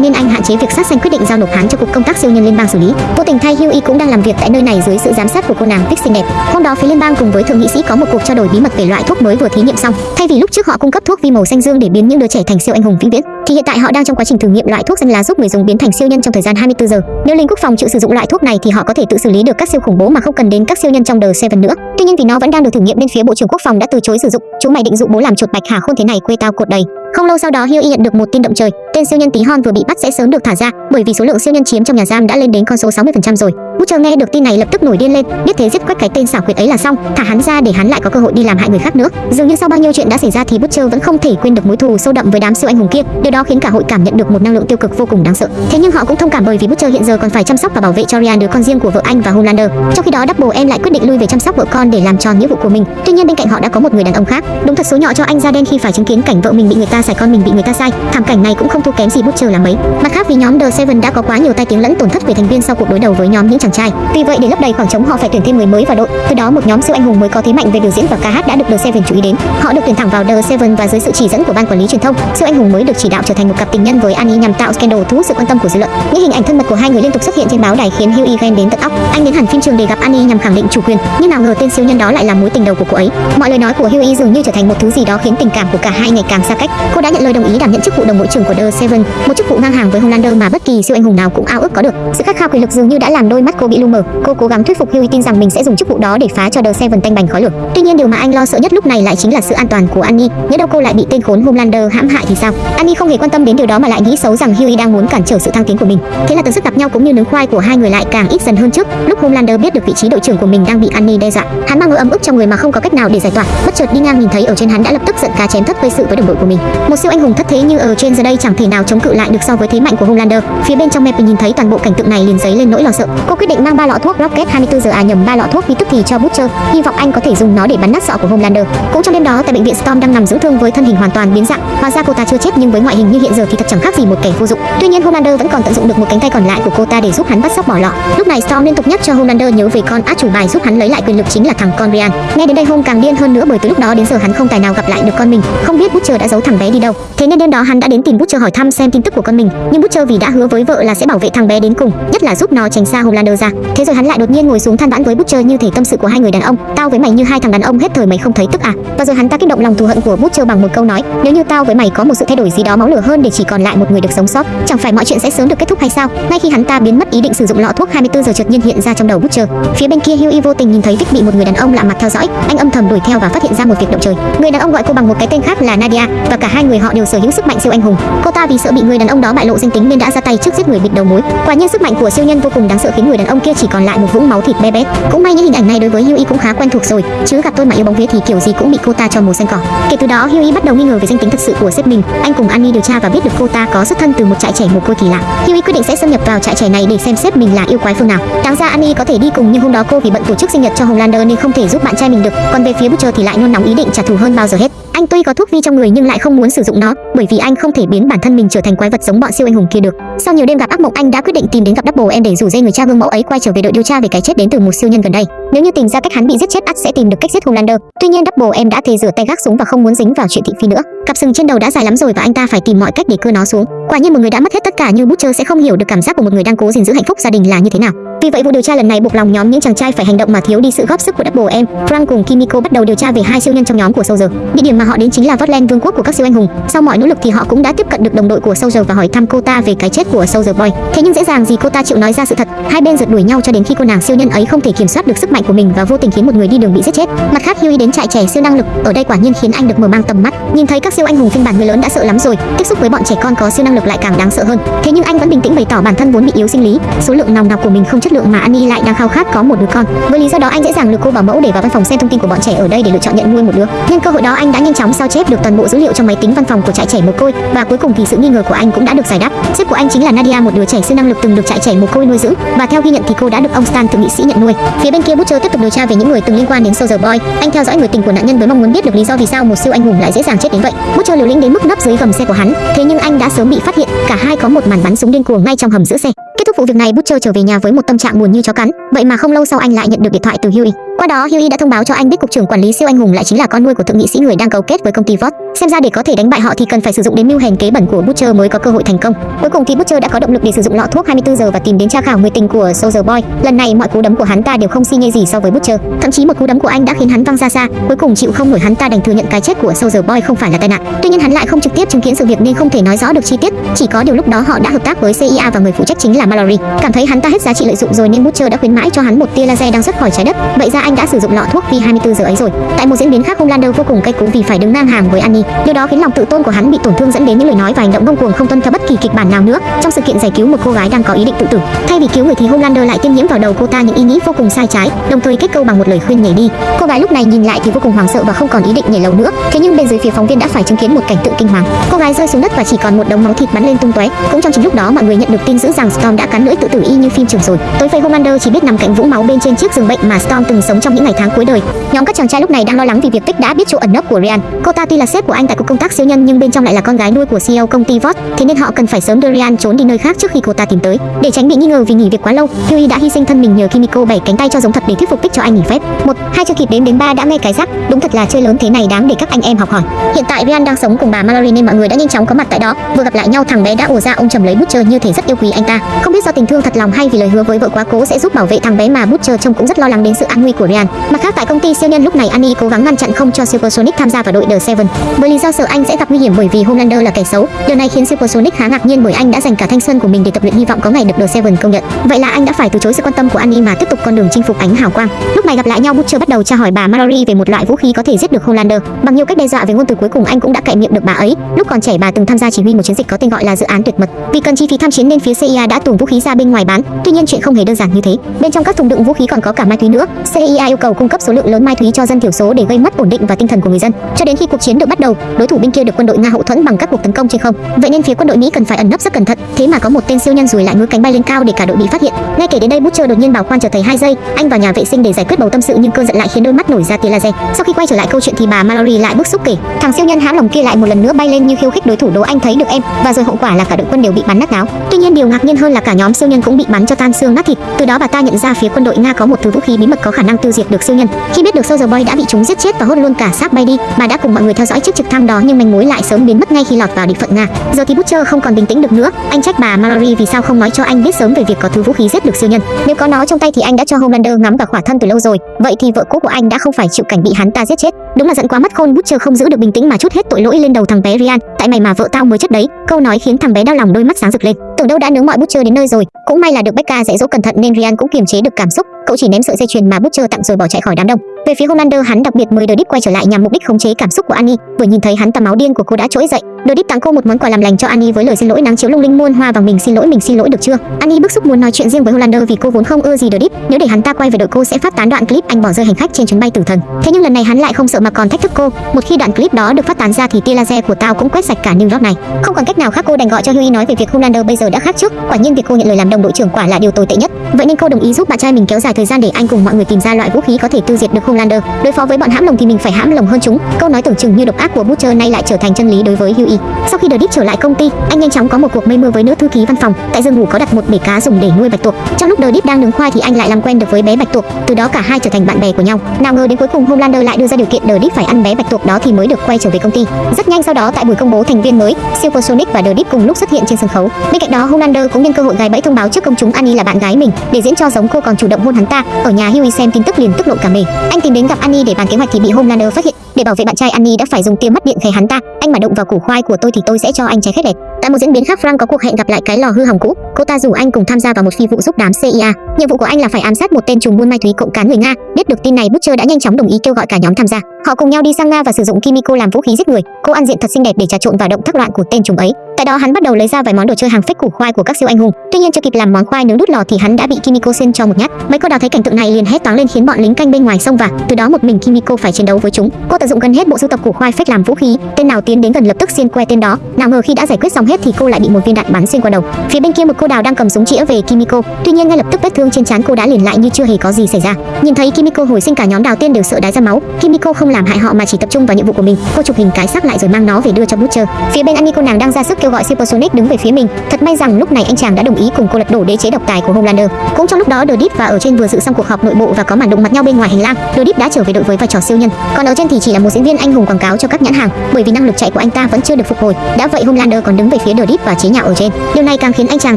nên anh hạn chế việc sát sanh quyết định giao nộp hắn cho cục công tác siêu nhân liên bang xử lý. Vô tình thay Hughie cũng đang làm việc tại nơi này dưới sự giám sát của cô nàng Vic xinh đẹp. Hôm đó phía liên bang cùng với thượng nghị sĩ có một cuộc trao đổi bí mật về loại thuốc mới vừa thí nghiệm xong. Thay vì lúc trước họ cung cấp thuốc vi màu xanh dương để biến những đứa trẻ thành siêu anh hùng vĩnh viễn, thì hiện tại họ đang trong quá trình thử nghiệm loại thuốc xanh lá giúp người dùng biến thành siêu nhân trong thời gian 24 giờ. Nếu lính quốc phòng chịu sử dụng loại thuốc này thì họ có thể tự xử lý được các siêu khủng bố mà không cần đến các siêu nhân trong đời Seven nữa. Tuy nhiên vì nó vẫn đang được thử nghiệm nên phía bộ trưởng quốc phòng đã từ chối sử dụng. Chúng mày định dụ bố làm chuột bạch hả khôn thế này quê tao cột đầy. Không lâu sau đó Hughie nhận được một tin động trời, tên siêu nhân tí hon vừa bị bắt sẽ sớm được thả ra, bởi vì số lượng siêu nhân chiếm trong nhà giam đã lên đến con số 60% rồi. Butcher nghe được tin này lập tức nổi điên lên, biết thế giết quách cái tên xảo quyệt ấy là xong, thả hắn ra để hắn lại có cơ hội đi làm hại người khác nữa. Dường như sau bao nhiêu chuyện đã xảy ra thì Butcher vẫn không thể quên được mối thù sâu đậm với đám siêu anh hùng kia, điều đó khiến cả hội cảm nhận được một năng lượng tiêu cực vô cùng đáng sợ. Thế nhưng họ cũng thông cảm bởi vì Butcher hiện giờ còn phải chăm sóc và bảo vệ cho Ryan đứa con riêng của vợ anh và Homelander. Trong khi đó Double em lại quyết định lui về chăm sóc vợ con để làm tròn nghĩa vụ của mình. Tuy nhiên bên cạnh họ đã có một người đàn ông khác. Đúng thật số nhỏ cho anh da đen khi phải chứng kiến cảnh vợ mình bị người ta xài con mình bị người ta sai. Thảm cảnh này cũng không thua kém gì Butcher là mấy. Mặt khác vì nhóm The Seven đã có quá nhiều tai tiếng lẫn tổn thất về thành viên sau cuộc đối đầu với nhóm những chàng trai. Vì vậy để lấp đầy khoảng trống họ phải tuyển thêm người mới vào đội. Từ đó một nhóm siêu anh hùng mới có thế mạnh về biểu diễn và ca hát đã được The Seven chú ý đến. Họ được tuyển thẳng vào The Seven và dưới sự chỉ dẫn của ban quản lý truyền thông, siêu anh hùng mới được chỉ đạo trở thành một cặp tình nhân với Annie nhằm tạo scandal thu hút sự quan tâm của dư luận. Những hình ảnh thân mật của hai người liên tục xuất hiện trên báo đài khiến Hughie ghen đến tận óc. Anh đến hẳn phim trường để gặp Annie nhằm khẳng định chủ quyền, nhưng nào ngờ tên siêu nhân đó lại là mối tình đầu của cô ấy. Mọi lời nói của Hughie dường như trở thành một thứ gì đó khiến tình cảm của cả hai ngày càng xa cách. Cô đã nhận lời đồng ý đảm nhận chức vụ đồng đội trưởng của The Seven, một chức vụ ngang hàng với Homelander mà bất kỳ siêu anh hùng nào cũng ao ước có được. Sự khát khao quyền lực dường như đã làm đôi mắt cô bị lu mờ. Cô cố gắng thuyết phục Hughie tin rằng mình sẽ dùng chức vụ đó để phá cho The Seven tanh bành khói lửa. Tuy nhiên điều mà anh lo sợ nhất lúc này lại chính là sự an toàn của Annie. Nếu đâu cô lại bị tên khốn Homelander hãm hại thì sao? Annie không hề quan tâm đến điều đó mà lại nghĩ xấu rằng Hughie đang muốn cản trở sự thăng tiến của mình. Thế là tần suất gặp nhau cũng như nướng khoai của hai người lại càng ít dần hơn trước. Lúc Homelander biết được vị trí đội trưởng của mình đang bị Annie đe dọa, hắn mang nỗi ấm ức trong người mà không có cách nào để giải tỏa. Bất chợt đi ngang nhìn thấy ở trên hắn đã lập tức giận cá chém thất gây sự với đồng đội của mình. Một siêu anh hùng thất thế như ở trên giờ đây chẳng thể nào chống cự lại được so với thế mạnh của Homelander. Phía bên trong map nhìn thấy toàn bộ cảnh tượng này liền giấy lên nỗi lo sợ. Cô quyết định mang ba lọ thuốc Rocket 24 giờ à nhầm ba lọ thuốc vi tức thì cho Butcher, hy vọng anh có thể dùng nó để bắn nát sọ của Homelander. Cũng trong đêm đó tại bệnh viện Storm đang nằm dưỡng thương với thân hình hoàn toàn biến dạng, hóa ra cô ta chưa chết nhưng với ngoại hình như hiện giờ thì thật chẳng khác gì một kẻ vô dụng. Tuy nhiên Homelander vẫn còn tận dụng được một cánh tay còn lại của cô ta để giúp hắn bắt sóc bỏ lọ. Lúc này Storm liên tục nhắc cho Homelander nhớ về con át chủ bài giúp hắn lấy lại quyền lực chính là thằng con Nghe đến đây Home càng điên hơn nữa bởi từ lúc đó đến giờ hắn không tài nào gặp lại được con mình, không biết Butcher đã giấu thằng bé đi đâu. Thế nên đêm đó hắn đã đến tìm Butcher hỏi thăm xem tin tức của con mình, nhưng Butcher vì đã hứa với vợ là sẽ bảo vệ thằng bé đến cùng, nhất là giúp nó tránh xa Homelander ra. Thế rồi hắn lại đột nhiên ngồi xuống than vãn với Butcher như thể tâm sự của hai người đàn ông. Tao với mày như hai thằng đàn ông hết thời mày không thấy tức à? Và rồi hắn ta kích động lòng thù hận của Butcher bằng một câu nói, nếu như tao với mày có một sự thay đổi gì đó máu lửa hơn để chỉ còn lại một người được sống sót, chẳng phải mọi chuyện sẽ sớm được kết thúc hay sao? Ngay khi hắn ta biến mất ý định sử dụng lọ thuốc 24 giờ chợt nhiên hiện ra trong đầu Butcher. Phía bên kia Hughie vô tình nhìn thấy Vic bị một người đàn ông lạ mặt theo dõi, anh âm thầm đuổi theo và phát hiện ra một việc động trời. Người đàn ông gọi cô bằng một cái tên khác là Nadia và cả hai người họ đều sở hữu sức mạnh siêu anh hùng. Cô ta vì sợ bị người đàn ông đó bại lộ danh tính nên đã ra tay trước giết người bịt đầu mối. Quả nhiên sức mạnh của siêu nhân vô cùng đáng sợ khiến người đàn ông kia chỉ còn lại một vũng máu thịt bé bé. Cũng may những hình ảnh này đối với Huey cũng khá quen thuộc rồi, chứ gặp tôi mà yêu bóng vía thì kiểu gì cũng bị cô ta cho màu xanh cỏ. Kể từ đó Huey bắt đầu nghi ngờ về danh tính thật sự của sếp mình. Anh cùng Annie điều tra và biết được cô ta có xuất thân từ một trại trẻ mồ côi kỳ lạ. Huey quyết định sẽ xâm nhập vào trại trẻ này để xem sếp mình là yêu quái phương nào. Đáng ra Annie có thể đi cùng nhưng hôm đó cô vì bận tổ chức sinh nhật cho Homelander nên không thể giúp bạn trai mình được. Còn về phía Butcher thì lại nôn nóng ý định trả thù hơn bao giờ hết. Anh tuy có thuốc vi trong người nhưng lại không muốn sử dụng nó, bởi vì anh không thể biến bản thân mình trở thành quái vật giống bọn siêu anh hùng kia được. Sau nhiều đêm gặp ác mộng, anh đã quyết định tìm đến gặp Double em để rủ dây người cha gương mẫu ấy quay trở về đội điều tra về cái chết đến từ một siêu nhân gần đây. Nếu như tìm ra cách hắn bị giết chết, ắt sẽ tìm được cách giết Homelander. Tuy nhiên Double em đã thề rửa tay gác súng và không muốn dính vào chuyện thị phi nữa. Cặp sừng trên đầu đã dài lắm rồi và anh ta phải tìm mọi cách để cưa nó xuống. Quả nhiên một người đã mất hết tất cả như Butcher sẽ không hiểu được cảm giác của một người đang cố gìn giữ hạnh phúc gia đình là như thế nào. Vì vậy vụ điều tra lần này buộc lòng nhóm những chàng trai phải hành động mà thiếu đi sự góp sức của Double em. Frank cùng Kimiko bắt đầu điều tra về hai siêu nhân trong nhóm của Soldier. Địa điểm mà họ đến chính là Votland vương quốc của các siêu anh hùng. Sau mọi nỗ lực thì họ cũng đã tiếp cận được đồng đội của Soldier và hỏi thăm cô ta về cái chết của Soldier Boy. Thế nhưng dễ dàng gì cô ta chịu nói ra sự thật. Hai bên rượt đuổi nhau cho đến khi cô nàng siêu nhân ấy không thể kiểm soát được sức mạnh của mình và vô tình khiến một người đi đường bị giết chết. Mặt khác Huey đến trại trẻ siêu năng lực, ở đây quả nhiên khiến anh được mở mang tầm mắt. Nhìn thấy các siêu anh hùng phiên bản người lớn đã sợ lắm rồi, tiếp xúc với bọn trẻ con có siêu năng lực lại càng đáng sợ hơn. Thế nhưng anh vẫn bình tĩnh bày tỏ bản thân vốn bị yếu sinh lý, số lượng nòng nọc của mình không chất lượng mà Annie lại đang khao khát có một đứa con. Với lý do đó anh dễ dàng lừa cô bảo mẫu để vào văn phòng xem thông tin của bọn trẻ ở đây để lựa chọn nhận nuôi một đứa. Nhân cơ hội đó anh đã nhanh chóng sao chép được toàn bộ dữ liệu trong máy tính văn phòng của trại trẻ mồ côi và cuối cùng thì sự nghi ngờ của anh cũng đã được giải đáp. Sếp của anh chính là Nadia, một đứa trẻ siêu năng lực từng được trại trẻ mồ côi nuôi dưỡng và theo ghi nhận thì cô đã được ông Stan thượng nghị sĩ nhận nuôi. Phía bên kia Butcher tiếp tục điều tra về những người từng liên quan đến Soldier Boy. Anh theo dõi người tình của nạn nhân với mong muốn biết được lý do vì sao một siêu anh hùng lại dễ dàng chết đến vậy. Butcher liều lĩnh đến mức nấp dưới gầm xe của hắn, thế nhưng anh đã sớm bị phát hiện. Cả hai có một màn bắn súng điên cuồng ngay trong hầm giữa xe. Kết thúc vụ việc này, Butcher trở về nhà với một tâm trạng buồn như chó cắn. Vậy mà không lâu sau anh lại nhận được điện thoại từ Huey. Qua đó, Huey đã thông báo cho anh biết cục trưởng quản lý siêu anh hùng lại chính là con nuôi của thượng nghị sĩ người đang cấu kết với công ty Vought. Xem ra để có thể đánh bại họ thì cần phải sử dụng đến mưu hèn kế bẩn của Butcher mới có cơ hội thành công. Cuối cùng thì Butcher đã có động lực để sử dụng lọ thuốc 24 giờ và tìm đến tra khảo người tình của Soldier Boy. Lần này mọi cú đấm của hắn ta đều không xi nhê gì so với Butcher, thậm chí một cú đấm của anh đã khiến hắn văng ra xa. Cuối cùng chịu không nổi hắn ta đành thừa nhận cái chết của Soldier Boy không phải là tai nạn. Tuy nhiên hắn lại không trực tiếp chứng kiến sự việc nên không thể nói rõ được chi tiết. Chỉ có điều lúc đó họ đã hợp tác với CIA và người phụ trách chính là Mallory. Cảm thấy hắn ta hết giá trị lợi dụng rồi nên Butcher đã khuyến mãi cho hắn một tia laser đang xuất khỏi trái đất. Vậy ra anh đã sử dụng lọ thuốc vì 24 giờ ấy rồi. Tại một diễn biến khác, Homelander vô cùng cay cú vì phải đứng ngang hàng với Annie. Điều đó khiến lòng tự tôn của hắn bị tổn thương dẫn đến những lời nói và hành động ngông cuồng không tuân theo bất kỳ kịch bản nào nữa. Trong sự kiện giải cứu một cô gái đang có ý định tự tử, thay vì cứu người thì Homelander lại tiêm nhiễm vào đầu cô ta những ý nghĩ vô cùng sai trái, đồng thời kết câu bằng một lời khuyên nhảy đi. Cô gái lúc này nhìn lại thì vô cùng hoảng sợ và không còn ý định nhảy lầu nữa. Thế nhưng bên dưới phía phóng viên đã phải chứng kiến một cảnh tượng kinh hoàng. Cô gái rơi xuống đất và chỉ còn một đống máu thịt bắn lên tung tóe. Cũng trong chính lúc đó mọi người nhận được tin dữ rằng Storm đã cắn lưỡi tự tử y như phim trường rồi. Tối phây Homander chỉ biết nằm cạnh vũng máu bên trên chiếc giường bệnh mà Storm từng sống trong những ngày tháng cuối đời. Nhóm các chàng trai lúc này đang lo lắng vì việc Tích đã biết chỗ ẩn nấp của Ryan. Cô ta tuy là sếp của anh tại cục công tác siêu nhân nhưng bên trong lại là con gái nuôi của CEO công ty Vought, thế nên họ cần phải sớm đưa Ryan trốn đi nơi khác trước khi cô ta tìm tới. Để tránh bị nghi ngờ vì nghỉ việc quá lâu, Huey đã hy sinh thân mình nhờ Kimiko bảy cánh tay cho giống thật để thuyết phục Tích cho anh nghỉ phép. Một, hai chưa kịp đếm đến ba đã nghe cái rắc, đúng thật là chơi lớn thế này đáng để các anh em học hỏi. Hiện tại Ryan đang sống cùng bà Mallory nên mọi người đã nhanh chóng có mặt tại đó. Vừa gặp lại nhau thằng bé đã ồ ra ông trầm lấy bút chơi như thể rất yêu quý anh ta. Không biết do tình thương thật lòng hay vì lời hứa với vợ quá cố sẽ giúp bảo vệ thằng bé mà Butcher trông cũng rất lo lắng đến sự an nguy của Ryan. Mặt khác tại công ty siêu nhân lúc này Annie cố gắng ngăn chặn không cho Supersonic tham gia vào đội The Seven, bởi lý do sợ anh sẽ gặp nguy hiểm bởi vì Homelander là kẻ xấu. Điều này khiến Supersonic khá ngạc nhiên bởi anh đã dành cả thanh xuân của mình để tập luyện hy vọng có ngày được The Seven công nhận. Vậy là anh đã phải từ chối sự quan tâm của Annie mà tiếp tục con đường chinh phục ánh hào quang. Lúc này gặp lại nhau Butcher bắt đầu tra hỏi bà Mallory về một loại vũ khí có thể giết được Homelander. Bằng nhiều cách đe dọa về ngôn từ cuối cùng anh cũng đã cậy miệng được bà ấy. Lúc còn trẻ bà từng tham gia chỉ huy một chiến dịch có tên gọi là dự án tuyệt mật. Vì cần chi phí tham chiến nên phía CIA đã tuồn vũ khí ra bên ngoài bán. Tuy nhiên chuyện không hề đơn giản như thế. Bên trong các thùng đựng vũ khí còn có cả ma túy nữa. CIA yêu cầu cung cấp số lượng lớn ma túy cho dân thiểu số để gây mất ổn định và tinh thần của người dân. Cho đến khi cuộc chiến được bắt đầu, đối thủ bên kia được quân đội Nga hậu thuẫn bằng các cuộc tấn công trên không. Vậy nên phía quân đội Mỹ cần phải ẩn nấp rất cẩn thận. Thế mà có một tên siêu nhân rùi lại ngứa cánh bay lên cao để cả đội bị phát hiện. Ngay kể đến đây Butcher đột nhiên bảo quan chờ thầy hai giây, anh vào nhà vệ sinh để giải quyết bầu tâm sự nhưng cơn giận lại khiến đôi mắt nổi ra tia laser. Sau khi quay trở lại câu chuyện thì bà Mallory lại bức xúc kể, thằng siêu nhân hãm lòng kia lại một lần nữa bay lên như khiêu khích đối thủ đố anh thấy được em và rồi hậu quả là cả đội quân đều bị bắn nát áo. Tuy nhiên điều ngạc nhiên hơn là cả nhóm siêu nhân cũng bị bắn cho tan xương nát thịt. Từ đó bà ta nhận ra phía quân đội Nga có một thứ vũ khí bí mật có khả năng tiêu diệt được siêu nhân. Khi biết được Soldier Boy đã bị chúng giết chết và hốt luôn cả xác bay đi, bà đã cùng mọi người theo dõi chiếc trực thăng đó nhưng manh mối lại sớm biến mất ngay khi lọt vào địa phận Nga. Giờ thì Butcher không còn bình tĩnh được nữa, anh trách bà Mallory vì sao không nói cho anh biết sớm về việc có thứ vũ khí giết được siêu nhân. Nếu có nó trong tay thì anh đã cho Homelander ngắm cả khỏa thân từ lâu rồi. Vậy thì vợ cũ của anh đã không phải chịu cảnh bị hắn ta giết chết. Đúng là giận quá mất khôn, Butcher không giữ được bình tĩnh mà chút hết tội lỗi lên đầu thằng bé Ryan. Tại mày mà vợ tao mới chết đấy. Câu nói khiến thằng bé đau lòng đôi mắt sáng rực lên. Tưởng đâu đã nướng mọi Butcher đến nơi rồi. Cũng may là được Becca dạy dỗ cẩn thận nên Ryan cũng kiềm chế được cảm xúc cậu chỉ ném sợi dây chuyền mà Butcher tặng rồi bỏ chạy khỏi đám đông. Về phía Homelander, hắn đặc biệt mời The Deep quay trở lại nhằm mục đích khống chế cảm xúc của Annie. Vừa nhìn thấy hắn ta máu điên của cô đã trỗi dậy. The Deep tặng cô một món quà làm lành cho Annie với lời xin lỗi nắng chiếu lung linh muôn hoa vàng mình xin lỗi, mình xin lỗi được chưa? Annie bức xúc muốn nói chuyện riêng với Homelander vì cô vốn không ưa gì The Deep. Nếu để hắn ta quay về đội cô sẽ phát tán đoạn clip anh bỏ rơi hành khách trên chuyến bay tử thần. Thế nhưng lần này hắn lại không sợ mà còn thách thức cô. Một khi đoạn clip đó được phát tán ra thì tia laser của tao cũng quét sạch cả New York này. Không còn cách nào khác cô đành gọi cho Huey nói về việc Homelander bây giờ đã khác trước. Quả nhiên việc cô nhận lời làm đồng đội trưởng quả là điều tồi tệ nhất. Vậy nên cô đồng ý giúp bạn trai mình kéo dài thời gian để anh cùng mọi người tìm ra loại vũ khí có thể tiêu diệt được Homelander. Đối phó với bọn hãm lồng thì mình phải hãm lồng hơn chúng. Câu nói tưởng chừng như độc ác của Butcher nay lại trở thành chân lý đối với Huey. Sau khi The Deep trở lại công ty, anh nhanh chóng có một cuộc mây mưa với nữ thư ký văn phòng. Tại giường ngủ có đặt một bể cá dùng để nuôi bạch tuộc. Trong lúc The Deep đang nướng khoai thì anh lại làm quen được với bé bạch tuộc. Từ đó cả hai trở thành bạn bè của nhau. Nào ngờ đến cuối cùng Homelander lại đưa ra điều kiện The Deep phải ăn bé bạch tuộc đó thì mới được quay trở về công ty. Rất nhanh sau đó tại buổi công bố thành viên mới, Supersonic và The Deep cùng lúc xuất hiện trên sân khấu. Bên cạnh đó Homelander cũng nhân cơ hội gài bẫy thông báo trước công chúng Annie là bạn gái mình để diễn cho giống cô còn chủ động hôn hắn ta. Ở nhà Huey xem tin tức liền tức lộ cả mề. Anh tìm đến gặp Annie để bàn kế hoạch thì bị Homelander phát hiện. Để bảo vệ bạn trai Annie đã phải dùng tia mắt điện khề hắn ta. Anh mà động vào củ khoai của tôi thì tôi sẽ cho anh trái khét đẹp. Tại một diễn biến khác, Frank có cuộc hẹn gặp lại cái lò hư hỏng cũ. Cô ta rủ anh cùng tham gia vào một phi vụ giúp đám CIA. Nhiệm vụ của anh là phải ám sát một tên trùm buôn ma túy cộng cán người Nga. Biết được tin này, Butcher đã nhanh chóng đồng ý kêu gọi cả nhóm tham gia. Họ cùng nhau đi sang Nga và sử dụng Kimiko làm vũ khí giết người. Cô ăn diện thật xinh đẹp để trà trộn vào động tác loạn của tên trùm ấy. Tại đó hắn bắt đầu lấy ra vài món đồ chơi hàng phách củ khoai của các siêu anh hùng. Tuy nhiên chưa kịp làm món khoai nướng đút lò thì hắn đã bị Kimiko xuyên cho một nhát. Mấy cô đào thấy cảnh tượng này liền hét toáng lên khiến bọn lính canh bên ngoài xông vào. Từ đó một mình Kimiko phải chiến đấu với chúng. Cô tận dụng gần hết bộ sưu tập củ khoai phách làm vũ khí. Tên nào tiến đến gần lập tức xuyên que tên đó. Nào ngờ khi đã giải quyết xong hết thì cô lại bị một viên đạn bắn xuyên qua đầu. Phía bên kia một cô đào đang cầm súng chĩa về Kimiko. Tuy nhiên ngay lập tức vết thương trên trán cô đã liền lại như chưa hề có gì xảy ra. Nhìn thấy Kimiko hồi sinh cả nhóm đào tiên đều sợ đái ra máu. Kimiko không làm hại họ mà chỉ tập trung vào nhiệm vụ của mình. Cô chụp hình cái xác lại rồi mang nó về đưa cho Butcher. Phía bên Annie cô nàng đang ra sức kêu gọi Supersonic đứng về phía mình. Thật may rằng lúc này anh chàng đã đồng ý cùng cô lật đổ đế chế độc tài của Homelander. Cũng trong lúc đó The Deep và ở trên vừa dự xong cuộc họp nội bộ và có màn đụng mặt nhau bên ngoài hành lang. The Deep đã trở về đội với vai trò siêu nhân, còn ở trên thì chỉ là một diễn viên anh hùng quảng cáo cho các nhãn hàng, bởi vì năng lực chạy của anh ta vẫn chưa được phục hồi. Đã vậy Homelander còn đứng về phía The Deep và chế nhạo ở trên. Điều này càng khiến anh chàng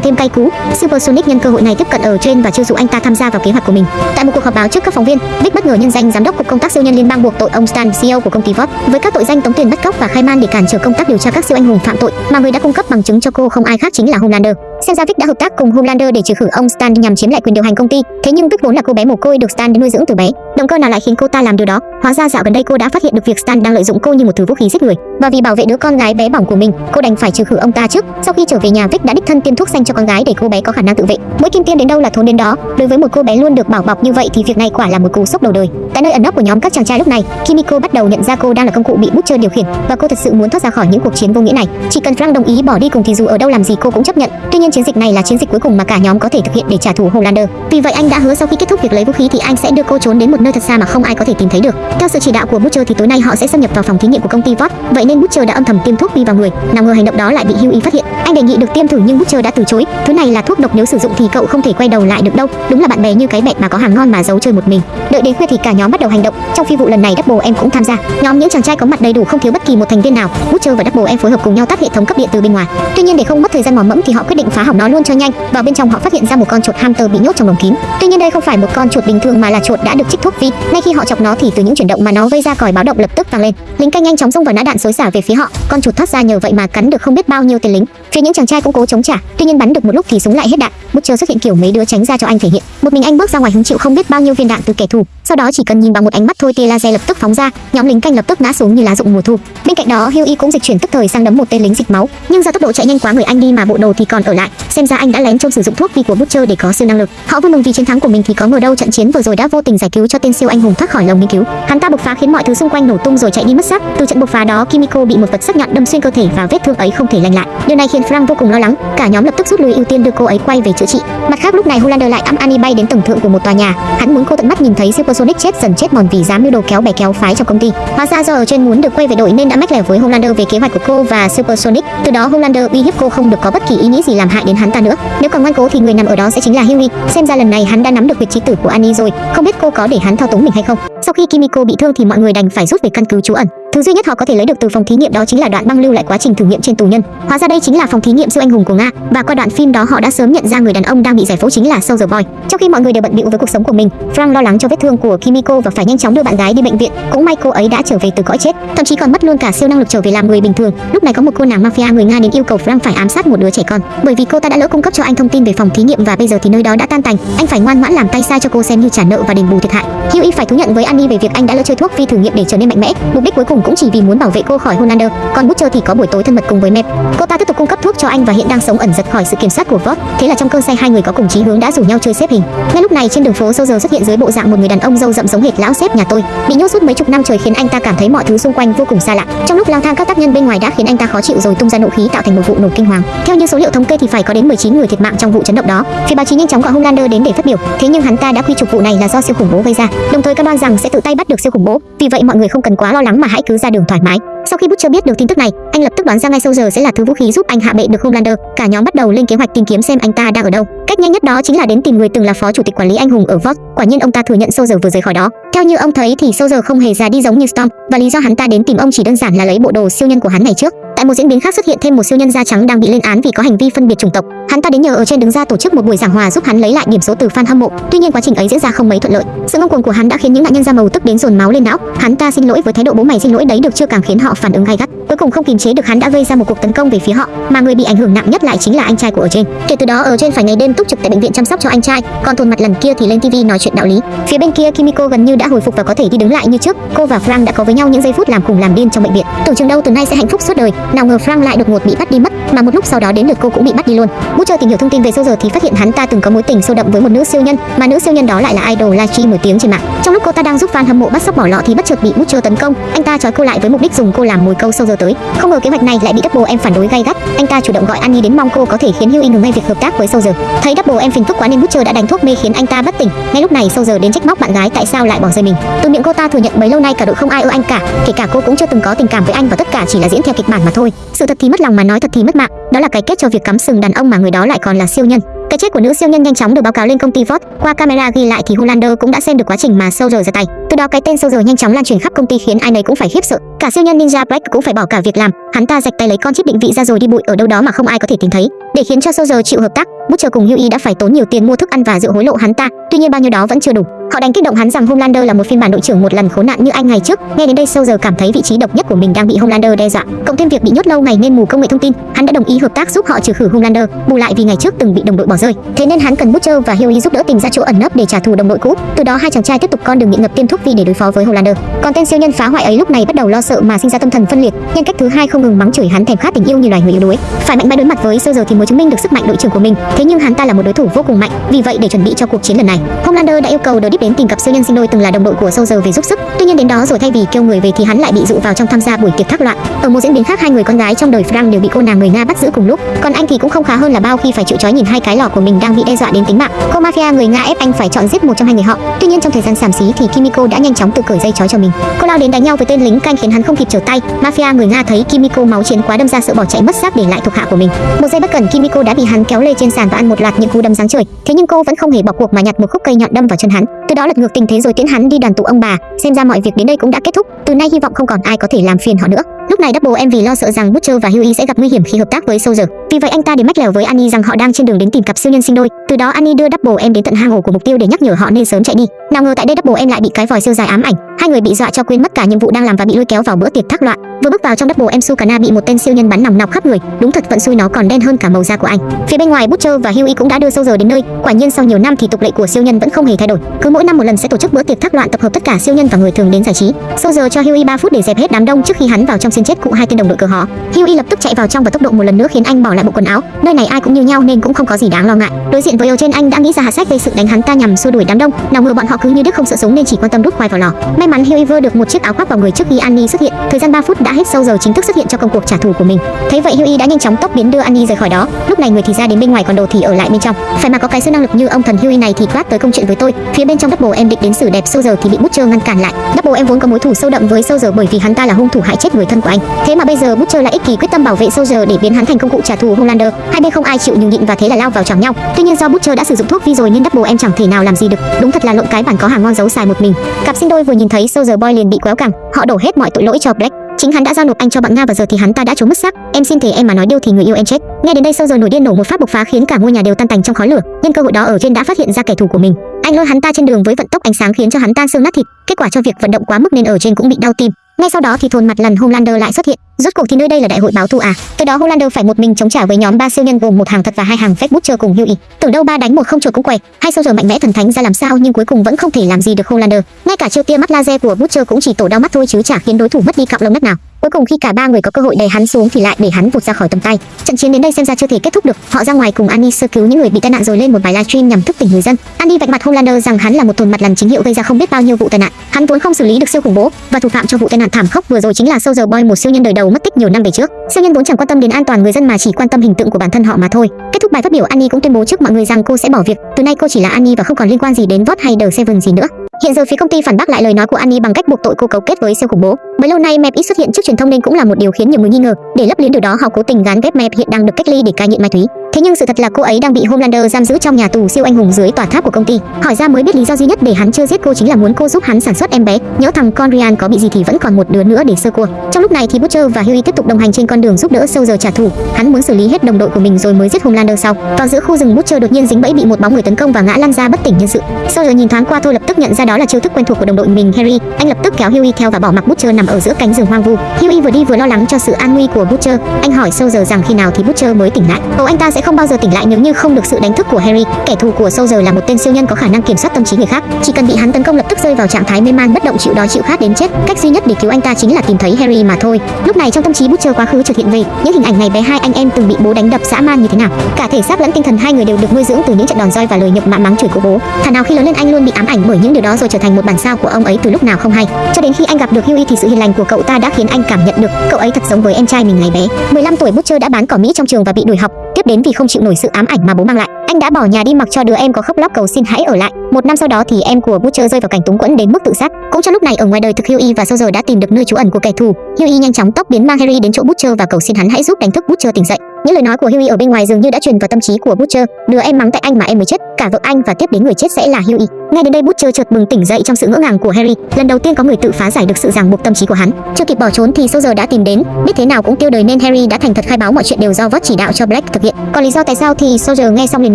thêm cay cú. Supersonic nhân cơ hội này tiếp cận ở trên và chiêu dụ anh ta tham gia vào kế hoạch của mình. Tại một cuộc họp báo trước các phóng viên, Vic bất ngờ nhân danh giám đốc cục công tác siêu nhân liên bang buộc tội ông Stan, CEO của công ty Vought, với các tội danh tống tiền bắt cóc và khai man để cản trở công tác điều tra các siêu anh hùng phạm tội, mà người đã cung cấp bằng chứng cho cô không ai khác chính là Homelander. Xem ra Vic đã hợp tác cùng Homelander để trừ khử ông Stan nhằm chiếm lại quyền điều hành công ty. Thế nhưng Vic vốn là cô bé mồ côi được Stan nuôi dưỡng từ bé. Động cơ nào lại khiến cô ta làm điều đó? Hóa ra dạo gần đây cô đã phát hiện được việc Stan đang lợi dụng cô như một thứ vũ khí giết người. Và vì bảo vệ đứa con gái bé bỏng của mình, cô đành phải trừ khử ông ta trước. Sau khi trở về nhà, Vic đã đích thân tiêm thuốc xanh cho con gái để cô bé có khả năng tự vệ. Mỗi kim tiêm đến đâu là thốn đến đó. Đối với một cô bé luôn được bảo bọc như vậy thì việc này quả là một cú sốc đầu đời. Tại nơi ẩn nấp của nhóm các chàng trai lúc này, Kimiko bắt đầu nhận ra cô đang là công cụ bị Butcher điều khiển và cô thật sự muốn thoát ra khỏi những cuộc chiến vô nghĩa này. Chỉ cần Frank đồng ý bỏ đi cùng thì dù ở đâu làm gì cô cũng chấp nhận. Tuy nhiên chiến dịch này là chiến dịch cuối cùng mà cả nhóm có thể thực hiện để trả thù Homelander. Vì vậy anh đã hứa sau khi kết thúc việc lấy vũ khí thì anh sẽ đưa cô trốn đến một nơi thật xa mà không ai có thể tìm thấy được. Theo sự chỉ đạo của Butcher thì tối nay họ sẽ xâm nhập vào phòng thí nghiệm của công ty Vought. Vậy nên Butcher đã âm thầm tiêm thuốc vi vào người. Nào ngờ hành động đó lại bị Huey phát hiện. Anh đề nghị được tiêm thử nhưng Butcher đã từ chối. Thứ này là thuốc độc nếu sử dụng thì cậu không thể quay đầu lại được đâu. Đúng là bạn bè như cái bẹt mà có hàng ngon mà giấu chơi một mình. Đợi đến khuya thì cả nhóm bắt đầu hành động. Trong phi vụ lần này Double em cũng tham gia. Nhóm những chàng trai có mặt đầy đủ không thiếu bất kỳ một thành viên nào. Butcher và Double em phối hợp cùng nhau tắt hệ thống cấp điện từ bên ngoài. Tuy nhiên để không mất thời gian mò mẫm thì họ quyết định phá hỏng nó luôn cho nhanh. Vào bên trong họ phát hiện ra một con chuột hamster bị nhốt trong lồng kín. Tuy nhiên đây không phải một con chuột bình thường mà là chuột đã được trích thuốc vi. Ngay khi họ chọc nó thì từ những chuyển động mà nó gây ra còi báo động lập tức vang lên. Lính canh nhanh chóng xông vào nã đạn xối xả về phía họ. Con chuột thoát ra nhờ vậy mà cắn được không biết bao nhiêu tên lính. Phía những chàng trai cũng cố chống trả, tuy nhiên bắn được một lúc thì súng lại hết đạn. Butcher xuất hiện kiểu mấy đứa tránh ra cho anh thể hiện. Một mình anh bước ra ngoài hứng chịu không biết bao nhiêu viên đạn từ kẻ thù. Sau đó chỉ cần nhìn bằng một ánh mắt thôi tia laser lập tức phóng ra, nhóm lính canh lập tức ngã xuống như lá rụng mùa thu. Bên cạnh đó Huey cũng dịch chuyển tức thời sang đấm một tên lính dịch máu, nhưng do tốc độ chạy nhanh quá người anh đi mà bộ đồ thì còn ở lại. Xem ra anh đã lén trông sử dụng thuốc vi của Butcher để có siêu năng lực. Họ vui mừng vì chiến thắng của mình thì có ngờ đâu trận chiến vừa rồi đã vô tình giải cứu cho tên siêu anh hùng thoát khỏi lồng nghiên cứu. Hắn ta bộc phá khiến mọi thứ xung quanh nổ tung rồi chạy đi mất xác. Từ trận bộc phá đó Kimiko bị một vật sắc nhọn đâm xuyên cơ thể và vết thương ấy không thể lành lại. Điều này khiến Frank vô cùng lo lắng. Cả nhóm lập tức rút lui ưu tiên đưa cô ấy quay về chữa trị. Mặt khác lúc này Hulander lại ẵm Annie bay đến tầng thượng của một tòa nhà. Hắn muốn cô tận mắt nhìn thấy Sonic chết, dần chết mòn vì dám mưu đồ kéo bè kéo phái trong công ty. Hóa ra do ở trên muốn được quay về đội nên đã mách lẻo với Homelander về kế hoạch của cô và Supersonic. Từ đó Homelander uy hiếp cô không được có bất kỳ ý nghĩ gì làm hại đến hắn ta nữa. Nếu còn ngoan cố thì người nằm ở đó sẽ chính là Huey. Xem ra lần này hắn đã nắm được việc trí tử của Annie rồi. Không biết cô có để hắn thao túng mình hay không. Sau khi Kimiko bị thương thì mọi người đành phải rút về căn cứ trú ẩn. Thứ duy nhất họ có thể lấy được từ phòng thí nghiệm đó chính là đoạn băng lưu lại quá trình thử nghiệm trên tù nhân. Hóa ra đây chính là phòng thí nghiệm siêu anh hùng của Nga và qua đoạn phim đó họ đã sớm nhận ra người đàn ông đang bị giải phẫu chính là Soldier Boy. Trong khi mọi người đều bận bịu với cuộc sống của mình, Frank lo lắng cho vết thương của Kimiko và phải nhanh chóng đưa bạn gái đi bệnh viện. Cũng may cô ấy đã trở về từ cõi chết, thậm chí còn mất luôn cả siêu năng lực trở về làm người bình thường. Lúc này có một cô nàng mafia người Nga đến yêu cầu Frank phải ám sát một đứa trẻ con, bởi vì cô ta đã lỡ cung cấp cho anh thông tin về phòng thí nghiệm và bây giờ thì nơi đó đã tan tành. Anh phải ngoan ngoãn làm tay sai cho cô xem như trả nợ và đền bù thiệt hại. Hughie phải thú nhận với Annie về việc anh đã lỡ chơi thuốc phi thử nghiệm để trở nên mạnh mẽ, mục đích cuối cùng cũng chỉ vì muốn bảo vệ cô khỏi Hollander. Còn Butcher thì có buổi tối thân mật cùng với Mep. Cô ta tiếp tục cung cấp thuốc cho anh và hiện đang sống ẩn giật khỏi sự kiểm soát của Vought. Thế là trong cơn say hai người có cùng chí hướng đã rủ nhau chơi xếp hình. Ngay lúc này trên đường phố Soldier xuất hiện dưới bộ dạng một người đàn ông râu rậm giống hệt lão sếp nhà tôi, bị nhốt suốt mấy chục năm trời khiến anh ta cảm thấy mọi thứ xung quanh vô cùng xa lạ. Trong lúc lang thang các tác nhân bên ngoài đã khiến anh ta khó chịu rồi tung ra nộ khí tạo thành một vụ nổ kinh hoàng. Theo như số liệu thống kê thì phải có đến 19 người thiệt mạng trong vụ chấn động đó. Phía báo chí nhanh chóng gọi Homelander đến để phát biểu, thế nhưng hắn ta đã quy chụp vụ này là do siêu khủng bố gây ra, đồng thời cam đoan rằng sẽ tự tay bắt được siêu khủng bố. Vì vậy mọi người không cần quá lo lắng mà hãy cứ ra đường thoải mái. Sau khi Butcher biết được tin tức này, anh lập tức đoán ra ngay sâu giờ sẽ là thứ vũ khí giúp anh hạ bệ được Homelander. Cả nhóm bắt đầu lên kế hoạch tìm kiếm xem anh ta đang ở đâu. Cách nhanh nhất đó chính là đến tìm người từng là phó chủ tịch quản lý anh hùng ở Vox. Quả nhiên ông ta thừa nhận sâu giờ vừa rời khỏi đó. Theo như ông thấy thì sâu giờ không hề già đi giống như Storm, và lý do hắn ta đến tìm ông chỉ đơn giản là lấy bộ đồ siêu nhân của hắn ngày trước. Tại một diễn biến khác xuất hiện thêm một siêu nhân da trắng đang bị lên án vì có hành vi phân biệt chủng tộc. Hắn ta đến nhờ ở trên đứng ra tổ chức một buổi giảng hòa giúp hắn lấy lại điểm số từ fan hâm mộ. Tuy nhiên quá trình ấy diễn ra không mấy thuận lợi. Sự ngông cuồng của hắn đã khiến những nạn nhân da màu tức đến dồn máu lên não. Hắn ta xin lỗi với thái độ bố mày xin lỗi đấy được chưa càng khiến họ phản ứng gay gắt. Cuối cùng không kiềm chế được hắn đã gây ra một cuộc tấn công về phía họ, mà người bị ảnh hưởng nặng nhất lại chính là anh trai của ở trên. Kể từ đó ở trên phải ngày đêm túc trực tại bệnh viện chăm sóc cho anh trai, còn thôn mặt lần kia thì lên tivi nói chuyện đạo lý. Phía bên kia Kimiko gần như đã hồi phục và có thể đi đứng lại như trước. Cô và Frank đã có với nhau những giây phút làm cùng làm điên trong bệnh viện. Tưởng chừng đâu từ nay sẽ hạnh phúc suốt đời, nào ngờ Frank lại đột ngột bị bắt đi mất, mà một lúc sau đó đến lượt cô cũng bị bắt đi luôn. Butcher tìm hiểu thông tin về Soldier thì phát hiện hắn ta từng có mối tình sâu đậm với một nữ siêu nhân, mà nữ siêu nhân đó lại là idol livestream nổi tiếng trên mạng. Trong lúc cô ta đang giúp fan hâm mộ bắt sóc bỏ lọ thì bất chợt bị Butcher tấn công, anh ta trói cô lại với mục đích dùng cô làm mồi câu sâu giờ tới. Không ngờ kế hoạch này lại bị Double em phản đối gay gắt. Anh ta chủ động gọi Annie đến mong cô có thể khiến Hughie ngừng ngay việc hợp tác với sâu giờ. Thấy Double em phiền phức quá nên Butcher đã đánh thuốc mê khiến anh ta bất tỉnh. Ngay lúc này sâu giờ đến trách móc bạn gái tại sao lại bỏ rơi mình. Từ miệng cô ta thừa nhận bấy lâu nay cả đội không ai ưa anh cả, kể cả cô cũng chưa từng có tình cảm với anh và tất cả chỉ là diễn theo kịch bản mà thôi. Sự thật thì mất lòng mà nói thật thì mất mạng, đó là cái kết cho việc cắm sừng đàn ông mà người đó lại còn là siêu nhân. Cái chết của nữ siêu nhân nhanh chóng được báo cáo lên công ty Vought. Qua camera ghi lại thì Hollander cũng đã xem được quá trình mà Soldier ra tay. Từ đó cái tên Soldier nhanh chóng lan truyền khắp công ty khiến ai nấy cũng phải khiếp sợ. Cả siêu nhân Ninja Black cũng phải bỏ cả việc làm. Hắn ta rạch tay lấy con chip định vị ra rồi đi bụi ở đâu đó mà không ai có thể tìm thấy. Để khiến cho Soldier chịu hợp tác, Butcher cùng Hughie đã phải tốn nhiều tiền mua thức ăn và rượu hối lộ hắn ta. Tuy nhiên bao nhiêu đó vẫn chưa đủ. Họ đánh kích động hắn rằng Homelander là một phiên bản đội trưởng một lần khốn nạn như anh ngày trước. Nghe đến đây Soldier cảm thấy vị trí độc nhất của mình đang bị Homelander đe dọa. Cộng thêm việc bị nhốt lâu ngày nên mù công nghệ thông tin, hắn đã đồng ý hợp tác giúp họ trừ khử Homelander, bù lại vì ngày trước từng bị đồng đội bỏ rơi. Thế nên hắn cần Butcher và Hughie giúp đỡ tìm ra chỗ ẩn nấp để trả thù đồng đội cũ. Từ đó hai chàng trai tiếp tục con đường nghiện ngập tiêm thuốc vì để đối phó với Hollander, Còn tên siêu nhân phá hoại ấy lúc này bắt đầu lo sợ mà sinh ra tâm thần phân liệt. Nhân cách thứ hai không ngừng mắng chửi hắn thèm khát tình yêu như loài người yếu đuối. Phải mạnh mẽ đối mặt với sơ giờ thì mới chứng minh được sức mạnh đội trưởng của mình. Thế nhưng hắn ta là một đối thủ vô cùng mạnh. Vì vậy để chuẩn bị cho cuộc chiến lần này, Homelander đã yêu cầu The Deep đến tìm cặp siêu nhân sinh đôi từng là đồng đội của sơ giờ về giúp sức. Tuy nhiên đến đó rồi thay vì kêu người về thì hắn lại bị dụ vào trong tham gia buổi tiệc thác loạn. Ở một diễn biến khác hai người con gái trong đời Frank đều bị cô nàng người Nga bắt giữ cùng lúc. Còn anh thì cũng không khá hơn là bao khi phải chịu trói nhìn hai cái lò của mình đang bị đe dọa đến tính mạng. Cô mafia người Nga ép anh phải chọn giết một trong hai người họ. Tuy nhiên trong thời gian xàm xí thì Kimiko đã nhanh chóng tự cởi dây trói cho mình. Cô lao đến đánh nhau với tên lính canh khiến hắn không kịp trở tay. Mafia người Nga thấy Kimiko máu chiến quá đâm ra sợ bỏ chạy mất xác để lại thuộc hạ của mình. Một giây bất cẩn, Kimiko đã bị hắn kéo lê trên sàn và ăn một loạt những cú đâm giáng trời. Thế nhưng cô vẫn không hề bỏ cuộc mà nhặt một khúc cây nhọn đâm vào chân hắn. Từ đó lật ngược tình thế rồi tiễn hắn đi đoàn tụ ông bà. Xem ra mọi việc đến đây cũng đã kết thúc. Từ nay hy vọng không còn ai có thể làm phiền họ nữa. Lúc này Double em vì lo sợ rằng Butcher và Hughie sẽ gặp nguy hiểm khi hợp tác với Soldier. Vì vậy anh ta để mách lèo với Annie rằng họ đang trên đường đến tìm cặp siêu nhân sinh đôi. Từ đó Annie đưa Double em đến tận hang ổ của mục tiêu để nhắc nhở họ nên sớm chạy đi. Nào ngờ tại đây Double em lại bị cái vòi siêu dài ám ảnh. Hai người bị dọa cho quên mất cả nhiệm vụ đang làm và bị lôi kéo vào bữa tiệc thác loạn. Vừa bước vào trong Double em Sukana bị một tên siêu nhân bắn nòng nọc khắp người. Đúng thật, vận xui nó còn đen hơn cả màu da của anh. Phía bên ngoài Butcher và Hughie cũng đã đưa Soldier đến nơi. Quả nhiên sau nhiều năm thì tục lệ của siêu nhân vẫn không hề thay đổi. Cứ mỗi năm một lần sẽ tổ chức bữa tiệc thác loạn tập hợp tất cả siêu nhân và người thường đến giải trí. Soldier cho Hughie 3 phút để dẹp hết đám đông trước khi hắn vào trong xin chết cụ hai tên đồng đội cờ họ. Hughie lập tức chạy vào trong và tốc độ một lần nữa khiến anh bỏ lại bộ quần áo. Nơi này ai cũng như nhau nên cũng không có gì đáng lo ngại. Đối diện với trên, anh đã nghĩ ra hạ sách gây sự đánh hắn ta nhằm xua đuổi đám đông. Nào ngờ bọn họ cứ như đức không sợ súng nên chỉ quan tâm đút khoai vào lò. May mắn Hughie vừa được một chiếc áo khoác vào người trước khi Annie xuất hiện. Thời gian 3 phút đã hết Soldier chính thức xuất hiện cho công cuộc trả thù của mình. Thấy vậy Hughie đã nhanh chóng tốc biến đưa Annie rời khỏi đó. Lúc này người thì ra đến bên ngoài còn đồ thì ở lại bên trong. Phải mà có cái siêu năng lực như ông thần Hughie này thì quát tới công chuyện với tôi. Phía bên trong Double em định đến xử đẹp, sâu giờ thì bị Butcher ngăn cản lại. Double em vốn có mối thù sâu đậm với sâu giờ bởi vì hắn ta là hung thủ hại chết người thân của anh. Thế mà bây giờ Butcher lại ích kỷ quyết tâm bảo vệ sâu giờ để biến hắn thành công cụ trả thù Homelander. Hai bên không ai chịu nhường nhịn và thế là lao vào chạm nhau. Tuy nhiên do Butcher đã sử dụng thuốc vi rồi nên Double em chẳng thể nào làm gì được. Đúng thật là lộn cái bản có hàng ngon giấu xài một mình. Cặp sinh đôi vừa nhìn thấy Soldier Boy liền bị quéo cẳng, họ đổ hết mọi tội lỗi cho Black. Chính hắn đã giao nộp anh cho bạn Nga và giờ thì hắn ta đã trốn mất xác. Em xin thề em mà nói điêu thì người yêu em chết. Nghe đến đây Soldier giờ nổi điên nổ một phát bộc phá khiến cả ngôi nhà đều tan tành trong khói lửa. Nhân cơ hội đó ở trên đã phát hiện ra kẻ thù của mình. Anh lôi hắn ta trên đường với vận tốc ánh sáng khiến cho hắn tan xương nát thịt. Kết quả cho việc vận động quá mức nên ở trên cũng bị đau tim. Ngay sau đó thì thôn mặt lần Homelander lại xuất hiện. Rốt cuộc thì nơi đây là đại hội báo thù à? Từ đó Homelander phải một mình chống trả với nhóm ba siêu nhân gồm một hàng thật và hai hàng fake butcher cùng Huey. Tưởng đâu ba đánh một không chuột cũng quẹt, hai giờ mạnh mẽ thần thánh ra làm sao nhưng cuối cùng vẫn không thể làm gì được Homelander. Ngay cả chiêu tia mắt laser của butcher cũng chỉ tổ đau mắt thôi chứ chả khiến đối thủ mất đi cọng lông đất nào. Cuối cùng khi cả ba người có cơ hội đè hắn xuống thì lại để hắn vụt ra khỏi tầm tay. Trận chiến đến đây xem ra chưa thể kết thúc được. Họ ra ngoài cùng Annie sơ cứu những người bị tai nạn rồi lên một bài livestream nhằm thức tỉnh người dân. Annie vạch mặt Homelander rằng hắn là một thồn mặt lần chính hiệu gây ra không biết bao nhiêu vụ tai nạn. Hắn vốn không xử lý được siêu khủng bố và thủ phạm cho vụ tai nạn thảm khốc vừa rồi chính là Soldier Boy, một siêu nhân đời đầu mất tích nhiều năm về trước. Siêu nhân vốn chẳng quan tâm đến an toàn người dân mà chỉ quan tâm hình tượng của bản thân họ mà thôi. Kết thúc bài phát biểu, Annie cũng tuyên bố trước mọi người rằng cô sẽ bỏ việc. Từ nay cô chỉ là Annie và không còn liên quan gì đến Vought hay The Seven gì nữa. Hiện giờ phía công ty phản bác lại lời nói của Annie bằng cách buộc tội cô cấu kết với siêu khủng bố. Bấy lâu nay Map ít xuất hiện trước truyền thông nên cũng là một điều khiến nhiều người nghi ngờ. Để lấp liếm điều đó, họ cố tình gán ghép Map hiện đang được cách ly để cai nghiện ma túy. Thế nhưng sự thật là cô ấy đang bị Homelander giam giữ trong nhà tù siêu anh hùng dưới tòa tháp của công ty. Hỏi ra mới biết lý do duy nhất để hắn chưa giết cô chính là muốn cô giúp hắn sản xuất em bé. Nhớ thằng Conrian có bị gì thì vẫn còn một đứa nữa để sơ cua. Trong lúc này thì Butcher và Huey tiếp tục đồng hành trên con đường giúp đỡ Soldier trả thù. Hắn muốn xử lý hết đồng đội của mình rồi mới giết Homelander sau. Vào giữa khu rừng, Butcher đột nhiên dính bẫy bị một bóng người tấn công và ngã lăn ra bất tỉnh nhân sự. Soldier nhìn thoáng qua thôi, lập tức nhận ra đó là chiêu thức quen thuộc của đồng đội mình, Harry. Anh lập tức kéo Huey theo và bỏ mặc Butcher nằm ở giữa cánh rừng hoang vu. Huey vừa đi vừa lo lắng cho sự an nguy của Butcher. Anh hỏi Soldier rằng khi nào thì Butcher mới tỉnh lại. Cậu anh ta sẽ không bao giờ tỉnh lại nếu như không được sự đánh thức của Harry. Kẻ thù của Soldier là một tên siêu nhân có khả năng kiểm soát tâm trí người khác. Chỉ cần bị hắn tấn công lập tức rơi vào trạng thái mê man, bất động chịu đói chịu khát đến chết. Cách duy nhất để cứu anh ta chính là tìm thấy Harry mà thôi. Lúc này trong tâm trí Butcher quá khứ chợt hiện về những hình ảnh ngày bé hai anh em từng bị bố đánh đập dã man như thế nào. Cả thể xác lẫn tinh thần hai người đều được nuôi dưỡng từ những trận đòn roi và lời nhục mạ mắng chửi của bố. Thà nào khi lớn lên anh luôn bị ám ảnh bởi những điều đó rồi trở thành một bản sao của ông ấy từ lúc nào không hay. Cho đến khi anh gặp được Huey thì sự hiền lành của cậu ta đã khiến anh cảm nhận được cậu ấy thật giống với em trai mình ngày bé. 15 tuổi Butcher đã bán cỏ Mỹ trong trường và bị đuổi học. Tiếp đến vì không chịu nổi sự ám ảnh mà bố mang lại, anh đã bỏ nhà đi mặc cho đứa em có khóc lóc cầu xin hãy ở lại. Một năm sau đó thì em của Butcher rơi vào cảnh túng quẫn đến mức tự sát. Cũng trong lúc này ở ngoài đời thực Huey và Soldier đã tìm được nơi trú ẩn của kẻ thù. Huey nhanh chóng tóc biến mang Harry đến chỗ Butcher và cầu xin hắn hãy giúp đánh thức Butcher tỉnh dậy. Những lời nói của Huey ở bên ngoài dường như đã truyền vào tâm trí của Butcher. Đứa em mắng tại anh mà em mới chết, cả vợ anh và tiếp đến người chết sẽ là Huey. Ngay đến đây Butcher chợt bừng tỉnh dậy trong sự ngỡ ngàng của Harry. Lần đầu tiên có người tự phá giải được sự ràng buộc tâm trí của hắn. Chưa kịp bỏ trốn thì Soldier đã tìm đến, biết thế nào cũng tiêu đời nên Harry đã thành thật khai báo mọi chuyện đều do Vought chỉ đạo cho Black thực hiện. Còn lý do tại sao thì Soldier nghe xong liền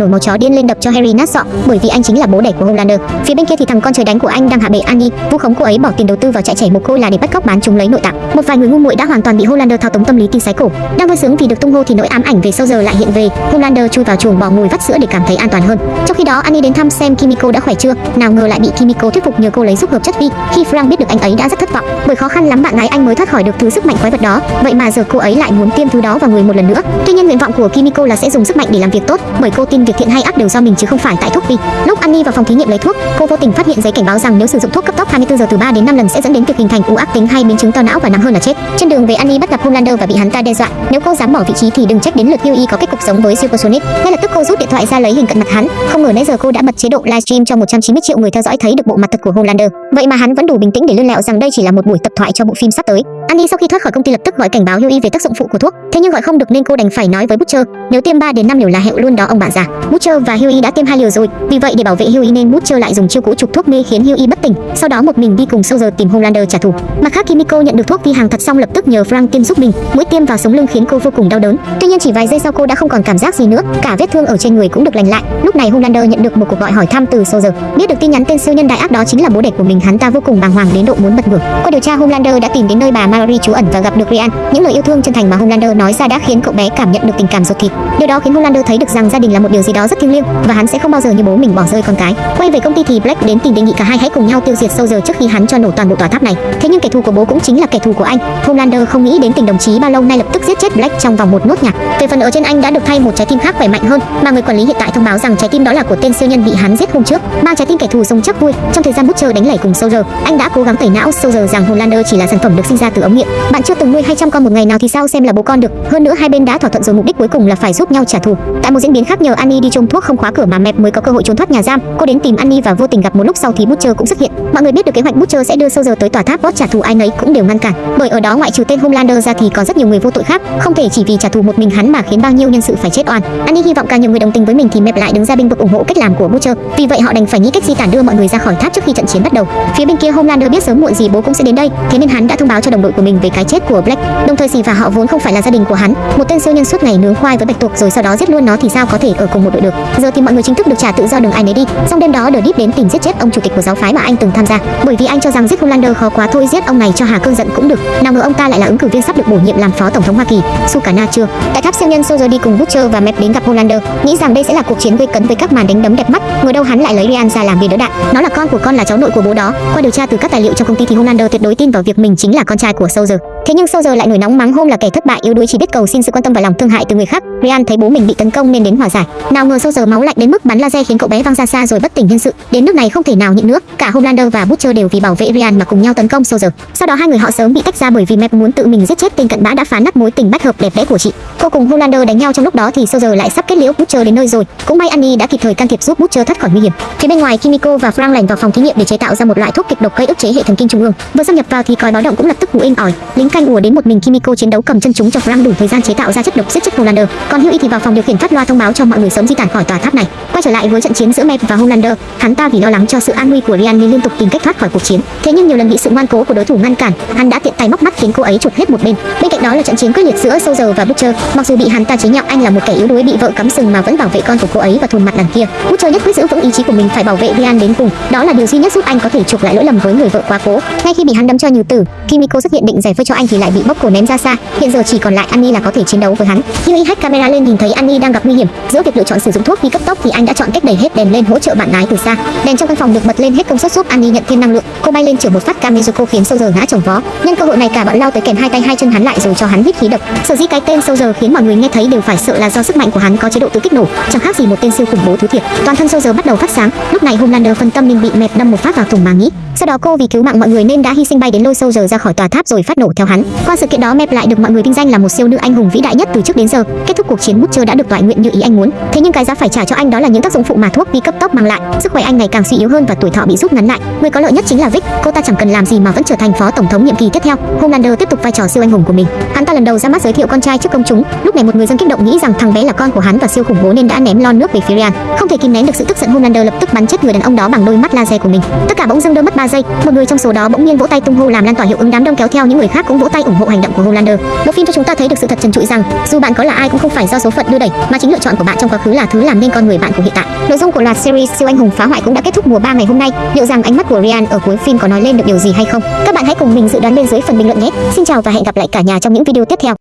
nổi máu chó điên lên đập cho Harry nát sọ, bởi vì anh chính là bố đẻ của Homelander. Phía bên kia thì thằng con trời đánh của anh đang hạ bệ Annie, vu khống cô ấy bỏ tiền đầu tư vào trại trẻ mồ côi là để bắt cóc bán chúng lấy nội tạng. Một vài người ngu muội đã hoàn toàn bị Homelander thao túng tâm lý tin sái cổ. Đang vui sướng vì được tung hô thì nỗi ám ảnh về sau giờ lại hiện về. Homelander chui vào chuồng bò ngồi vắt sữa để cảm thấy an toàn hơn. Trong khi đó Annie đến thăm xem Kimiko đã khỏe chưa, nào ngờ lại bị Kimiko thuyết phục nhờ cô lấy giúp hợp chất vi. Khi Frank biết được anh ấy đã rất thất vọng, bởi khó khăn lắm bạn gái anh mới thoát khỏi được thứ sức mạnh quái vật đó. Vậy mà giờ cô ấy lại muốn tiêm thứ đó vào người một lần nữa. Tuy nhiên nguyện vọng của Kimiko là sẽ dùng sức mạnh để làm việc tốt, bởi cô tin việc thiện hay ác đều do mình chứ không phải tại thuốc vi. Lúc Annie vào phòng thí nghiệm lấy thuốc, cô vô tình phát hiện giấy cảnh báo rằng nếu sử dụng thuốc cấp tốc 24 giờ từ 3 đến 5 lần sẽ dẫn đến việc hình thành u ác tính hay biến chứng to não và nặng hơn là chết. Trên đường về Annie bắt gặp Homelander và bị hắn ta đe dọa, nếu cô dám bỏ vị trí thì đừng trách đến lượt Huey có kết cục giống với Supersonic. Ngay lập tức cô rút điện thoại ra lấy hình cận mặt hắn, không ngờ nãy giờ cô đã bật chế độ livestream cho 190 triệu người theo dõi thấy được bộ mặt thật của Homelander. Vậy mà hắn vẫn đủ bình tĩnh để lươn lẹo rằng đây chỉ là một buổi tập thoại cho bộ phim sắp tới. Annie sau khi thoát khỏi công ty lập tức gọi cảnh báo Huey về tác dụng phụ của thuốc, thế nhưng gọi không được nên cô đành phải nói với Butcher, nếu tiêm 3 đến 5 liều là hẹo luôn đó ông bạn già. Butcher và Huey đã tiêm hai liều rồi, vì vậy để bảo vệ Huey nên Butcher lại dùng chiêu cũ trục thuốc mê khiến Huey bất tỉnh, sau đó một mình đi cùng Soldier tìm Homelander trả thù. Mặt khác Kimiko nhận được thuốc vi hàng thật xong lập tức nhờ Frank tiêm giúp mình, mũi tiêm vào sống lưng khiến cô vô cùng đau đớn. Tuy nhiên chỉ vài giây sau cô đã không còn cảm giác gì nữa, cả vết thương ở trên người cũng được lành lại. Lúc này Homelander nhận được một cuộc gọi hỏi thăm từ Soldier, biết được tin nhắn tên siêu nhân đại ác đó chính là bố đẻ của mình, hắn ta vô cùng bàng hoàng đến độ muốn bật ngửa. Qua điều tra Homelander đã tìm đến nơi bà Harry trú ẩn và gặp được Ryan. Những lời yêu thương chân thành mà Homelander nói ra đã khiến cậu bé cảm nhận được tình cảm ruột thịt. Điều đó khiến Homelander thấy được rằng gia đình là một điều gì đó rất thiêng liêng và hắn sẽ không bao giờ như bố mình bỏ rơi con cái. Quay về công ty thì Black đến tìm đề nghị cả hai hãy cùng nhau tiêu diệt Soldier trước khi hắn cho nổ toàn bộ tòa tháp này. Thế nhưng kẻ thù của bố cũng chính là kẻ thù của anh. Homelander không nghĩ đến tình đồng chí bao lâu nay lập tức giết chết Black trong vòng một nốt nhạc. Về phần ở trên anh đã được thay một trái tim khác khỏe mạnh hơn, mà người quản lý hiện tại thông báo rằng trái tim đó là của tên siêu nhân bị hắn giết hôm trước. Mang trái tim kẻ thù sống chắc vui. Trong thời gian bút chờ đánh lẩy cùng Soldier, anh đã cố gắng tẩy não Soldier rằng Homelander chỉ là sản phẩm được sinh ra từ ống nghiệm. Bạn chưa từng nuôi 200 con một ngày nào thì sao xem là bố con được. Hơn nữa hai bên đã thỏa thuận rồi mục đích cuối cùng là phải giúp nhau trả thù. Tại một diễn biến khác nhờ Annie đi trông thuốc không khóa cửa mà Mep mới có cơ hội trốn thoát nhà giam. Cô đến tìm Annie và vô tình gặp một lúc sau thì Butcher cũng xuất hiện. Mọi người biết được kế hoạch Butcher sẽ đưa Soldier tới tòa tháp boss trả thù ai nấy cũng đều ngăn cản. Bởi ở đó ngoại trừ tên Homelander ra thì còn rất nhiều người vô tội khác, không thể chỉ vì trả thù một mình hắn mà khiến bao nhiêu nhân sự phải chết oan. Annie hy vọng càng nhiều người đồng tình với mình thì Mep lại đứng ra binh vực ủng hộ cách làm của Butcher. Vì vậy họ đành phải nghĩ cách di tản đưa mọi người ra khỏi tháp trước khi trận chiến bắt đầu. Phía bên kia Homelander biết sớm muộn gì bố cũng sẽ đến đây, thế nên hắn đã thông báo cho đồng đội của mình về cái chết của Black. Đồng thời gì và họ vốn không phải là gia đình của hắn, một tên siêu nhân suốt ngày nướng khoai với bạch tuộc rồi sau đó giết luôn nó thì sao có thể ở cùng một đội được. Giờ thì mọi người chính thức được trả tự do đường ai nấy đi. Xong đêm đó The Deep đến tìm giết chết ông chủ tịch của giáo phái mà anh từng tham gia, bởi vì anh cho rằng giết Homelander khó quá thôi giết ông này cho Hà cơn giận cũng được. Nào ngờ ông ta lại là ứng cử viên sắp được bổ nhiệm làm phó tổng thống Hoa Kỳ. Sukarna chưa. Tại tháp siêu nhân Soldier đi cùng Butcher và Mep đến gặp Homelander, nghĩ rằng đây sẽ là cuộc chiến gây cấn với các màn đánh đấm đẹp mắt, ngờ đâu hắn lại lấy Ryan ra làm bia đỡ đạn. Nó là con của con là cháu nội của bố đó. Qua điều tra từ các tài liệu trong công ty thì Homelander tuyệt đối tin vào việc mình chính là con trai của của sâu rừng Thế nhưng sau giờ lại nổi nóng mắng hôm là kẻ thất bại yếu đuối chỉ biết cầu xin sự quan tâm và lòng thương hại từ người khác. Ryan thấy bố mình bị tấn công nên đến hòa giải. Nào ngờ sau giờ máu lạnh đến mức bắn laser khiến cậu bé văng ra xa rồi bất tỉnh nhân sự. Đến nước này không thể nào nhịn nữa, cả Homelander và Butcher đều vì bảo vệ Ryan mà cùng nhau tấn công sau giờ. Sau đó hai người họ sớm bị tách ra bởi vì Mep muốn tự mình giết chết tên cận bã đã phá nát mối tình bách hợp đẹp đẽ của chị. Cô cùng Homelander đánh nhau trong lúc đó thì sau giờ lại sắp kết liễu Butcher đến nơi rồi. Cũng may Annie đã kịp thời can thiệp giúp Butcher thoát khỏi nguy hiểm. Phía bên ngoài Kimiko và Frank lẻn vào phòng thí nghiệm để chế tạo ra một loại thuốc kịch độc gây ức chế hệ thần kinh trung ương. Vừa xâm nhập vào thì còi báo động cũng lập tức hú inh ỏi. Lính canh ùa đến một mình Kimiko chiến đấu cầm chân chúng cho Frank đủ thời gian chế tạo ra chất độc giết chết Homelander. Còn Hughie thì vào phòng điều khiển phát loa thông báo cho mọi người sớm di tản khỏi tòa tháp này. Quay trở lại với trận chiến giữa Mep và Homelander, hắn ta vì lo lắng cho sự an nguy của Ryan nên liên tục tìm cách thoát khỏi cuộc chiến. Thế nhưng nhiều lần bị sự ngoan cố của đối thủ ngăn cản, hắn đã tiện tay móc mắt khiến cô ấy chuột hết một bên. Bên cạnh đó là trận chiến quyết liệt giữa Soldier và Butcher. Mặc dù bị hắn ta chế nhạo anh là một kẻ yếu đuối bị vợ cắm sừng mà vẫn bảo vệ con của cô ấy và thùn mặt đằng kia. Butcher nhất quyết giữ vững ý chí của mình phải bảo vệ Ryan đến cùng. Đó là điều duy nhất giúp anh có thể chuộc lại lỗi lầm với người vợ quá cố. Ngay khi bị hắn đâm cho nhiều tử, Kimiko xuất hiện định giải vây cho anh thì lại bị bóc cổ ném ra xa. Hiện giờ chỉ còn lại Annie là có thể chiến đấu với hắn. Hughie hack camera lên nhìn thấy Annie đang gặp nguy hiểm. Giữa việc lựa chọn sử dụng thuốc đi cấp tốc thì anh đã chọn cách đẩy hết đèn lên hỗ trợ bạn gái từ xa. Đèn trong căn phòng được bật lên hết công suất giúp Annie nhận thêm năng lượng. Cô bay lên chở một phát Kamizuko khiến Soldier ngã chồng vó. Nhân cơ hội này cả bọn lao tới kèm hai tay hai chân hắn lại rồi cho hắn hít khí độc. Sở dĩ cái tên Soldier khiến mọi người nghe thấy đều phải sợ là do sức mạnh của hắn có chế độ tự kích nổ, chẳng khác gì một tên siêu khủng bố thứ thiệt. Toàn thân Soldier bắt đầu phát sáng. Lúc này Homelander phân tâm nên bị mệt đâm một phát vào thùng màng nhĩ. Sau đó cô vì cứu mạng mọi người nên đã hy sinh bay đến lôi Soldier ra khỏi tòa tháp rồi phát nổ theo hắn. Qua sự kiện đó Mep lại được mọi người vinh danh là một siêu nữ anh hùng vĩ đại nhất từ trước đến giờ. Kết thúc cuộc chiến Butcher đã được toại nguyện như ý anh muốn. Thế nhưng cái giá phải trả cho anh đó là những tác dụng phụ mà thuốc đi cấp tốc mang lại. Sức khỏe anh ngày càng suy yếu hơn và tuổi thọ bị rút ngắn lại. Người có lợi nhất chính là Vic, cô ta chẳng cần làm gì mà vẫn trở thành phó tổng thống nhiệm kỳ tiếp theo. Homelander tiếp tục vai trò siêu anh hùng của mình. Hắn ta lần đầu ra mắt giới thiệu con trai trước công chúng. Lúc này một người dân kích động nghĩ rằng thằng bé là con của hắn và siêu khủng bố nên đã ném lon nước về phía Ryan. Không thể kìm nén được sự tức giận Homelander lập tức bắn chết người đàn ông đó bằng đôi mắt laser của mình. Tất cả bỗng dưng đơ mất 3 giây. Một người trong số đó bỗng nhiên vỗ tay tung hô làm lan tỏa hiệu ứng đám đông kéo theo những người khác cũng vỗ tay ủng hộ hành động của Holander. Bộ phim cho chúng ta thấy được sự thật trần trụi rằng dù bạn có là ai cũng không phải do số phận đưa đẩy, mà chính lựa chọn của bạn trong quá khứ là thứ làm nên con người bạn của hiện tại. Nội dung của loạt series siêu anh hùng phá hoại cũng đã kết thúc mùa 3 ngày hôm nay. Liệu rằng ánh mắt của Ryan ở cuối phim có nói lên được điều gì hay không? Các bạn hãy cùng mình dự đoán bên dưới phần bình luận nhé. Xin chào và hẹn gặp lại cả nhà trong những video tiếp theo.